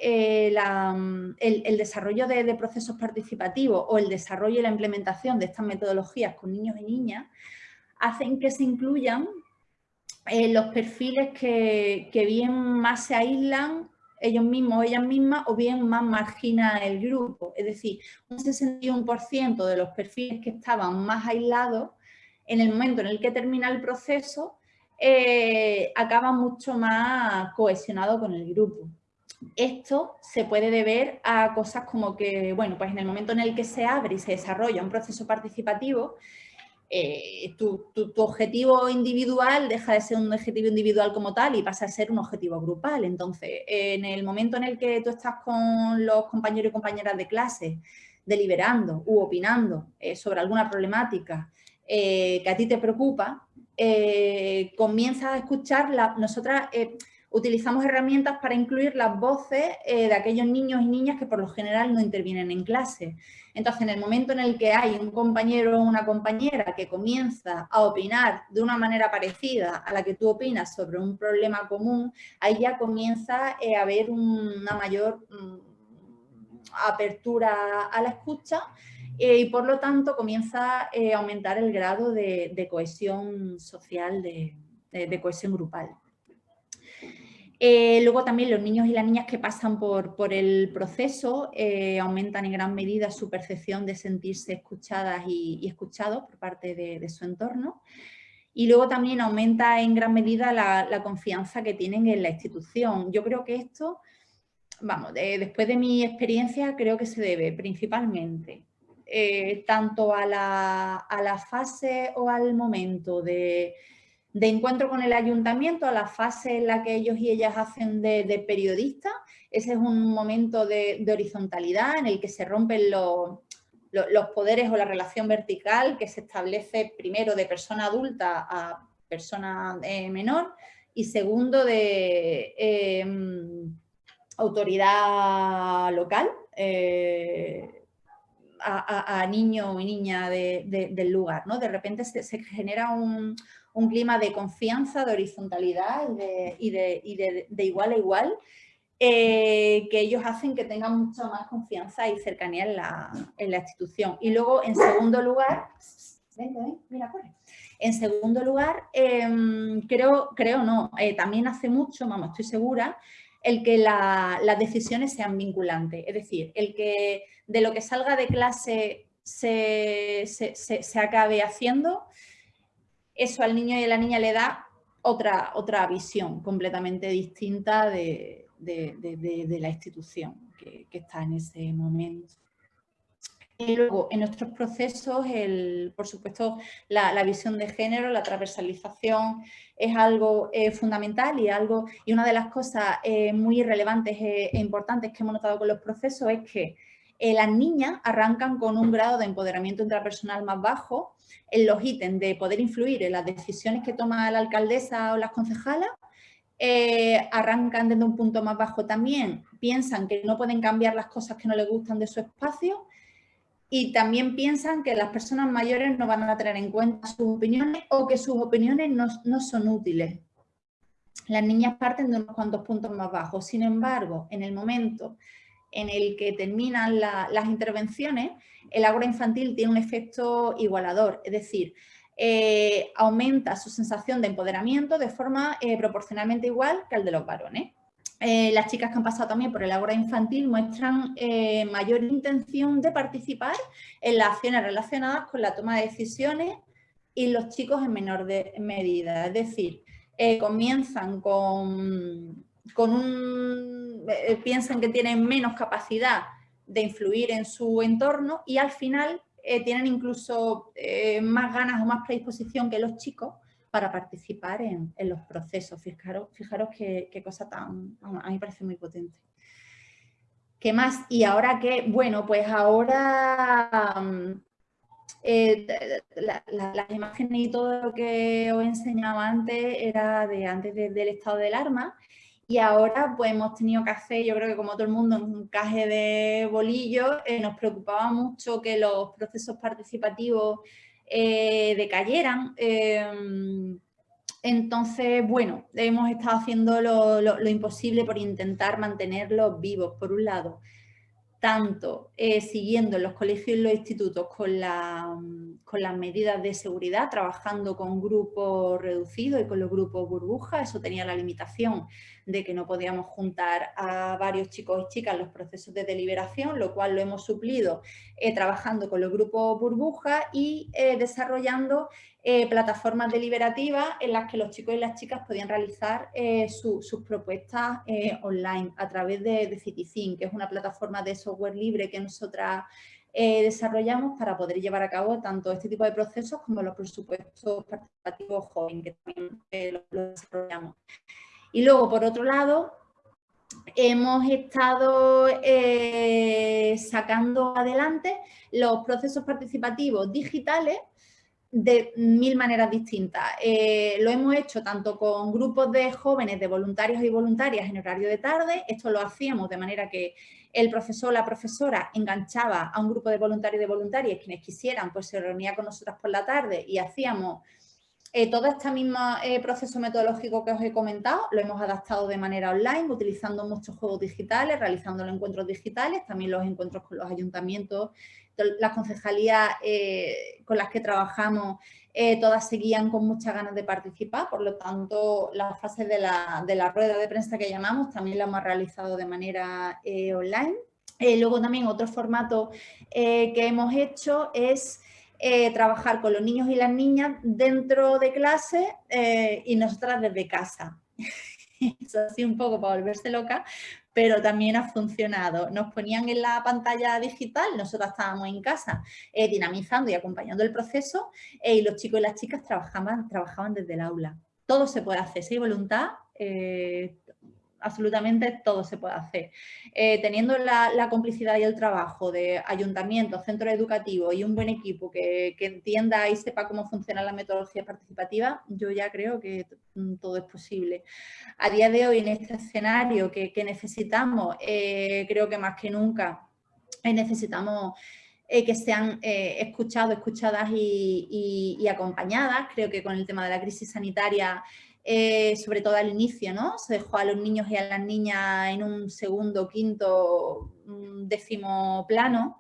el, desarrollo de, procesos participativos o el desarrollo y la implementación de estas metodologías con niños y niñas hacen que se incluyan los perfiles que bien más se aíslan ellos mismos o ellas mismas o bien más margina el grupo. Es decir, un 61% de los perfiles que estaban más aislados en el momento en el que termina el proceso, eh, acaba mucho más cohesionado con el grupo. Esto se puede deber a cosas como que, bueno, pues en el momento en el que se abre y se desarrolla un proceso participativo, eh, tu, objetivo individual deja de ser un objetivo individual como tal y pasa a ser un objetivo grupal. Entonces, en el momento en el que tú estás con los compañeros y compañeras de clase deliberando u opinando eh, sobre alguna problemática eh, que a ti te preocupa, comienzas a escuchar, la, nosotras utilizamos herramientas para incluir las voces de aquellos niños y niñas que por lo general no intervienen en clase. Entonces, en el momento en el que hay un compañero o una compañera que comienza a opinar de una manera parecida a la que tú opinas sobre un problema común, ahí ya comienza eh, a haber una mayor mm, apertura a la escucha eh, y por lo tanto comienza eh, a aumentar el grado de, cohesión social, de cohesión grupal. Eh, luego también los niños y las niñas que pasan por, el proceso eh, aumentan en gran medida su percepción de sentirse escuchadas y, escuchados por parte de, su entorno. Y luego también aumenta en gran medida la, confianza que tienen en la institución. Yo creo que esto, vamos, después de mi experiencia, creo que se debe principalmente eh, tanto a la, a la fase o al momento de de encuentro con el ayuntamiento a la fase en la que ellos y ellas hacen de, de periodista. Ese es un momento de, horizontalidad en el que se rompen los, poderes o la relación vertical que se establece primero de persona adulta a persona eh, menor y segundo de em, autoridad local eh, a, niño y niña del lugar. ¿no? De repente se genera un, un clima de confianza, de horizontalidad y de, igual a igual, eh, que ellos hacen que tengan mucha más confianza y cercanía en la, institución. Y luego, en segundo lugar, mira, corre. En segundo lugar, em, creo, creo no, eh, también hace mucho, vamos, estoy segura, el que las decisiones sean vinculantes. Es decir, el que de lo que salga de clase se, se acabe haciendo, eso al niño y a la niña le da otra, otra visión completamente distinta de, la institución que, está en ese momento. Y luego, en nuestros procesos, el, por supuesto, la, visión de género, la transversalización es algo eh, fundamental y, algo, y una de las cosas eh, muy relevantes e, e importantes que hemos notado con los procesos es que eh, las niñas arrancan con un grado de empoderamiento intrapersonal más bajo en los ítems de poder influir en las decisiones que toma la alcaldesa o las concejalas, eh, arrancan desde un punto más bajo también, piensan que no pueden cambiar las cosas que no les gustan de su espacio y también piensan que las personas mayores no van a tener en cuenta sus opiniones o que sus opiniones no, no son útiles. Las niñas parten de unos cuantos puntos más bajos, sin embargo, en el momento en el que terminan las intervenciones, el agua infantil tiene un efecto igualador, es decir, eh, aumenta su sensación de empoderamiento de forma eh, proporcionalmente igual que el de los varones. Eh, las chicas que han pasado también por el agua infantil muestran mayor intención de participar en las acciones relacionadas con la toma de decisiones y los chicos en menor medida, es decir, comienzan con con un, eh, piensan que tienen menos capacidad de influir en su entorno y al final eh, tienen incluso eh, más ganas o más predisposición que los chicos para participar en, los procesos. Fijaros, fijaros qué, cosa tan, a mí me parece muy potente. ¿Qué más? Y ahora que, bueno, pues ahora mm, las imágenes y todo lo que os enseñaba antes era de antes del estado del arma y ahora pues hemos tenido que hacer, yo creo que como todo el mundo, un caje de bolillos. Eh, nos preocupaba mucho que los procesos participativos eh, decayeran. Em, entonces, bueno, hemos estado haciendo lo, imposible por intentar mantenerlos vivos, por un lado tanto eh, siguiendo en los colegios y los institutos con, con, las medidas de seguridad, trabajando con grupos reducidos y con los grupos burbujas, eso tenía la limitación de que no podíamos juntar a varios chicos y chicas los procesos de deliberación, lo cual lo hemos suplido eh, trabajando con los grupos burbuja y eh, desarrollando eh, plataformas deliberativas en las que los chicos y las chicas podían realizar sus propuestas online a través de, de que es una plataforma de software libre que nosotras desarrollamos para poder llevar a cabo tanto este tipo de procesos como los presupuestos participativos jóvenes, que también los desarrollamos. Y luego, por otro lado, hemos estado eh, sacando adelante los procesos participativos digitales de mil maneras distintas. Eh, lo hemos hecho tanto con grupos de jóvenes, de voluntarios y voluntarias en horario de tarde, esto lo hacíamos de manera que el profesor o la profesora enganchaba a un grupo de voluntarios y de voluntarias, quienes quisieran, pues se reunía con nosotras por la tarde y hacíamos eh, todo este mismo eh, proceso metodológico que os he comentado lo hemos adaptado de manera online, utilizando muchos juegos digitales, realizando los encuentros digitales, también los encuentros con los ayuntamientos, las concejalías eh, con las que trabajamos, todas seguían con muchas ganas de participar, por lo tanto, las fases de la, de la rueda de prensa que llamamos también la hemos realizado de manera online. luego también otro formato que hemos hecho es eh, trabajar con los niños y las niñas dentro de clase eh, y nosotras desde casa. (laughs) Eso así un poco para volverse loca, pero también ha funcionado. Nos ponían en la pantalla digital, nosotras estábamos en casa eh, dinamizando y acompañando el proceso y los chicos y las chicas trabajaban, trabajaban desde el aula. Todo se puede hacer, si hay voluntad, absolutamente todo se puede hacer. Eh, teniendo la, complicidad y el trabajo de ayuntamientos, centros educativos y un buen equipo que, entienda y sepa cómo funciona la metodología participativa, yo ya creo que mm, todo es posible. A día de hoy, en este escenario que, necesitamos, eh, creo que más que nunca eh, necesitamos que sean escuchados, escuchadas y, acompañadas. Creo que con el tema de la crisis sanitaria eh, sobre todo al inicio, ¿no? Se dejó a los niños y a las niñas en un segundo, quinto, décimo plano.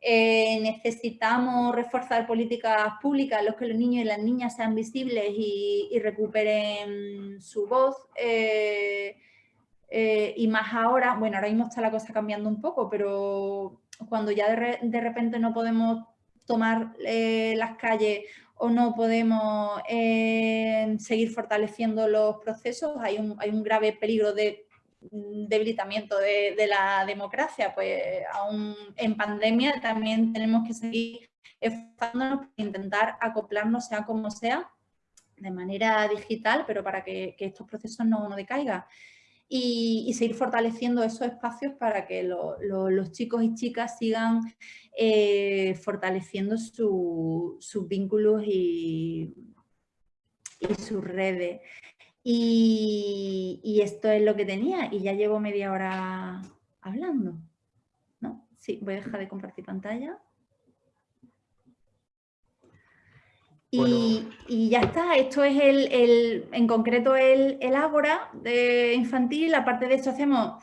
Eh, necesitamos reforzar políticas públicas en las que los niños y las niñas sean visibles y, recuperen su voz. Eh, y más ahora, bueno, ahora mismo está la cosa cambiando un poco, pero cuando ya de repente no podemos tomar las calles o no podemos eh, seguir fortaleciendo los procesos, hay un, hay un grave peligro de debilitamiento de, la democracia, pues aún en pandemia también tenemos que seguir esforzándonos para intentar acoplarnos sea como sea, de manera digital, pero para que, estos procesos no, no decaigan. Y, seguir fortaleciendo esos espacios para que los chicos y chicas sigan eh, fortaleciendo sus vínculos y, sus redes. Y, esto es lo que tenía y ya llevo media hora hablando. ¿No? Sí, voy a dejar de compartir pantalla. Y, ya está, esto es el, en concreto el, el Ágora de infantil, aparte de esto hacemos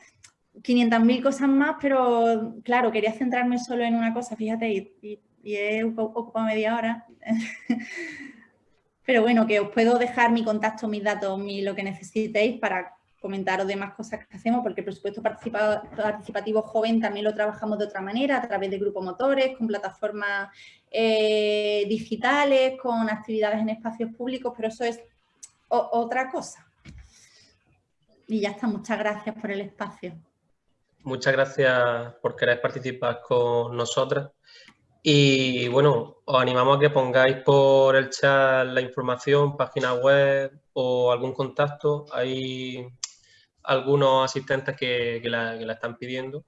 500.000 cosas más, pero claro, quería centrarme solo en una cosa, fíjate, y, he ocupado media hora. (laughs) pero bueno, que os puedo dejar mi contacto, mis datos, mi, lo que necesitéis para comentaros demás cosas que hacemos, porque el presupuesto participativo joven también lo trabajamos de otra manera, a través de grupos motores, con plataformas eh, digitales, con actividades en espacios públicos, pero eso es otra cosa. Y ya está, muchas gracias por el espacio. Muchas gracias por querer participar con nosotras. Y bueno, os animamos a que pongáis por el chat la información, página web o algún contacto. Hay algunos asistentes que, la, están pidiendo.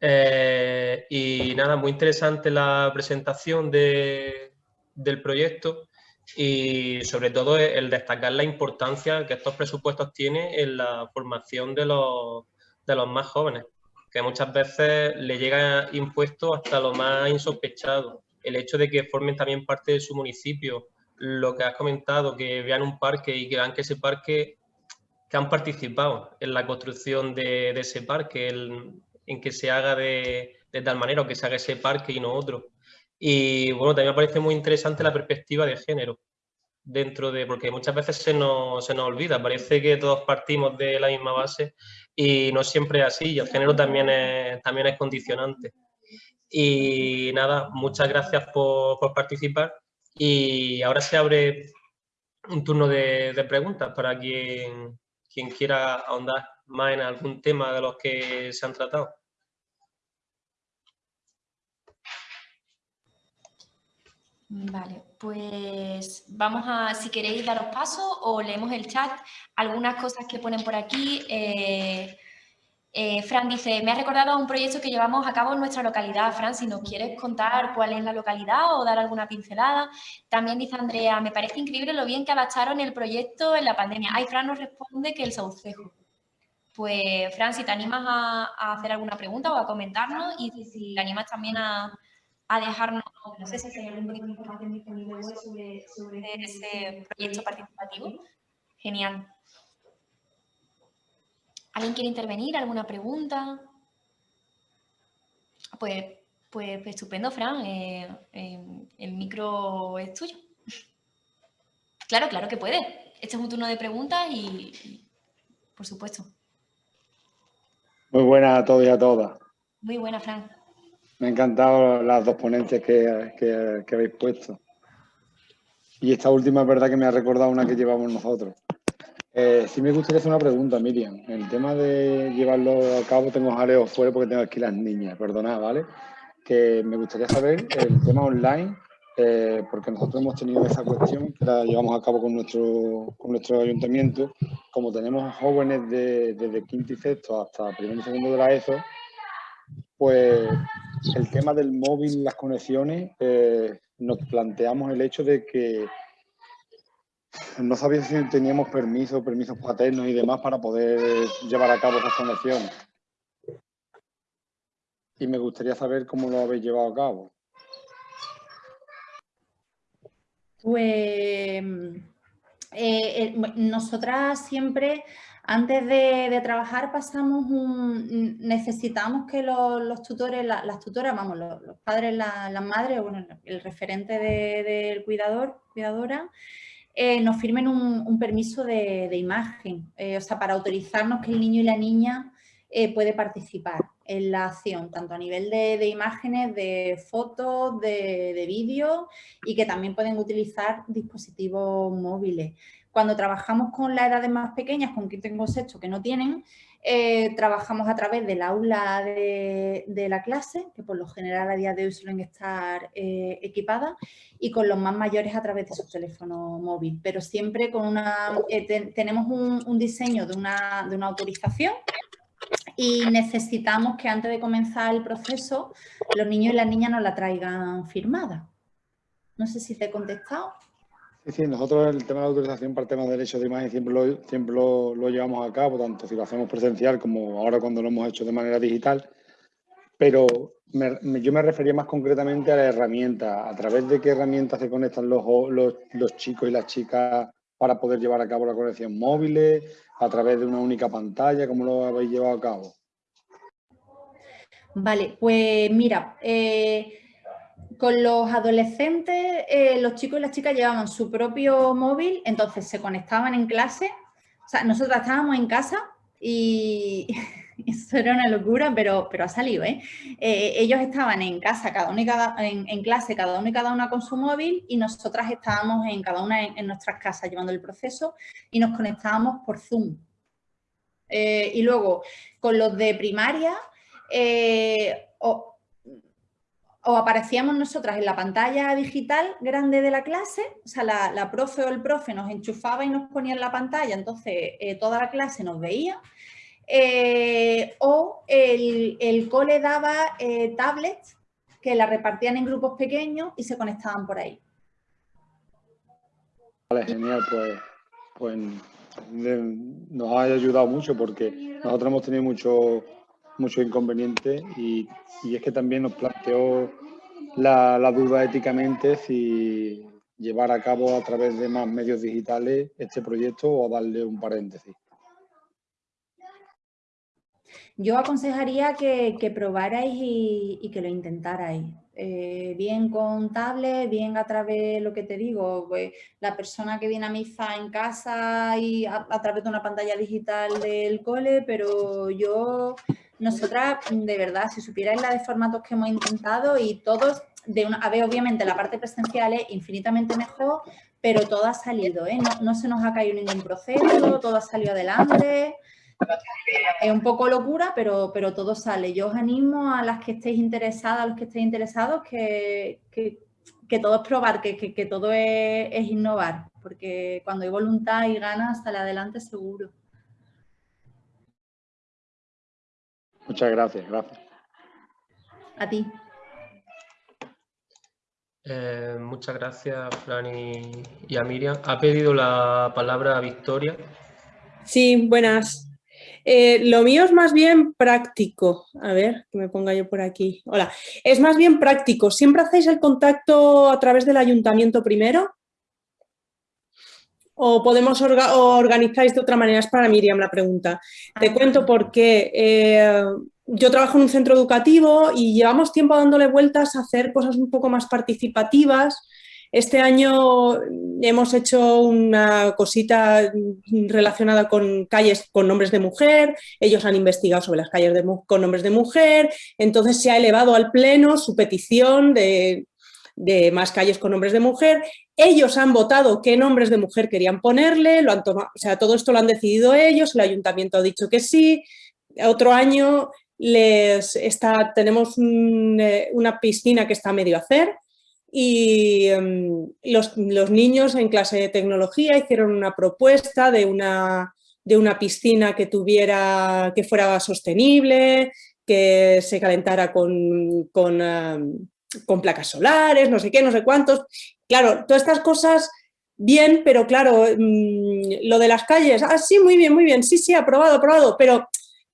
Eh, y nada, muy interesante la presentación del proyecto y sobre todo el destacar la importancia que estos presupuestos tienen en la formación de los de los más jóvenes, que muchas veces le llega impuesto hasta lo más insospechado. El hecho de que formen también parte de su municipio, lo que has comentado, que vean un parque y que vean que ese parque, que han participado en la construcción de, ese parque, en que se haga de, de tal manera o que se haga ese parque y no otro. Y bueno, también me parece muy interesante la perspectiva de género, dentro de, porque muchas veces se nos, se nos olvida, parece que todos partimos de la misma base y no siempre es así, y el género también es, también es condicionante. Y nada, muchas gracias por, por participar y ahora se abre un turno de, de preguntas para quien, quien quiera ahondar más en algún tema de los que se han tratado. Vale, pues vamos a, si queréis daros paso o leemos el chat, algunas cosas que ponen por aquí. Eh, eh, Fran dice, me ha recordado a un proyecto que llevamos a cabo en nuestra localidad. Fran, si nos quieres contar cuál es la localidad o dar alguna pincelada. También dice Andrea, me parece increíble lo bien que adaptaron el proyecto en la pandemia. Ay, Fran nos responde que el Saucejo. Pues, Fran, si te animas a, hacer alguna pregunta o a comentarnos y si te animas también a, a dejarnos, no sé si hay algún tipo de información disponible sobre, sobre ese proyecto participativo. Genial. ¿Alguien quiere intervenir? ¿Alguna pregunta? Pues, pues, pues estupendo, Fran. Eh, eh, el micro es tuyo. Claro, claro que puede. Este es un turno de preguntas y, por supuesto. Muy buena a todos y a todas. Muy buena, Fran. Me han encantado las dos ponentes que, habéis puesto. Y esta última es verdad que me ha recordado una que llevamos nosotros. Eh, sí me gustaría hacer una pregunta, Miriam. El tema de llevarlo a cabo, tengo jaleo fuera porque tengo aquí las niñas, perdonad, ¿vale? Que me gustaría saber el tema online, eh, porque nosotros hemos tenido esa cuestión que la llevamos a cabo con nuestro, con nuestro ayuntamiento. Como tenemos jóvenes de, desde quinto y sexto hasta primero y segundo de la ESO, pues el tema del móvil, las conexiones, eh, nos planteamos el hecho de que no sabía si teníamos permisos, permisos paternos y demás para poder llevar a cabo esas conexiones. Y me gustaría saber cómo lo habéis llevado a cabo. Pues eh, eh, nosotras siempre antes de, trabajar pasamos un, necesitamos que los, tutores, las tutoras, vamos, los, padres, las madres, bueno, el referente del cuidador, cuidadora, eh, nos firmen un, permiso de, imagen, eh, o sea, para autorizarnos que el niño y la niña eh, puede participar en la acción, tanto a nivel de, imágenes, de fotos, de, de vídeos y que también pueden utilizar dispositivos móviles. Cuando trabajamos con las edades más pequeñas, con quien tengo sexto que no tienen, eh, trabajamos a través del aula de, la clase, que por lo general a día de hoy suelen estar eh, equipadas, y con los más mayores a través de su teléfono móvil. Pero siempre con una, eh, tenemos un, diseño de una, de una autorización y necesitamos que antes de comenzar el proceso los niños y las niñas nos la traigan firmada. No sé si te he contestado. Sí, nosotros el tema de la autorización para el tema de derechos de imagen siempre, lo, siempre lo, llevamos a cabo, tanto si lo hacemos presencial como ahora cuando lo hemos hecho de manera digital. Pero yo me refería más concretamente a la herramienta, a través de qué herramientas se conectan los, los, chicos y las chicas para poder llevar a cabo la conexión móviles, a través de una única pantalla, ¿cómo lo habéis llevado a cabo? Vale, pues mira, eh, con los adolescentes, eh, los chicos y las chicas llevaban su propio móvil, entonces se conectaban en clase. O sea, nosotros estábamos en casa y (laughs) eso era una locura, pero, pero ha salido, ¿eh? ¿eh? Ellos estaban en casa, cada uno y cada, en, clase, cada uno y cada una con su móvil y nosotras estábamos en cada una en, nuestras casas llevando el proceso y nos conectábamos por Zoom. Eh, y luego, con los de primaria, o aparecíamos nosotras en la pantalla digital grande de la clase, o sea, la, profe o el profe nos enchufaba y nos ponía en la pantalla, entonces eh, toda la clase nos veía, eh, o el, cole daba eh, tablets que la repartían en grupos pequeños y se conectaban por ahí. Vale, genial, pues, pues nos ha ayudado mucho porque nosotros hemos tenido mucho muchos inconvenientes y, es que también nos planteó la, duda éticamente si llevar a cabo a través de más medios digitales este proyecto o darle un paréntesis. Yo aconsejaría que, probarais y, que lo intentarais. eh, bien con tablet, bien a través de lo que te digo, pues, la persona que viene a misa en casa y a, través de una pantalla digital del cole, pero yo, nosotras, de verdad, si supierais la de formatos que hemos intentado y todos, de una, a ver, obviamente la parte presencial es infinitamente mejor, pero todo ha salido, ¿eh? no, no se nos ha caído ningún proceso, todo ha salido adelante, es un poco locura, pero, pero todo sale. Yo os animo a las que estéis interesadas, a los que estéis interesados, que, todo es probar, que, todo es, innovar, porque cuando hay voluntad y ganas, sale adelante seguro. Muchas gracias, gracias. A ti. Eh, muchas gracias, Fran y, a Miriam. Ha pedido la palabra Victoria. Sí, buenas. Eh, lo mío es más bien práctico. A ver, que me ponga yo por aquí. Hola. Es más bien práctico. ¿Siempre hacéis el contacto a través del ayuntamiento primero? ¿O podemos organizáis de otra manera? Es para Miriam la pregunta. Te cuento por qué. Eh, yo trabajo en un centro educativo y llevamos tiempo dándole vueltas a hacer cosas un poco más participativas, este año hemos hecho una cosita relacionada con calles con nombres de mujer, ellos han investigado sobre las calles con nombres de mujer, entonces se ha elevado al pleno su petición de, más calles con nombres de mujer, ellos han votado qué nombres de mujer querían ponerle, lo han tomado, o sea, todo esto lo han decidido ellos, el ayuntamiento ha dicho que sí, otro año les está, tenemos eh, una piscina que está a medio hacer, y em, los, niños en clase de tecnología hicieron una propuesta de una, de una piscina que, tuviera, que fuera sostenible, que se calentara con, con, em, con, placas solares, no sé qué, no sé cuántos. Claro, todas estas cosas bien, pero claro, mm, lo de las calles, ah, sí, muy bien, muy bien, sí, sí, aprobado, aprobado, pero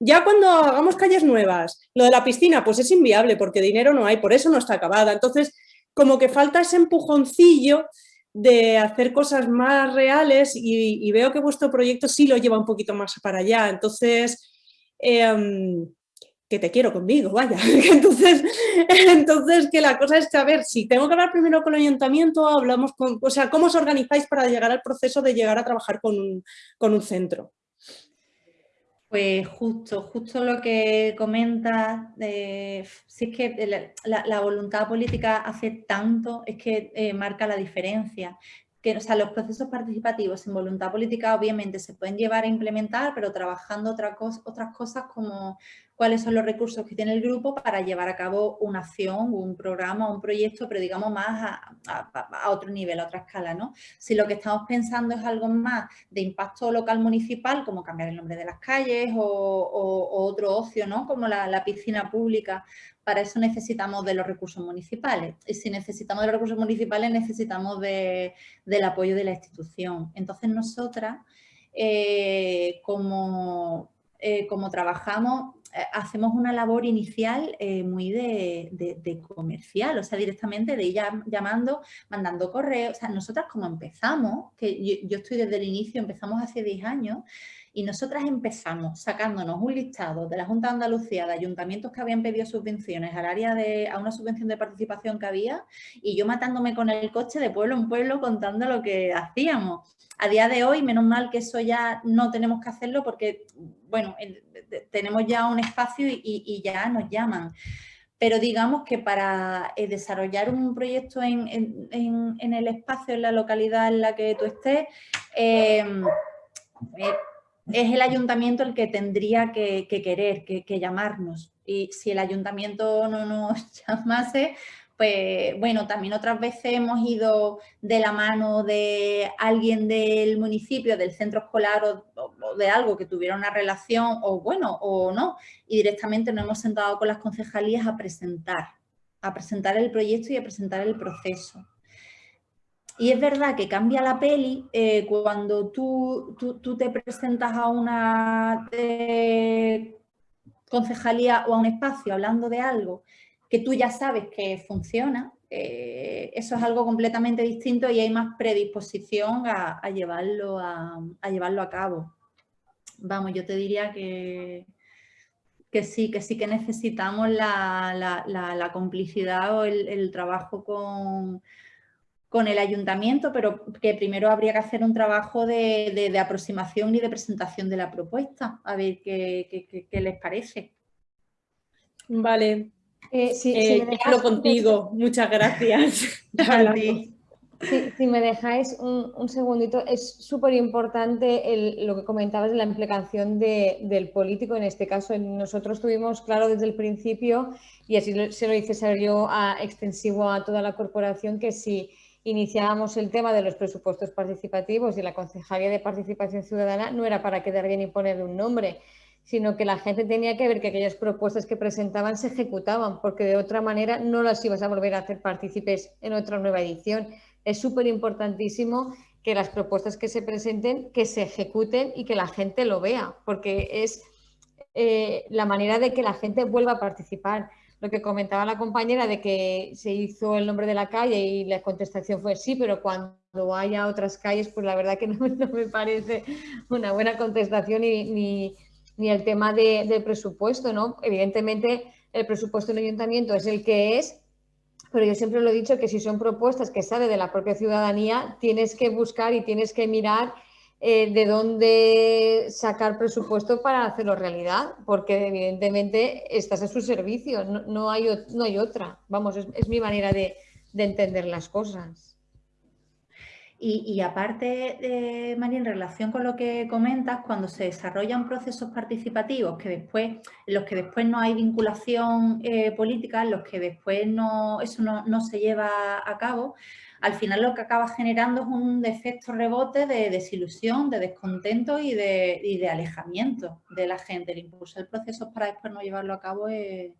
ya cuando hagamos calles nuevas, lo de la piscina, pues es inviable porque dinero no hay, por eso no está acabada. Entonces, como que falta ese empujoncillo de hacer cosas más reales y, veo que vuestro proyecto sí lo lleva un poquito más para allá. Entonces, em, que te quiero conmigo, vaya. (laughs) entonces, entonces, que la cosa es ver, si tengo que hablar primero con el ayuntamiento, hablamos con, o sea, ¿cómo os organizáis para llegar al proceso de llegar a trabajar con con un centro? Pues justo, justo lo que comentas, si es que la, voluntad política hace tanto, es que eh, marca la diferencia. Que, o sea, los procesos participativos sin voluntad política obviamente se pueden llevar a implementar, pero trabajando otra otras cosas como cuáles son los recursos que tiene el grupo para llevar a cabo una acción, un programa, un proyecto, pero digamos más a, otro nivel, a otra escala, ¿no? Si lo que estamos pensando es algo más de impacto local municipal, como cambiar el nombre de las calles o, otro ocio, ¿no? Como la, piscina pública, para eso necesitamos de los recursos municipales. Y si necesitamos de los recursos municipales, necesitamos del apoyo de la institución. Entonces, nosotras, eh, como, eh, como trabajamos, hacemos una labor inicial eh, muy de, comercial, o sea, directamente de ir llamando, mandando correos. O sea, nosotras como empezamos, que yo, estoy desde el inicio, empezamos hace 10 años, y nosotras empezamos sacándonos un listado de la Junta de Andalucía de ayuntamientos que habían pedido subvenciones al área de, a una subvención de participación que había y yo matándome con el coche de pueblo en pueblo contando lo que hacíamos. A día de hoy, menos mal que eso ya no tenemos que hacerlo porque, bueno, tenemos ya un espacio y, ya nos llaman pero digamos que para eh, desarrollar un proyecto en, el espacio, en la localidad en la que tú estés, eh, eh, es el ayuntamiento el que tendría que, querer, que, llamarnos. Y si el ayuntamiento no nos (laughs) llamase, pues bueno, también otras veces hemos ido de la mano de alguien del municipio, del centro escolar o, de algo que tuviera una relación o bueno, o no, y directamente nos hemos sentado con las concejalías a presentar, a presentar el proyecto y a presentar el proceso. Y es verdad que cambia la peli eh, cuando tú, tú, te presentas a una eh, concejalía o a un espacio hablando de algo que tú ya sabes que funciona, eh, eso es algo completamente distinto y hay más predisposición a, llevarlo, a, llevarlo a cabo. Vamos, yo te diría que, que sí, que sí que necesitamos la, complicidad o el, trabajo con, con, el ayuntamiento, pero que primero habría que hacer un trabajo de, aproximación y de presentación de la propuesta, a ver qué, les parece. Vale, eh, sí, eh, contigo, muchas gracias. (laughs) (laughs) si me dejáis un, segundito, es súper importante lo que comentabas de la implicación del político. En este caso, nosotros tuvimos claro desde el principio, y así se lo hice saber yo a, extensivo a toda la corporación, que si iniciábamos el tema de los presupuestos participativos y la Concejalía de Participación Ciudadana, no era para quedar bien y poner un nombre, sino que la gente tenía que ver que aquellas propuestas que presentaban se ejecutaban, porque de otra manera no las ibas a volver a hacer partícipes en otra nueva edición es súper importantísimo que las propuestas que se presenten, que se ejecuten y que la gente lo vea, porque es eh, la manera de que la gente vuelva a participar. Lo que comentaba la compañera de que se hizo el nombre de la calle y la contestación fue sí, pero cuando haya otras calles, pues la verdad que (laughs) no, me parece una buena contestación ni, el tema de, del presupuesto, ¿no? Evidentemente, el presupuesto del ayuntamiento es el que es, pero yo siempre lo he dicho que si son propuestas que salen de la propia ciudadanía, tienes que buscar y tienes que mirar eh, de dónde sacar presupuesto para hacerlo realidad, porque evidentemente estás a su servicio, no, hay, no hay otra. Vamos, es, mi manera de entender las cosas. Y, aparte, eh, María, en relación con lo que comentas, cuando se desarrollan procesos participativos que después, los que después no hay vinculación eh, política, los que después no, eso no, se lleva a cabo, al final lo que acaba generando es un efecto rebote de desilusión, de descontento y de, alejamiento de la gente. El impulsar procesos para después no llevarlo a cabo es,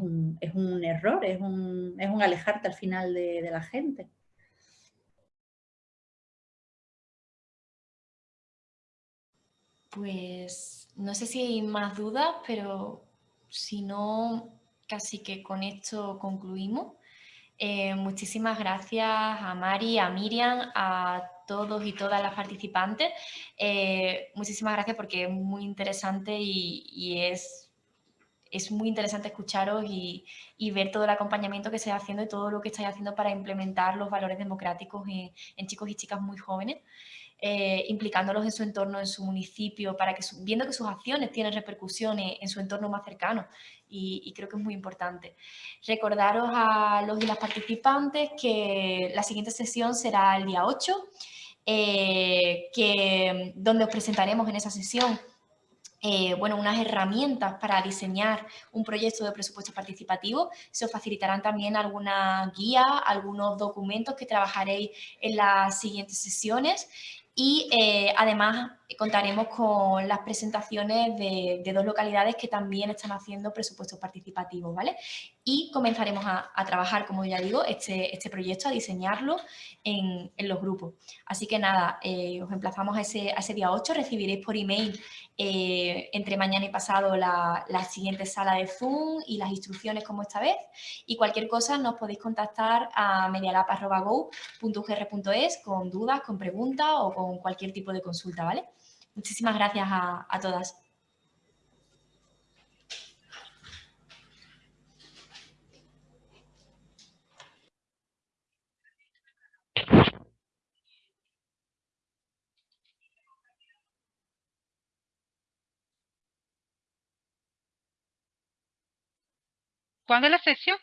un, error, es un, alejarte al final de la gente. Pues no sé si hay más dudas, pero si no, casi que con esto concluimos. Eh, muchísimas gracias a Mari, a Miriam, a todos y todas las participantes. Eh, muchísimas gracias porque es muy interesante y, es, muy interesante escucharos y, ver todo el acompañamiento que se está haciendo y todo lo que estáis haciendo para implementar los valores democráticos en chicos y chicas muy jóvenes. Eh, implicándolos en su entorno, en su municipio, para que viendo que sus acciones tienen repercusiones en su entorno más cercano y, creo que es muy importante. Recordaros a los y las participantes que la siguiente sesión será el día 8, eh, que, donde os presentaremos en esa sesión eh, bueno, unas herramientas para diseñar un proyecto de presupuesto participativo. Se os facilitarán también alguna guía, algunos documentos que trabajaréis en las siguientes sesiones y eh, además contaremos con las presentaciones de, dos localidades que también están haciendo presupuestos participativos, ¿vale? Y comenzaremos a, trabajar, como ya digo, este, este proyecto, a diseñarlo en, los grupos. Así que nada, eh, os emplazamos a ese, ese día 8, recibiréis por email eh, entre mañana y pasado la, la, siguiente sala de Zoom y las instrucciones como esta vez. Y cualquier cosa nos podéis contactar a medialab.go.ugr.es con dudas, con preguntas o con cualquier tipo de consulta, ¿vale? Muchísimas gracias a, a todas. ¿Cuándo es la sesión?